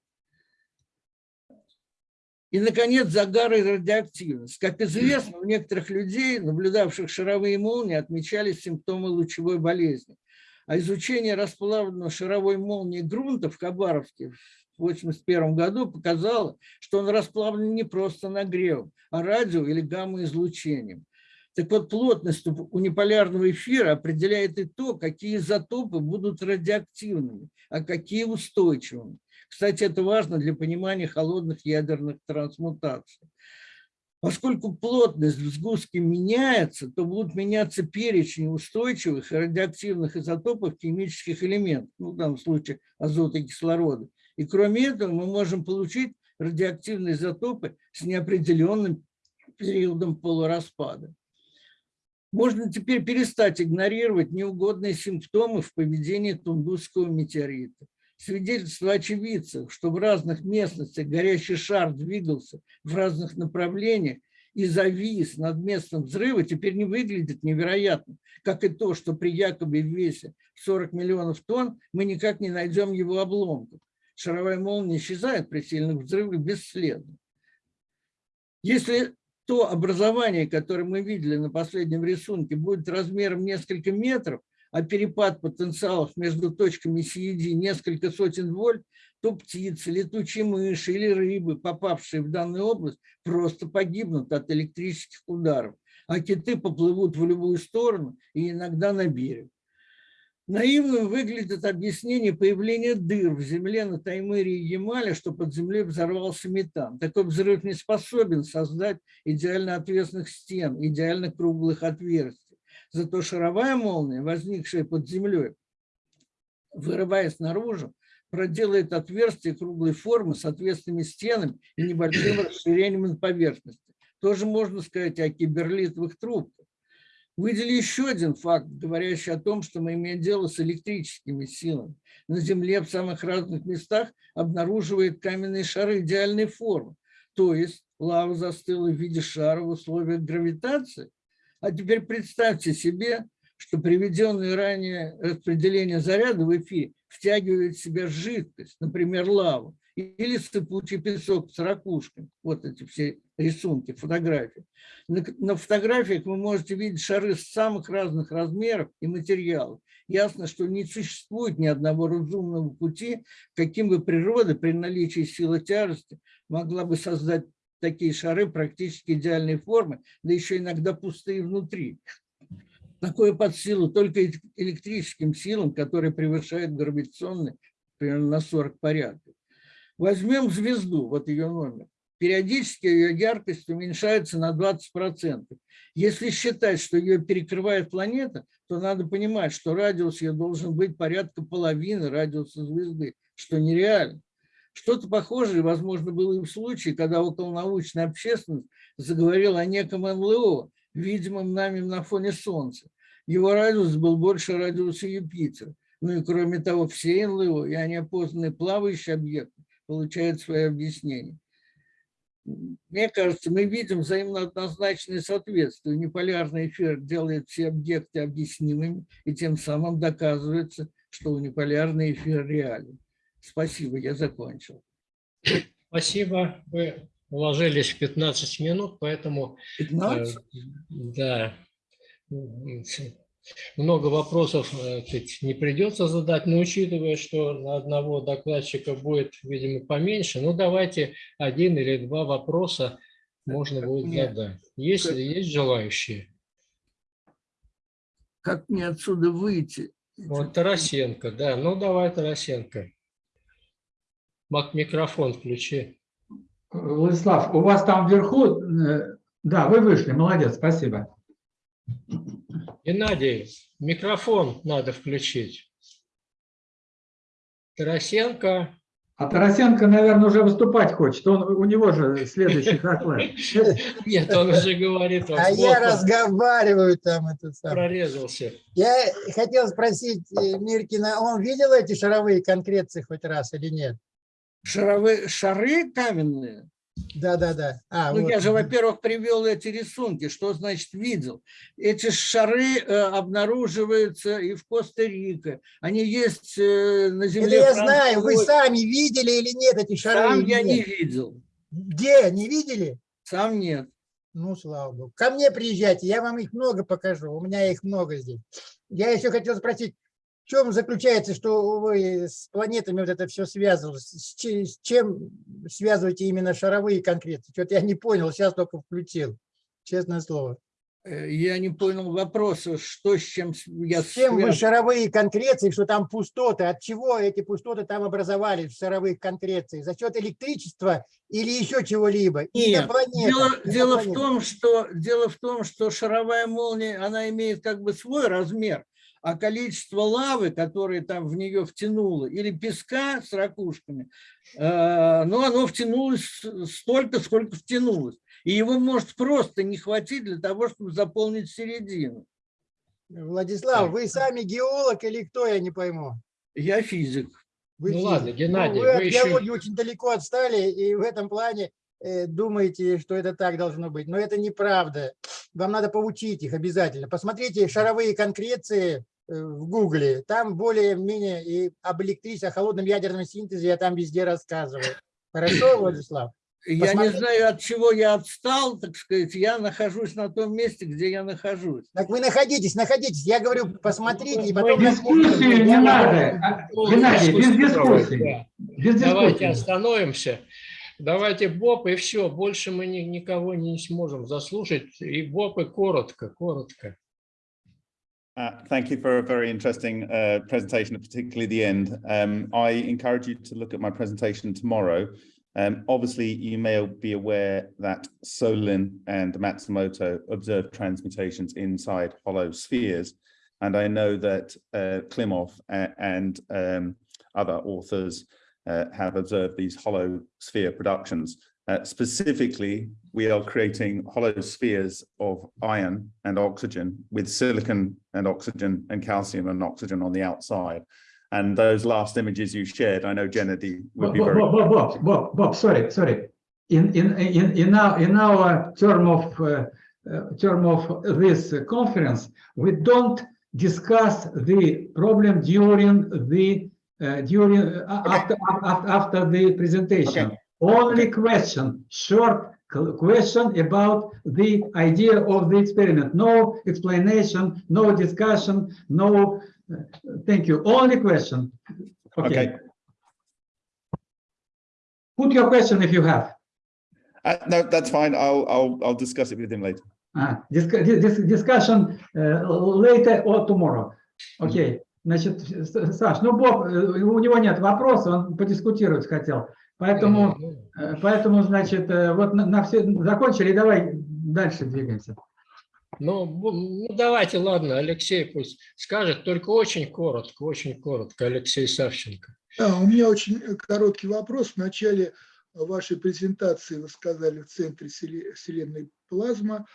И, наконец, загар и радиоактивность. Как известно, у некоторых людей, наблюдавших шаровые молнии, отмечались симптомы лучевой болезни. А изучение расплавленного шаровой молнии грунта в Хабаровске в 1981 году показало, что он расплавлен не просто нагревом, а радио- или гамма-излучением. Так вот, плотность униполярного эфира определяет и то, какие изотопы будут радиоактивными, а какие устойчивыми. Кстати, это важно для понимания холодных ядерных трансмутаций. Поскольку плотность в сгустке меняется, то будут меняться перечень устойчивых радиоактивных изотопов химических элементов, ну, в данном случае азота и кислорода. И кроме этого мы можем получить радиоактивные изотопы с неопределенным периодом полураспада. Можно теперь перестать игнорировать неугодные симптомы в поведении Тунгусского метеорита свидетельство очевидцев, что в разных местностях горящий шар двигался в разных направлениях и завис над местом взрыва, теперь не выглядит невероятно, как и то, что при якобы весе 40 миллионов тонн мы никак не найдем его обломков. Шаровая молния исчезает при сильных взрывах бесследно. Если то образование, которое мы видели на последнем рисунке, будет размером несколько метров, а перепад потенциалов между точками CED несколько сотен вольт, то птицы, летучие мыши или рыбы, попавшие в данную область, просто погибнут от электрических ударов, а киты поплывут в любую сторону и иногда на берег. Наивным выглядит объяснение появления дыр в земле на Таймыре и Ямале, что под землей взорвался метан. Такой взрыв не способен создать идеально отвесных стен, идеально круглых отверстий. Зато шаровая молния, возникшая под землей, вырываясь наружу, проделает отверстие круглой формы с ответственными стенами и небольшим расширением на поверхности. Тоже можно сказать о киберлитовых трубках. Выделю еще один факт, говорящий о том, что мы имеем дело с электрическими силами. На Земле в самых разных местах обнаруживает каменные шары идеальной формы. То есть лава застыла в виде шара в условиях гравитации. А теперь представьте себе, что приведенное ранее распределение заряда в эфире втягивает в себя жидкость, например, лаву, или сыпучий песок с ракушками. Вот эти все рисунки, фотографии. На, на фотографиях вы можете видеть шары самых разных размеров и материалов. Ясно, что не существует ни одного разумного пути, каким бы природа при наличии силы тяжести могла бы создать такие шары практически идеальной формы, да еще иногда пустые внутри. Такое под силу только электрическим силам, которые превышают гравитационные примерно на 40 порядков. Возьмем звезду, вот ее номер. Периодически ее яркость уменьшается на 20%. Если считать, что ее перекрывает планета, то надо понимать, что радиус ее должен быть порядка половины радиуса звезды, что нереально. Что-то похожее, возможно, было и в случае, когда околонаучная общественность заговорила о неком НЛО, видимом нами на фоне Солнца. Его радиус был больше радиуса Юпитера. Ну и кроме того, все НЛО и неопознанные плавающие объекты получают свои объяснения. Мне кажется, мы видим взаимно однозначное соответствие. Униполярный эфир делает все объекты объяснимыми, и тем самым доказывается, что униполярный эфир реален. Спасибо, я закончил. Спасибо. Вы уложились в 15 минут, поэтому... 15? Э, да. Много вопросов э, не придется задать, но учитывая, что на одного докладчика будет, видимо, поменьше, ну давайте один или два вопроса можно будет Нет. задать. Есть, Как- есть желающие? Как мне отсюда выйти? Вот Тарасенко, да. Ну давай, Тарасенко. Мак, микрофон включи. Владислав, у вас там вверху, э, да, вы вышли, молодец, спасибо. Геннадий, микрофон надо включить. Тарасенко. А Тарасенко, наверное, уже выступать хочет, он, у него же следующий доклад. Нет, он уже говорит, он А я разговариваю там это самое. прорезался. Я хотел спросить э, Миркина, он видел эти шаровые конкреции хоть раз или нет? Шаровые, шары каменные? Да, да, да. А, Ну, вот. я же, во-первых, привел эти рисунки. Что значит видел? Эти шары э, обнаруживаются и в Коста-Рике. Они есть э, на Это земле. я знаю, вы сами видели или нет эти шары? Сам я не нет? видел. Где? Не видели? Сам нет. Ну, слава богу. Ко мне приезжайте, я вам их много покажу. У меня их много здесь. Я еще хотел спросить, чем заключается, что вы с планетами вот это все связывалось? С че- с чем связываете именно шаровые конкреты? Что-то я не понял, сейчас только включил. Честное слово. Э, Я не понял вопроса, что с чем я С чем вы связан. шаровые конкреции, что там пустоты? От чего эти пустоты там образовались в шаровых конкрециях? За счет электричества или еще чего-либо? Нет, дело, дело в том, что дело в том, что шаровая молния, она имеет как бы свой размер, а количество лавы, которое там в нее втянуло, или песка с ракушками, э, ну, оно втянулось столько, сколько втянулось. И его может просто не хватить для того, чтобы заполнить середину. Владислав, вы сами геолог или кто, я не пойму? Я физик. Вы Ну физик. ладно, Геннадий, Ну, вы вы от еще- геологии очень далеко отстали, и в этом плане э, думаете, что это так должно быть. Но это неправда. Вам надо поучить их обязательно. Посмотрите шаровые конкреции в Гугле. Там более-менее и об электричестве, о холодном ядерном синтезе я там везде рассказываю. Хорошо, Владислав? Я не Посмотри- знаю, от чего я отстал, так сказать. Я нахожусь на том месте, где я нахожусь. Так вы находитесь, находитесь. Я говорю, посмотрите, и Мы потом... Дискуссию не надо. А, Геннадий, без дискуссии. Без Давайте остановимся. Давайте Боб, и все. Больше мы ни- никого не сможем заслушать. И Боб, и коротко, коротко. Uh, thank you for a very interesting uh, presentation, particularly the end. Um, I encourage you to look at my presentation tomorrow. Um, obviously, you may be aware that Solin and Matsumoto observed transmutations inside hollow spheres. And I know that uh, Klimov and um, other authors uh, have observed these hollow sphere productions. Uh, specifically, we are creating hollow spheres of iron and oxygen with silicon and oxygen and calcium and oxygen on the outside. And those last images you shared, I know Gennady would Bob, be Bob, very. Bob, Bob, Bob, Bob, sorry, sorry. In, in, in, in our, in our term of, uh, uh, term of this conference, we don't discuss the problem during the uh, during uh, after, after after the presentation. Only question, short q- question about the idea of the experiment. No explanation, no discussion, no. uh, Thank you. Only question. Okay. Put your question if you have. Uh, no, that's fine. I'll, I'll, I'll discuss it with him later. А, диск- ди- дис- discussion э, later or tomorrow. Окей. Значит, С- Саш, ну Боб, э, у него нет вопроса, он подискутировать хотел. Поэтому, э, поэтому значит, э, вот на, на все закончили, давай дальше двигаемся. Ну, ну, давайте, ладно, Алексей пусть скажет, только очень коротко, очень коротко, Алексей Савченко. Да, у меня очень короткий вопрос. В начале вашей презентации вы сказали в центре Вселе- Вселенной плазма.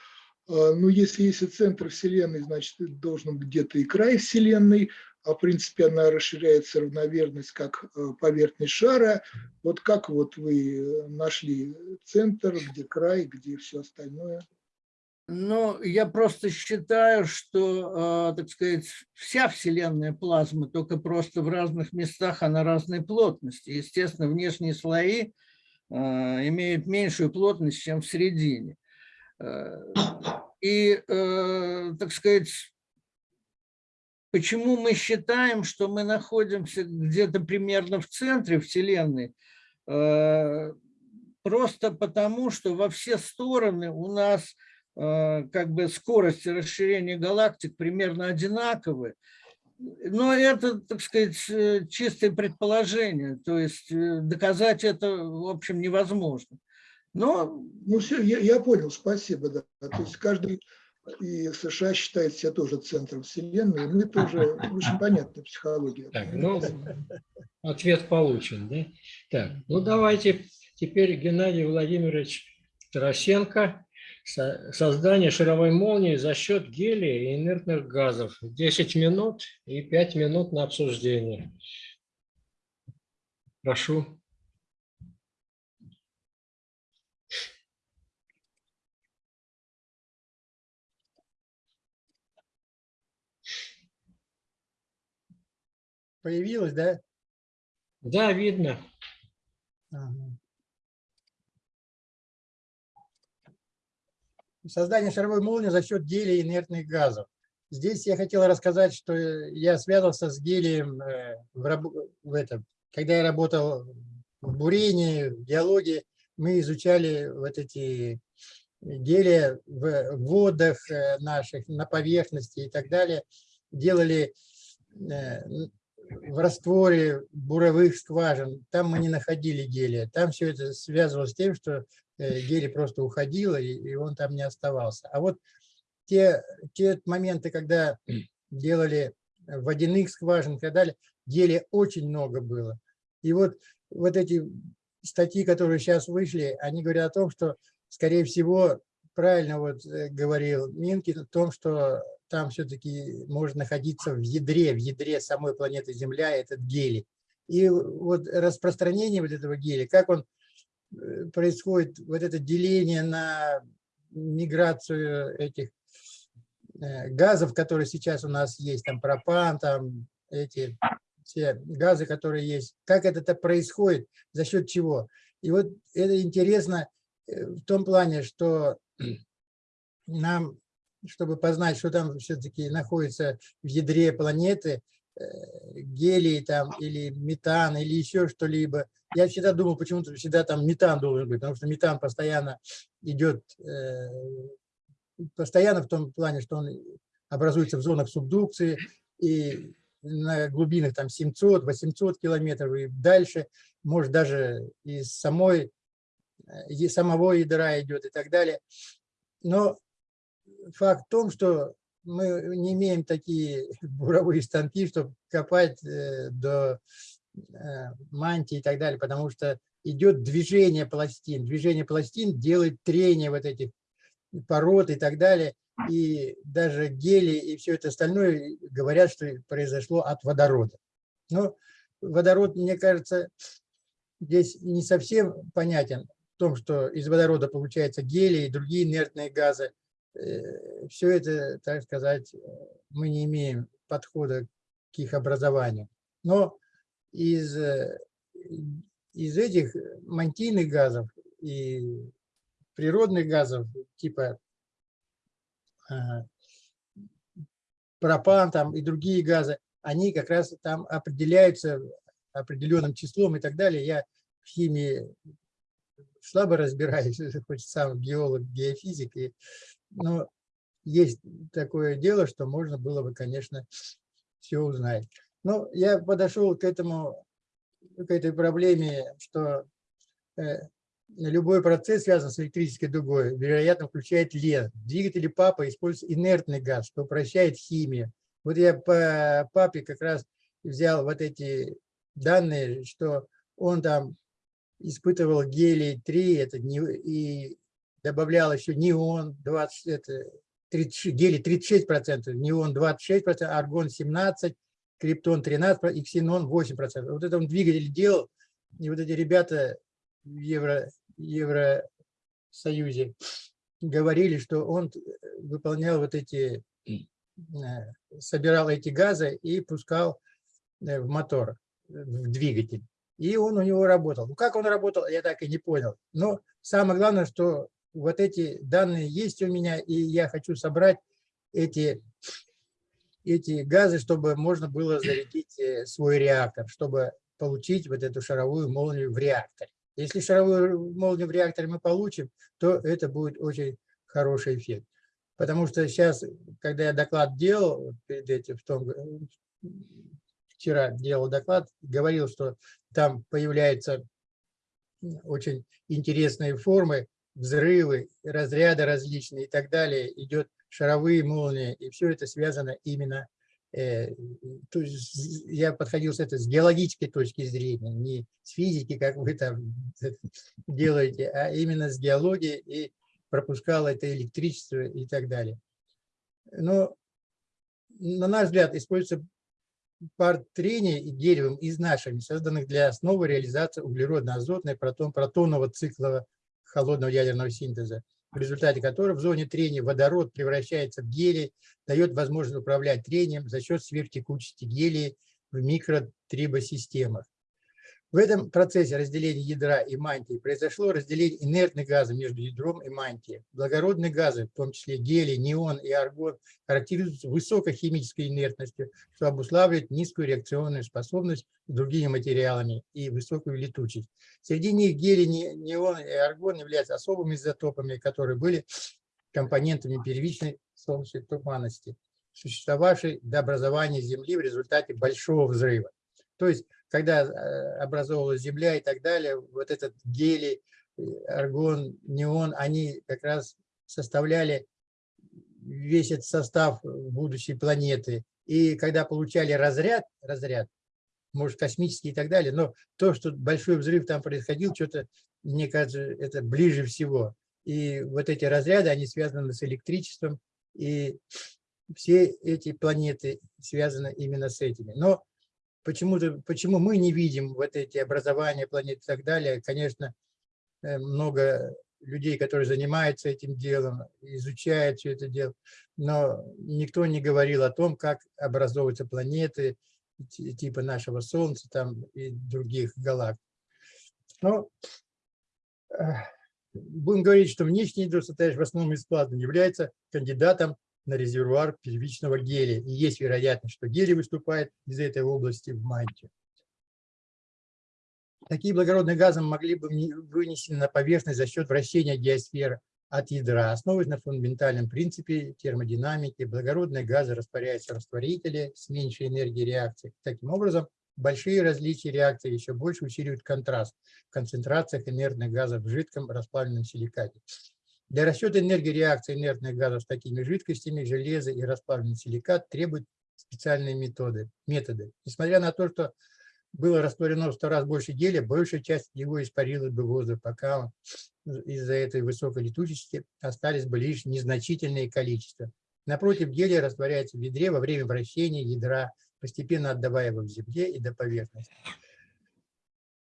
А, Ну, если есть и центр Вселенной, значит, должен быть где-то и край Вселенной, а в принципе она расширяется равномерность как э, поверхность шара. Вот как вот вы э, нашли центр, где край, где все остальное? Ну, я просто считаю, что, э, так сказать, вся Вселенная плазма, только просто в разных местах она разной плотности. Естественно, внешние слои имеют меньшую плотность, чем в середине. И, так сказать, почему мы считаем, что мы находимся где-то примерно в центре Вселенной? Э, Просто потому, что во все стороны у нас э, как бы скорости расширения галактик примерно одинаковы. Но это, так сказать, э, чистое предположение, то есть доказать это, в общем, невозможно. Но Ну, все, я, я понял, спасибо, да. То есть каждый и США считает себя тоже центром Вселенной, и мы тоже, очень понятна психология. Так, ну, ответ получен, да? Так, ну давайте теперь Геннадий Владимирович Тарасенко. Со- Создание шаровой молнии за счет гелия и инертных газов. 10 минут и 5 минут на обсуждение. Прошу. Появилось, да? Да, видно. Ага. Создание шаровой молнии за счет гелия инертных газов. Здесь я хотел рассказать, что я связывался с гелием э, в, раб- в этом. Когда я работал в бурении, в геологии, мы изучали вот эти гелия в водах э, наших, на поверхности и так далее. Делали э, в растворе буровых скважин, там мы не находили гелия. Там все это связывалось с тем, что э, гелий просто уходил, и, он там не оставался. А вот те, те моменты, когда делали водяных скважин и так далее, гелия очень много было. И вот, вот эти статьи, которые сейчас вышли, они говорят о том, что, скорее всего, правильно вот э, говорил Минкин, о том, что там все-таки может находиться в ядре, в ядре самой планеты Земля этот гелий. И вот распространение вот этого гелия, как он э, происходит, вот это деление на миграцию этих э, газов, которые сейчас у нас есть, там пропан, там эти все газы, которые есть, как это происходит, за счет чего. И вот это интересно э, в том плане, что нам, чтобы познать, что там все-таки находится в ядре планеты, э, гелий там или метан или еще что-либо. Я всегда думал, почему-то всегда там метан должен быть, потому что метан постоянно идет, э, постоянно в том плане, что он образуется в зонах субдукции и на глубинах там 700-800 километров и дальше, может даже из самой, э, и самого ядра идет и так далее. Но факт в том, что мы не имеем такие буровые станки, чтобы копать э, до э, мантии и так далее, потому что идет движение пластин. Движение пластин делает трение вот этих пород и так далее. И даже гели и все это остальное говорят, что произошло от водорода. Но водород, мне кажется, здесь не совсем понятен в том, что из водорода получается гелий и другие инертные газы. Все это, так сказать, мы не имеем подхода к их образованию. Но из, э, из этих мантийных газов и природных газов, типа а, пропан там и другие газы, они как раз там определяются определенным числом и так далее. Я в химии слабо разбираюсь, хоть сам геолог, геофизик, и, но есть такое дело, что можно было бы, конечно, все узнать. Но я подошел к этому, к этой проблеме, что э, любой процесс, связанный с электрической дугой, вероятно, включает лен. Двигатели папы используют инертный газ, что упрощает химию. Вот я по папе как раз взял вот эти данные, что он там испытывал гелий-3, это не, и добавлял еще неон 20, это 36, гелий 36%, неон 26%, аргон 17%, криптон 13% и ксенон 8%. Вот это он двигатель делал, и вот эти ребята в Евро, Евросоюзе говорили, что он выполнял вот эти, э, собирал эти газы и пускал э, в мотор, в двигатель. И он у него работал. Ну, как он работал, я так и не понял. Но самое главное, что вот эти данные есть у меня, и я хочу собрать эти, эти газы, чтобы можно было зарядить э, свой реактор, чтобы получить вот эту шаровую молнию в реакторе. Если шаровую молнию в реакторе мы получим, то это будет очень хороший эффект. Потому что сейчас, когда я доклад делал, перед этим, в том, вчера делал доклад, говорил, что там появляются очень интересные формы, взрывы, разряды различные и так далее, идет шаровые молнии, и все это связано именно, э, то есть я подходил с этой с геологической точки зрения, не с физики, как вы там делаете, а именно с геологией и пропускал это электричество и так далее. Но, на наш взгляд, используется пар трения и деревом из нашими, созданных для основы реализации углеродно-азотной протон-протонного цикла холодного ядерного синтеза, в результате которого в зоне трения водород превращается в гелий, дает возможность управлять трением за счет сверхтекучести гелия в микротрибосистемах. В этом процессе разделения ядра и мантии произошло разделение инертных газов между ядром и мантией. Благородные газы, в том числе гелий, неон и аргон, характеризуются высокой химической инертностью, что обуславливает низкую реакционную способность с другими материалами и высокую летучесть. Среди них гелий, неон и аргон являются особыми изотопами, которые были компонентами первичной солнечной туманности, существовавшей до образования Земли в результате большого взрыва. То есть когда э, образовывалась Земля и так далее, вот этот гелий, э, аргон, неон, они как раз составляли весь этот состав будущей планеты. И когда получали разряд, разряд, может, космический и так далее, но то, что большой взрыв там происходил, что-то, мне кажется, это ближе всего. И вот эти разряды, они связаны с электричеством, и все эти планеты связаны именно с этими. Но почему-то, почему мы не видим вот эти образования планет и так далее. Конечно, э, много людей, которые занимаются этим делом, изучают все это дело, но никто не говорил о том, как образовываются планеты типа нашего Солнца там и других галактик. Но э, будем говорить, что внешний состоящий в основном плазмы, является кандидатом на резервуар первичного гелия. И есть вероятность, что гелий выступает из этой области в мантию. Такие благородные газы могли бы вынесены на поверхность за счет вращения геосферы от ядра. Основываясь на фундаментальном принципе термодинамики, благородные газы растворяются в растворителе с меньшей энергией реакции. Таким образом, большие различия реакции еще больше усиливают контраст в концентрациях инертных газов в жидком расплавленном силикате. Для расчета энергии реакции инертных газов с такими жидкостями железо и расплавленный силикат требуют специальные методы, методы. Несмотря на то, что было растворено в сто раз больше гелия, большая часть его испарилась бы в воздух, пока из-за этой высокой летучести остались бы лишь незначительные количества. Напротив, гелия растворяется в ядре во время вращения ядра, постепенно отдавая его в земле и до поверхности.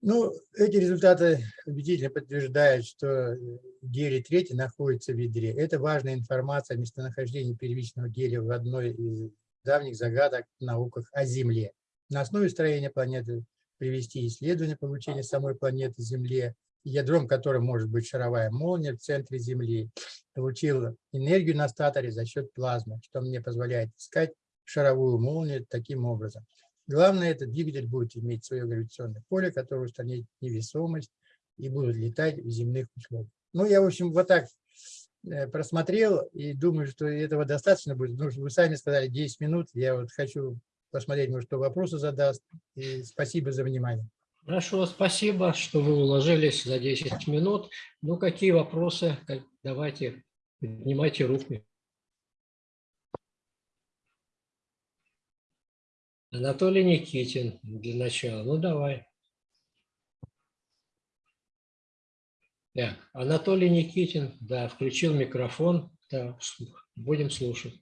Ну, эти результаты убедительно подтверждают, что гелий-3 находится в ядре. Это важная информация о местонахождении первичного гелия в одной из давних загадок в науках о Земле. На основе строения планеты привести исследование получения самой планеты Земле, ядром которой может быть шаровая молния в центре Земли. Получил энергию на статоре за счет плазмы, что мне позволяет искать шаровую молнию таким образом. Главное, этот двигатель будет иметь свое гравитационное поле, которое устранит невесомость и будет летать в земных условиях. Ну, я, в общем, вот так э, просмотрел и думаю, что этого достаточно будет. Ну, вы сами сказали 10 минут. Я вот хочу посмотреть, может, кто вопросы задаст. И спасибо за внимание. Хорошо, спасибо, что вы уложились за 10 минут. Ну, какие вопросы? Давайте, поднимайте руки. Анатолий Никитин для начала. Ну, давай. Да, Анатолий Никитин, да, включил микрофон. Да, будем слушать.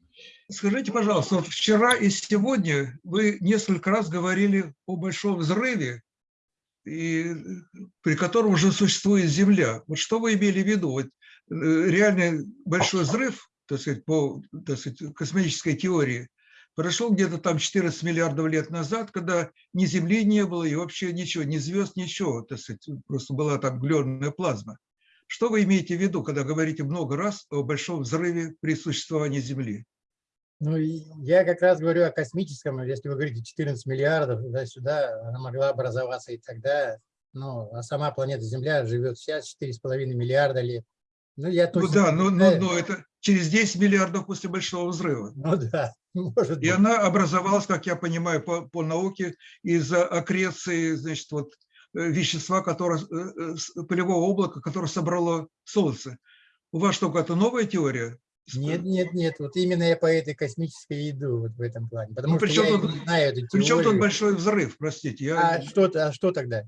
Скажите, пожалуйста, вот вчера и сегодня вы несколько раз говорили о большом взрыве, и, при котором уже существует Земля. Вот что вы имели в виду? Вот, э, реальный большой взрыв, так сказать, по так сказать, космической теории, Прошел где-то там 14 миллиардов лет назад, когда ни Земли не было и вообще ничего, ни звезд, ничего, так сказать, просто была там глюонная плазма. Что вы имеете в виду, когда говорите много раз о большом взрыве при существовании Земли? Ну, я как раз говорю о космическом, если вы говорите 14 миллиардов, туда-сюда, она могла образоваться и тогда, ну, а сама планета Земля живет сейчас 4,5 миллиарда лет. Ну, я ну да, но, но, но это через 10 миллиардов после Большого взрыва. Ну да, может И быть. она образовалась, как я понимаю, по, по науке, из-за аккреции, значит, вот, э, вещества, которое, э, э, полевого облака, которое собрало Солнце. У вас что, какая-то новая теория? Нет, нет, нет. Вот именно я по этой космической иду вот в этом плане. Потому ну, что я тут, не знаю эту Причем тут большой взрыв, простите. Я... А, что, а что тогда?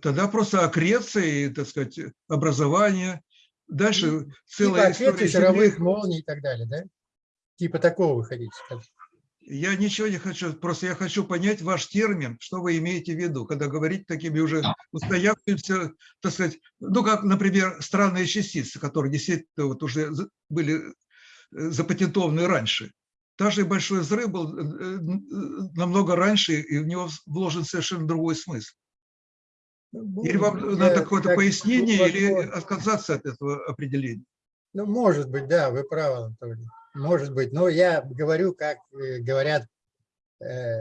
Тогда просто аккреции, так сказать, образование. Дальше целая типа история шаровых молний и так далее, да? Типа такого вы хотите сказать? Я ничего не хочу, просто я хочу понять ваш термин, что вы имеете в виду, когда говорите такими уже устоявшимися, так сказать, ну, как, например, странные частицы, которые действительно вот уже были э, запатентованы раньше. Даже большой взрыв был э, э, намного раньше, и в него вложен совершенно другой смысл. Ну, или вам я, надо какое-то пояснение, или отказаться от этого определения? Ну, может быть, да, вы правы, Анатолий. Может быть, но я говорю, как э, говорят э,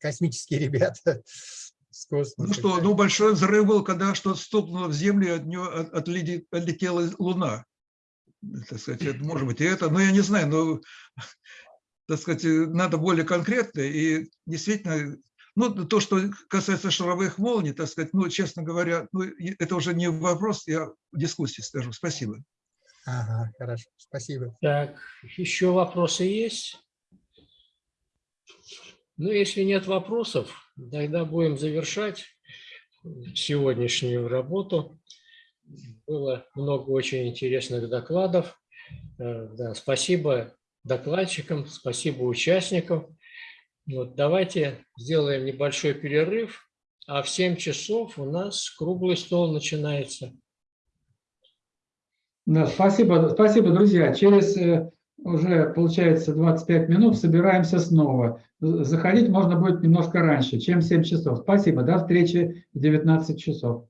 космические ребята с. Ну что, ну большой взрыв был, когда что-то стукнуло в Землю, от нее отлетела Луна. Так сказать, это, может быть, и это, но я не знаю, но, так сказать, надо более конкретно, и действительно ну, то, что касается шаровых молний, так сказать, ну, честно говоря, ну, это уже не вопрос, я в дискуссии скажу. Спасибо. Ага, хорошо, спасибо. Так, еще вопросы есть? Ну, если нет вопросов, тогда будем завершать сегодняшнюю работу. Было много очень интересных докладов. Э, да, спасибо докладчикам, спасибо участникам. Вот, давайте сделаем небольшой перерыв, а в 7 часов у нас круглый стол начинается. Да, спасибо, спасибо, друзья. Через э, уже, получается, 25 минут собираемся снова. Заходить можно будет немножко раньше, чем 7 часов. Спасибо, до встречи в 19 часов.